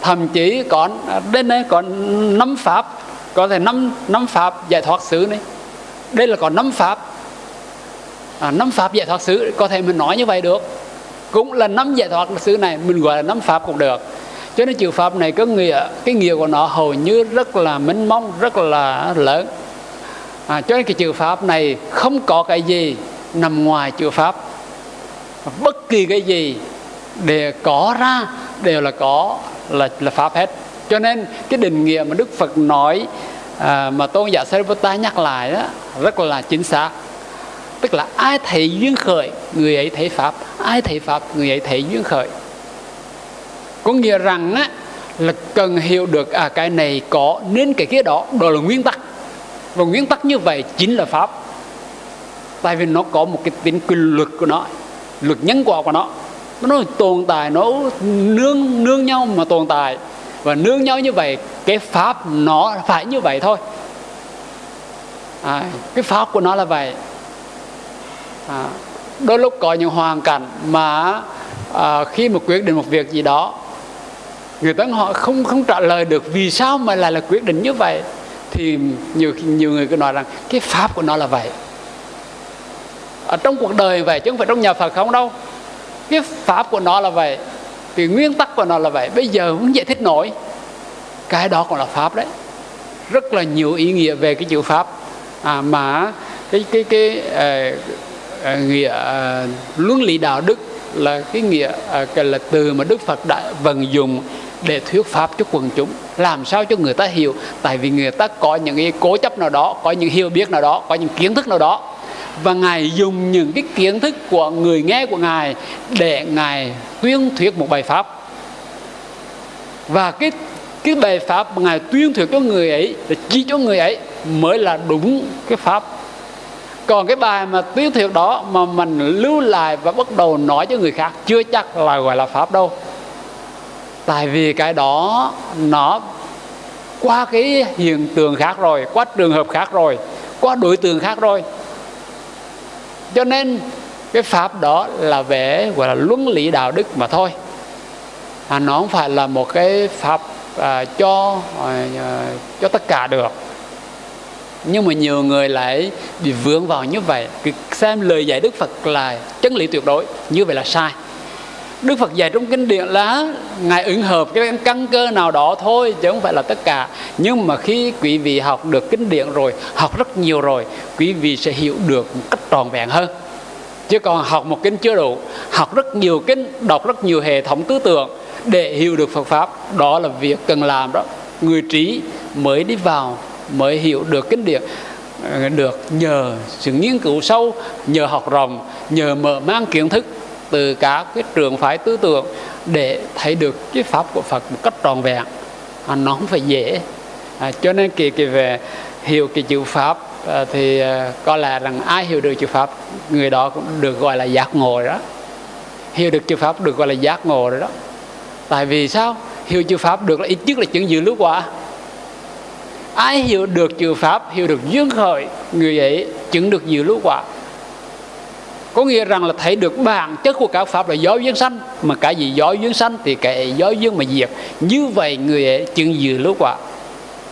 thậm chí còn à, đến đây còn năm pháp có thể năm năm pháp giải thoát xứ này. Đây là còn năm pháp. À, năm pháp giải thoát xứ có thể mình nói như vậy được. Cũng là năm giải thoát xứ này mình gọi là năm pháp cũng được. Cho nên chữ pháp này có nghĩa cái nghĩa của nó hầu như rất là mênh mông rất là lớn. À, cho nên cái chữ pháp này không có cái gì nằm ngoài chữ pháp. Bất kỳ cái gì để có ra đều là có là là pháp hết. Cho nên cái định nghĩa mà đức phật nói à, mà tôn giả Sariputta nhắc lại đó rất là chính xác. Tức là ai thấy duyên khởi người ấy thấy pháp. Ai thấy pháp người ấy thấy duyên khởi. Có nghĩa rằng á là cần hiểu được à cái này có nên cái kia đó đó là nguyên tắc. Và nguyên tắc như vậy chính là pháp. Tại vì nó có một cái tính quy luật của nó luật nhân quả của nó nó tồn tại nó nương nương nhau mà tồn tại. Và nương nhau như vậy cái pháp nó phải như vậy thôi. À, cái pháp của nó là vậy. À, đôi lúc có những hoàn cảnh mà à, khi mà quyết định một việc gì đó người ta họ không không trả lời được vì sao mà lại là quyết định như vậy thì nhiều nhiều người cứ nói rằng cái pháp của nó là vậy. Ở trong cuộc đời vậy chứ không phải trong nhà Phật không đâu cái pháp của nó là vậy thì nguyên tắc của nó là vậy. Bây giờ không giải thích nổi. Cái đó còn là pháp đấy. Rất là nhiều ý nghĩa về cái chữ pháp. À, mà cái cái cái à, à, nghĩa à, luân lý đạo đức là cái nghĩa à, cái là từ mà Đức Phật đã vận dụng để thuyết pháp cho quần chúng. Làm sao cho người ta hiểu? Tại vì người ta có những cái cố chấp nào đó có những hiểu biết nào đó có những kiến thức nào đó và ngài dùng những cái kiến thức của người nghe của ngài để ngài tuyên thuyết một bài pháp. Và cái cái bài pháp mà ngài tuyên thuyết cho người ấy, để chỉ cho người ấy mới là đúng cái pháp. Còn cái bài mà tuyên thuyết đó mà mình lưu lại và bắt đầu nói cho người khác chưa chắc là gọi là pháp đâu. Tại vì cái đó nó qua cái hiện tượng khác rồi, qua trường hợp khác rồi, qua đối tượng khác rồi cho nên cái pháp đó là về gọi là luân lý đạo đức mà thôi. À, nó không phải là một cái pháp à, cho à, à cho tất cả được. Nhưng mà nhiều người lại bị vướng vào như vậy. Xem lời dạy đức phật là chân lý tuyệt đối như vậy là sai. Đức Phật dạy trong kinh điển là Ngài ứng hợp cái căn cơ nào đó thôi, Chứ không phải là tất cả. Nhưng mà khi quý vị học được kinh điển rồi, Học rất nhiều rồi, Quý vị sẽ hiểu được một cách tròn vẹn hơn. Chứ còn học một kinh chưa đủ, Học rất nhiều kinh, Đọc rất nhiều hệ thống tư tưởng Để hiểu được Phật Pháp, Đó là việc cần làm đó. Người trí mới đi vào, Mới hiểu được kinh điển ờ, được nhờ sự nghiên cứu sâu, nhờ học rộng, nhờ mở mang kiến thức từ các cái trường phái tư tưởng để thấy được cái pháp của Phật một cách tròn vẹn. À, nó không phải dễ. À, cho nên kỳ kỳ về hiểu cái chữ pháp à, thì à, có lẽ rằng ai hiểu được chữ pháp người đó cũng được gọi là giác ngộ đó. Hiểu được chữ pháp được gọi là giác ngộ rồi đó. Tại vì sao? Hiểu chữ pháp được là ít nhất là chứng dự lưu quả. Ai hiểu được chữ pháp hiểu được duyên khởi người ấy chứng được dự lưu quả có nghĩa rằng là thấy được bản chất của các pháp là gió duyên sanh, mà cái gì gió duyên sanh thì cái gió duyên mà diệt. Như vậy người ấy chứng dự lưu quả.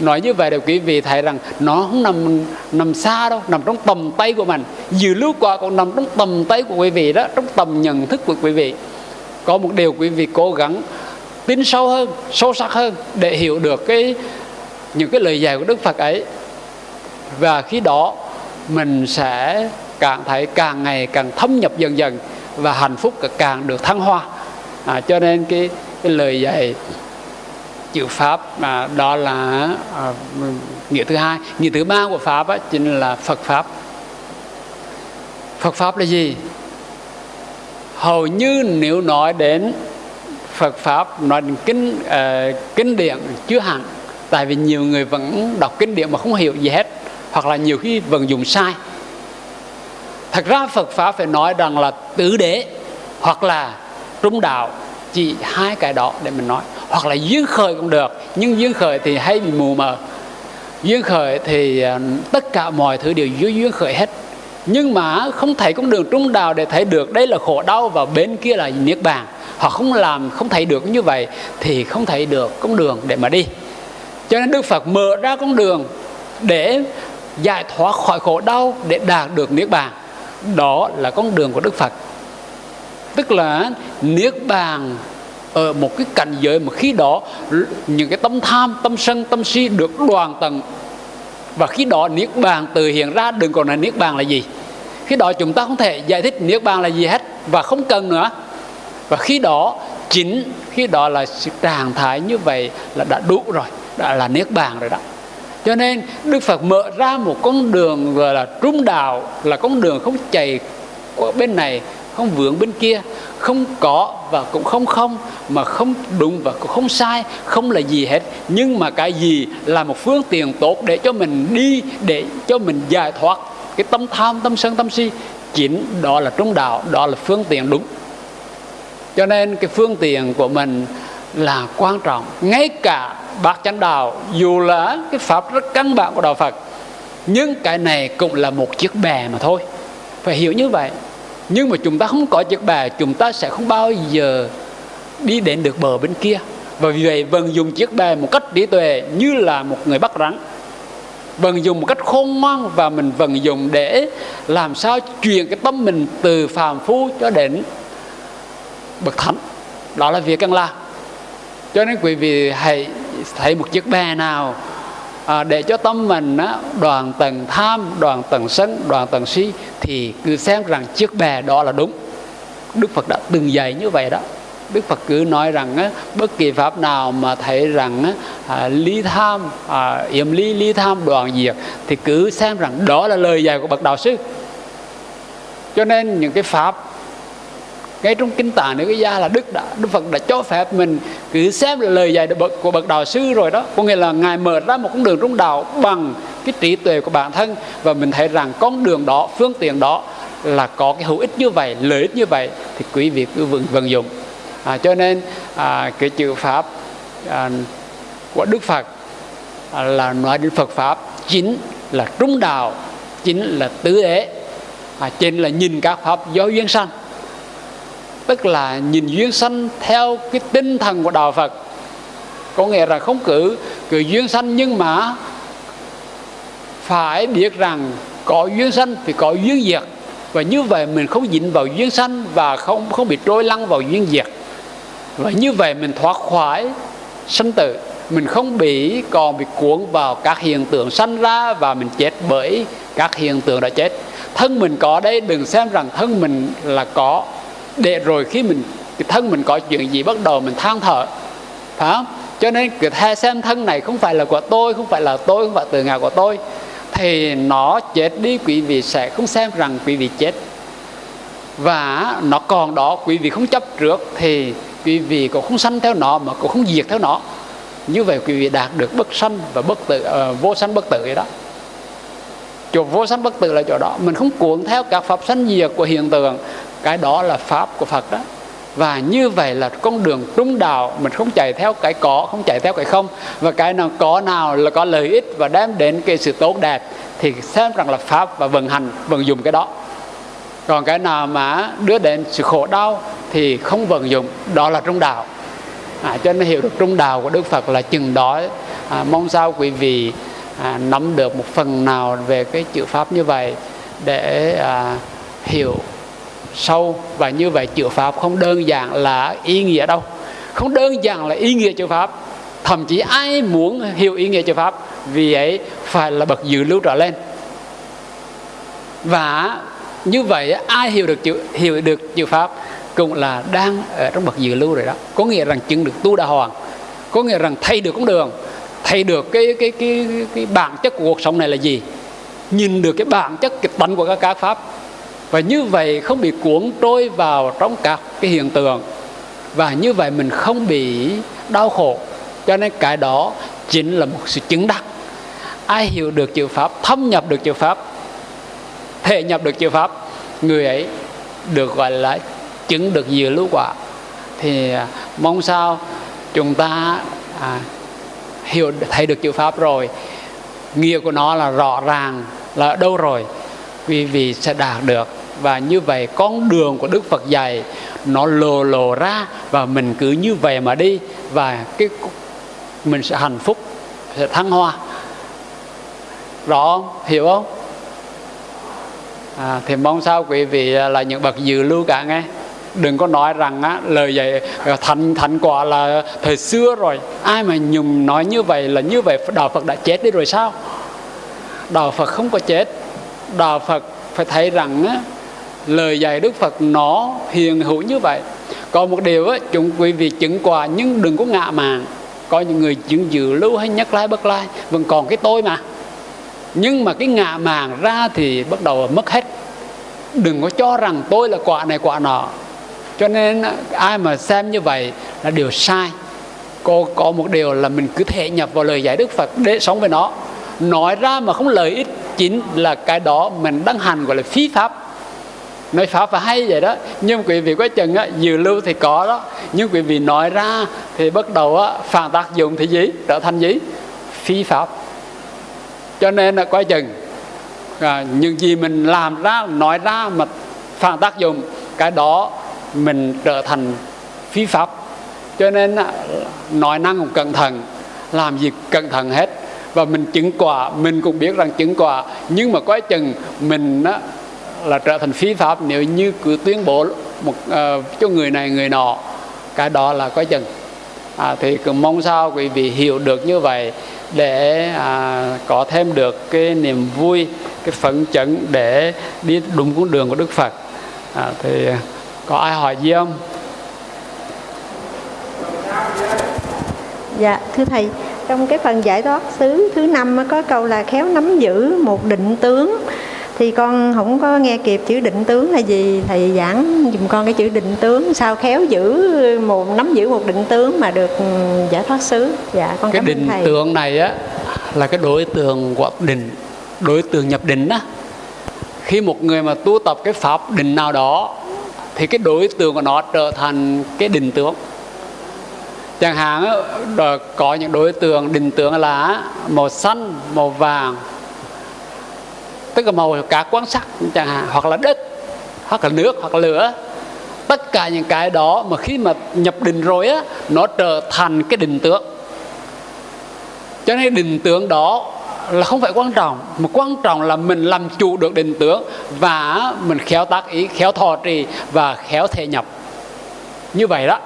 Nói như vậy để quý vị thấy rằng nó không nằm nằm xa đâu, nằm trong tầm tay của mình. Dự lưu quả còn nằm trong tầm tay của quý vị đó, trong tầm nhận thức của quý vị. Có một điều quý vị cố gắng tin sâu hơn, sâu sắc hơn để hiểu được cái, những cái lời dạy của đức phật ấy. Và khi đó mình sẽ càng thấy càng ngày càng thâm nhập dần dần và hạnh phúc càng được thăng hoa. À, cho nên cái, cái lời dạy chữ pháp à, đó là à, nghĩa thứ hai. Nghĩa thứ ba của pháp á, chính là phật pháp. Phật pháp là gì? Hầu như nếu nói đến phật pháp nói đến kinh uh, kinh điển chưa hẳn. Tại vì nhiều người vẫn đọc kinh điển mà không hiểu gì hết hoặc là nhiều khi vẫn dùng sai thật ra phật pháp phải nói rằng là tứ đế hoặc là trung đạo, chỉ hai cái đó để mình nói. Hoặc là duyên khởi cũng được, nhưng duyên khởi thì hay bị mù mờ. Duyên khởi thì ờ, tất cả mọi thứ đều dưới duyên khởi hết. Nhưng mà không thấy con đường trung đạo để thấy được đây là khổ đau và bên kia là niết bàn. Họ không làm, không thấy được như vậy thì không thấy được con đường để mà đi. Cho nên đức phật mở ra con đường để giải thoát khỏi khổ đau, để đạt được niết bàn đó là con đường của đức phật. Tức là niết bàn ở một cái cảnh giới mà khi đó những cái tâm tham, tâm sân, tâm si được đoàn tận và khi đó niết bàn từ hiện ra, đừng còn là niết bàn là gì. Khi đó chúng ta không thể giải thích niết bàn là gì hết và không cần nữa. Và khi đó chính, khi đó là sự trạng thái như vậy là đã đủ rồi, đã là niết bàn rồi đó cho nên đức phật mở ra một con đường gọi là trung đạo, là con đường không chạy qua bên này, không vướng bên kia, không có và cũng không không, mà không đúng và cũng không sai, không là gì hết. Nhưng mà cái gì là một phương tiện tốt để cho mình đi, để cho mình giải thoát cái tâm tham, tâm sân, tâm si, chính đó là trung đạo, đó là phương tiện đúng. Cho nên cái phương tiện của mình là quan trọng, ngay cả bác chánh đạo, dù là cái pháp rất căn bản của đạo phật, nhưng cái này cũng là một chiếc bè mà thôi. Phải hiểu như vậy. Nhưng mà chúng ta không có chiếc bè, chúng ta sẽ không bao giờ đi đến được bờ bên kia. Và vì vậy, vận dùng chiếc bè một cách trí tuệ như là một người bắt rắn. Vận dụng một cách khôn ngoan và mình vận dụng để làm sao truyền cái tâm mình từ phàm phu cho đến bậc thánh. Đó là việc cần làm. Cho nên quý vị hãy thấy một chiếc bè nào à, để cho tâm mình á, đoàn tầng tham đoàn tầng sân đoàn tầng si thì cứ xem rằng chiếc bè đó là đúng đức phật đã từng dạy như vậy đó Đức Phật cứ nói rằng á, bất kỳ pháp nào mà thấy rằng á, à, ly tham, à, yểm ly ly tham đoàn diệt thì cứ xem rằng đó là lời dạy của bậc đạo sư. Cho nên những cái pháp ngay trong kinh tạng nữ cái gia là đức đã đức phật đã cho phép mình cứ xem là lời dạy của bậc đạo sư rồi đó. Có nghĩa là ngài mở ra một con đường trong đạo bằng cái trí tuệ của bản thân và mình thấy rằng con đường đó phương tiện đó là có cái hữu ích như vậy lợi ích như vậy thì quý vị cứ vận, vận dụng. À, cho nên à, cái chữ pháp à, của đức phật à, là nói đến phật pháp chính là trung đạo chính là tứ ế à, chính là nhìn các pháp do duyên sanh tức là nhìn duyên sanh theo cái tinh thần của đạo Phật. Có nghĩa là không cứ cứ duyên sanh nhưng mà phải biết rằng có duyên sanh thì có duyên diệt. Và như vậy mình không dính vào duyên sanh và không không bị trôi lăn vào duyên diệt. Và như vậy mình thoát khỏi sanh tử. Mình không bị, còn bị cuốn vào các hiện tượng sanh ra và mình chết bởi các hiện tượng đã chết. Thân mình có đây đừng xem rằng thân mình là có để rồi khi mình cái thân mình có chuyện gì bắt đầu mình than thở phải không? Cho nên cái the xem thân này không phải là của tôi không phải là tôi không phải từ ngài của tôi thì nó chết đi quý vị sẽ không xem rằng quý vị chết. Và nó còn đó quý vị không chấp trước thì quý vị cũng không sanh theo nó mà cũng không diệt theo nó. Như vậy quý vị đạt được bất sanh và bất tử uh, vô sanh bất tử vậy đó. Chỗ vô sanh bất tử là chỗ đó. Mình không cuộn theo các pháp sanh diệt của hiện tượng cái đó là pháp của phật đó. Và như vậy là con đường trung đạo mình không chạy theo cái có không chạy theo cái không. Và cái nào có nào là có lợi ích và đem đến cái sự tốt đẹp thì xem rằng là pháp và vận hành vận dụng cái đó. Còn cái nào mà đưa đến sự khổ đau thì không vận dụng đó là trung đạo. À, cho nên hiểu được trung đạo của đức phật là chừng đó. À, mong sao quý vị à, nắm được một phần nào về cái chữ pháp như vậy để à, hiểu sâu và như vậy chữ pháp không đơn giản là ý nghĩa đâu. Không đơn giản là ý nghĩa chữ pháp, thậm chí ai muốn hiểu ý nghĩa chữ pháp, vì ấy phải là bậc dự lưu trở lên. Và như vậy ai hiểu được chữ, hiểu được chữ pháp cũng là đang ở trong bậc dự lưu rồi đó. Có nghĩa rằng chứng được tu đà hoàng, có nghĩa rằng thay được con đường, thay được cái cái cái cái bản chất của cuộc sống này là gì? Nhìn được cái bản chất, cái tánh của các các pháp và như vậy không bị cuốn trôi vào trong các cái hiện tượng. Và như vậy mình không bị đau khổ. Cho nên cái đó chính là một sự chứng đắc. Ai hiểu được chữ pháp thâm nhập được chữ pháp thể nhập được chữ pháp người ấy được gọi là chứng được dự lưu quả. Thì à, mong sao chúng ta à, hiểu thấy được chữ pháp rồi. Nghĩa của nó là rõ ràng là đâu rồi? Quý vị sẽ đạt được. Và như vậy con đường của Đức Phật dạy nó lồ lồ ra và mình cứ như vậy mà đi và cái mình sẽ hạnh phúc sẽ thăng hoa. Rõ không? hiểu không? À, thì mong sao quý vị à, là những bậc dự lưu cả nghe. Đừng có nói rằng á, lời dạy à, thành thành quả là thời xưa rồi. Ai mà nhùng nói như vậy là như vậy đạo Phật đã chết đi rồi sao? Đạo Phật không có chết đạo Phật phải thấy rằng á, lời dạy Đức Phật nó hiền hữu như vậy. Còn một điều á, chúng quý vị chứng quả nhưng đừng có ngạ mạn. Có những người chứng dự lưu hay nhắc lai bất lai vẫn còn cái tôi mà. Nhưng mà cái ngạ màng ra thì bắt đầu mất hết. Đừng có cho rằng tôi là quả này quả nọ. Cho nên ai mà xem như vậy là điều sai. Có có một điều là mình cứ thể nhập vào lời dạy đức phật để sống với nó nói ra mà không lợi ích chính là cái đó mình đang hành gọi là phi pháp. Nói pháp và hay vậy đó. Nhưng quý vị quá chừng á dự lưu thì có đó. Nhưng quý vị nói ra thì bắt đầu á phản tác dụng thì gì? Trở thành gì? Phi pháp. Cho nên là quá chừng à, những gì mình làm ra nói ra mà phản tác dụng cái đó mình trở thành phi pháp. Cho nên nói năng cũng cẩn thận làm gì cẩn thận hết và mình chứng quả mình cũng biết rằng chứng quả. Nhưng mà quá chừng mình á, là trở thành phi pháp nếu như cứ tuyên bố một uh, cho người này người nọ. Cái đó là quá chừng. À, thì cũng mong sao quý vị hiểu được như vậy để à, có thêm được cái niềm vui cái phấn chấn để đi đúng con đường của Đức Phật. À, thì có ai hỏi gì không? Dạ thưa thầy trong cái phần giải thoát xứ thứ năm có câu là khéo nắm giữ một định tướng. Thì con không có nghe kịp chữ định tướng là gì thầy giảng dùm con cái chữ định tướng. Sao khéo giữ một nắm giữ một định tướng mà được ừ, giải thoát xứ? Dạ con cái định thầy. tướng này á là cái đối tượng của định đối tượng nhập định á. Khi một người mà tu tập cái pháp định nào đó thì cái đối tượng của nó trở thành cái định tướng chẳng hạn có những đối tượng, định tượng là màu xanh, màu vàng. Tức là màu cả quan sắc chẳng hạn, hoặc là đất, hoặc là nước, hoặc là lửa. Tất cả những cái đó mà khi mà nhập định rồi á, nó trở thành cái định tượng. Cho nên định tượng đó là không phải quan trọng, mà quan trọng là mình làm chủ được định tướng và mình khéo tác ý, khéo thọ trì và khéo thể nhập. Như vậy đó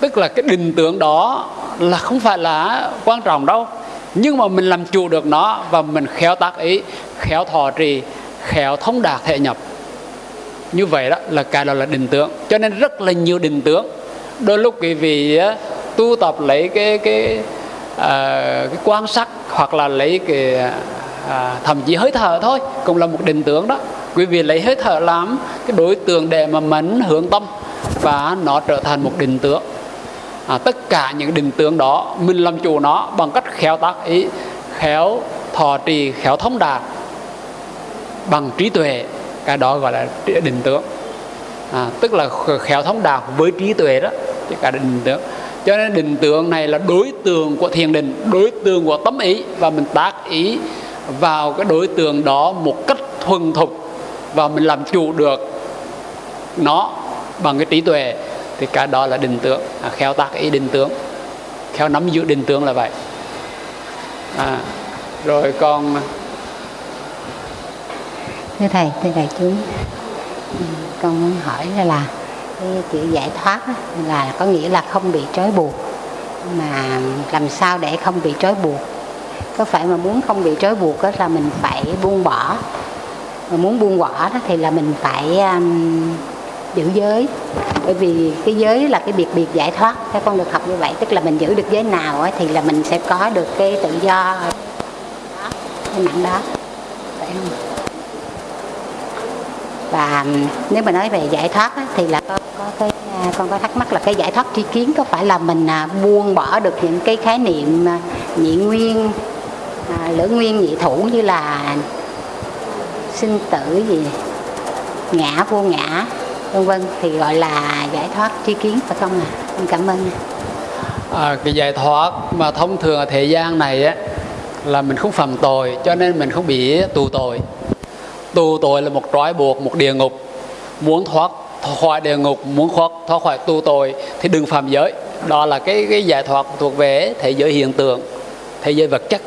tức là cái định tượng đó là không phải là quan trọng đâu. Nhưng mà mình làm chủ được nó và mình khéo tác ý khéo thọ trì khéo thông đạt thể nhập. Như vậy đó là cái đó là định tướng cho nên rất là nhiều định tướng đôi lúc quý vị tu tập lấy cái cái à, cái quan sát hoặc là lấy cái à, thậm chí hơi thở thôi cũng là một định tướng đó. Quý vị lấy hơi thở làm cái đối tượng để mà mẫn hướng tâm và nó trở thành một định tướng à, tất cả những định tướng đó mình làm chủ nó bằng cách khéo tác ý khéo thọ trì khéo thông đạt bằng trí tuệ. Cái đó gọi là định tướng à, tức là khéo thông đạt với trí tuệ đó chứ cả định tướng cho nên định tướng này là đối tượng của thiền định đối tượng của tâm ý và mình tác ý vào cái đối tượng đó một cách thuần thục và mình làm chủ được nó bằng cái trí tuệ thì cái đó là định tướng à, khéo tác ý định tướng khéo nắm giữ định tướng là vậy. À, rồi con, à, thưa thầy thưa đại chúng. Ừ, con muốn hỏi là, là cái chữ giải thoát là có nghĩa là không bị trói buộc. Mà làm sao để không bị trói buộc? Có phải mà muốn không bị trói buộc đó là mình phải buông bỏ? Mà muốn buông bỏ đó thì là mình phải um, giữ giới. Bởi vì cái giới là cái biệt biệt giải thoát các con được học như vậy. Tức là mình giữ được giới nào ấy, thì là mình sẽ có được cái tự do. Cái nặng đó. Phải không? Và nếu mà nói về giải thoát thì là có, có cái à, con có thắc mắc là cái giải thoát tri kiến có phải là mình à, buông bỏ được những cái khái niệm à, nhị nguyên lưỡng nguyên nhị thủ như là sinh tử gì ngã vô ngã? Vân vân thì gọi là giải thoát tri kiến phải không ạ à? cảm ơn à, cái giải thoát mà thông thường ở thế gian này á là mình không phạm tội cho nên mình không bị tù tội. Tù tội là một trói buộc một địa ngục. Muốn thoát khỏi địa ngục muốn thoát thoát khỏi tù tội thì đừng phạm giới. Đó là cái cái giải thoát thuộc về thế giới hiện tượng thế giới vật chất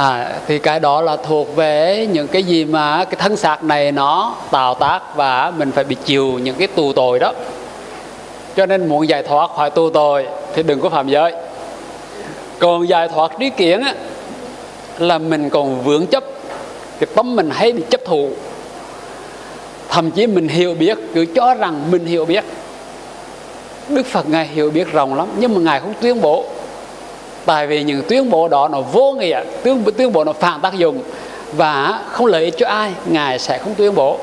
à, thì cái đó là thuộc về những cái gì mà cái thân xác này nó tạo tác và mình phải bị chịu những cái tù tội đó. Cho nên muốn giải thoát khỏi tù tội thì đừng có phạm giới. Còn giải thoát trí kiến á, là mình còn vướng chấp cái tâm mình hay bị chấp thụ thậm chí mình hiểu biết cứ cho rằng mình hiểu biết. Đức Phật Ngài hiểu biết rộng lắm nhưng mà Ngài không tuyên bố tại vì những tuyên bố đó nó vô nghĩa tuyên, tuyên bố nó phản tác dụng và không lợi ích cho ai Ngài sẽ không tuyên bố.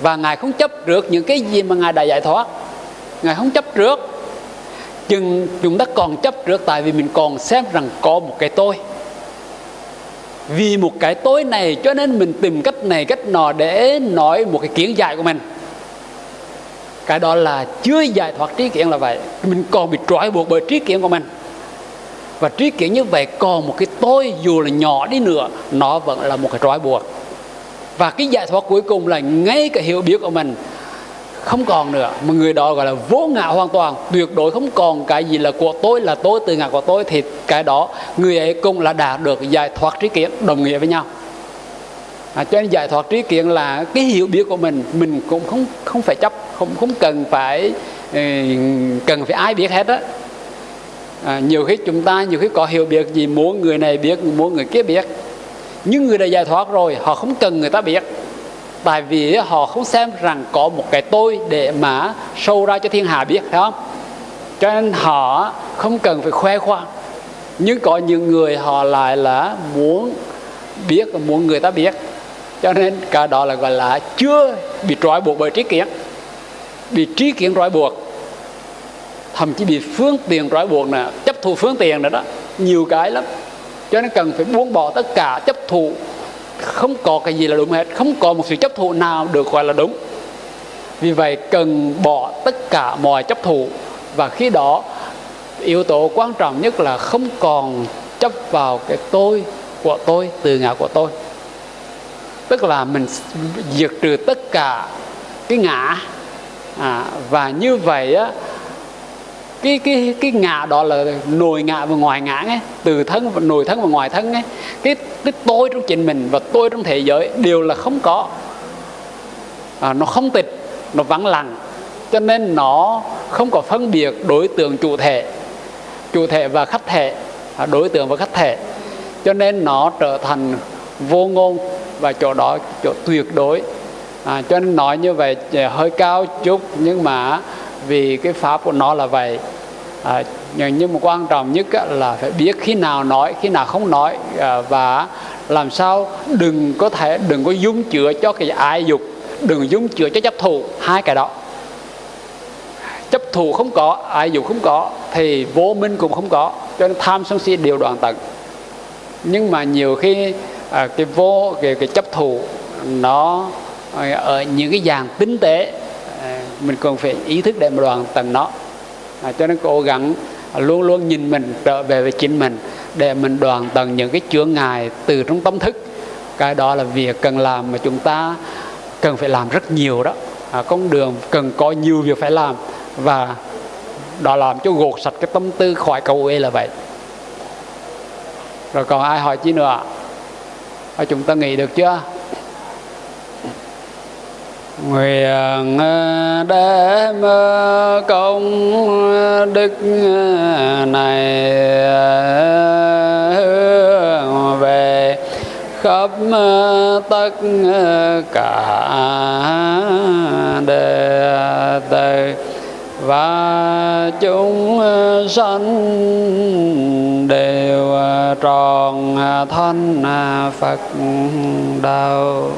Và Ngài không chấp trước những cái gì mà Ngài đã giải thoát. Ngài không chấp trước. Chừng chúng ta còn chấp trước tại vì mình còn xem rằng có một cái tôi. Vì một cái tôi này cho nên mình tìm cách này cách nọ để nói một cái kiến giải của mình. Cái đó là chưa giải thoát trí kiến là vậy. Mình còn bị trói buộc bởi trí kiến của mình và trí kiến như vậy còn một cái tôi dù là nhỏ đi nữa nó vẫn là một cái trói buộc. Và cái giải thoát cuối cùng là ngay cái hiểu biết của mình không còn nữa. Mà người đó gọi là vô ngã hoàn toàn tuyệt đối không còn cái gì là của tôi là tôi từ ngã của tôi. Thì cái đó người ấy cũng là đạt được giải thoát trí kiến đồng nghĩa với nhau. À, cho nên giải thoát trí kiến là cái hiểu biết của mình mình cũng không không phải chấp không không cần phải ừ, cần phải ai biết hết á à, nhiều khi chúng ta nhiều khi có hiểu biết gì muốn người này biết muốn người kia biết. Nhưng người đã giải thoát rồi họ không cần người ta biết. Tại vì họ không xem rằng có một cái tôi để mà sâu ra cho thiên hạ biết phải không? Cho nên họ không cần phải khoe khoang. Nhưng có những người họ lại là muốn biết muốn người ta biết. Cho nên cả đó là gọi là chưa bị trói buộc bởi trí kiến. Bị trí kiến trói buộc thậm chí bị phương tiện trói buộc nè chấp thụ phương tiện nữa đó. Nhiều cái lắm. Cho nên cần phải buông bỏ tất cả chấp thụ. Không có cái gì là đúng hết. Không có một sự chấp thụ nào được gọi là đúng. Vì vậy cần bỏ tất cả mọi chấp thụ. Và khi đó yếu tố quan trọng nhất là không còn chấp vào cái tôi của tôi từ ngã của tôi. Tức là mình diệt trừ tất cả cái ngã. À, và như vậy á cái cái cái ngã đó là nội ngã và ngoài ngã ấy, từ thân và nội thân và ngoài thân ấy. Cái cái tôi trong chính mình và tôi trong thế giới đều là không có. À, nó không tịch nó vắng lặng. Cho nên nó không có phân biệt đối tượng chủ thể chủ thể và khách thể à, đối tượng và khách thể. Cho nên nó trở thành vô ngôn và chỗ đó chỗ tuyệt đối. À, cho nên nói như vậy hơi cao chút nhưng mà vì cái pháp của nó là vậy. À, nhưng mà quan trọng nhất là phải biết khi nào nói khi nào không nói à, và làm sao đừng có thể đừng có dung chữa cho cái ai dục đừng dung chữa cho chấp thù hai cái đó. Chấp thù không có ai dục không có thì vô minh cũng không có cho nên tham sân si đều đoạn tận. Nhưng mà nhiều khi à, cái vô cái, cái chấp thù nó à, ở những cái dạng tinh tế mình còn phải ý thức để mà đoàn tận nó. À, cho nên cố gắng luôn luôn nhìn mình trở về với chính mình để mình đoàn tận những cái chướng ngại từ trong tâm thức. Cái đó là việc cần làm mà chúng ta cần phải làm rất nhiều đó. À, con đường cần có nhiều việc phải làm và đó làm cho gột sạch cái tâm tư khỏi cầu uế là vậy. Rồi còn ai hỏi chi nữa? À, chúng ta nghĩ được chưa? Nguyện đem công đức này hướng về khắp tất cả đệ tử, và chúng sanh đều tròn thân Phật đạo.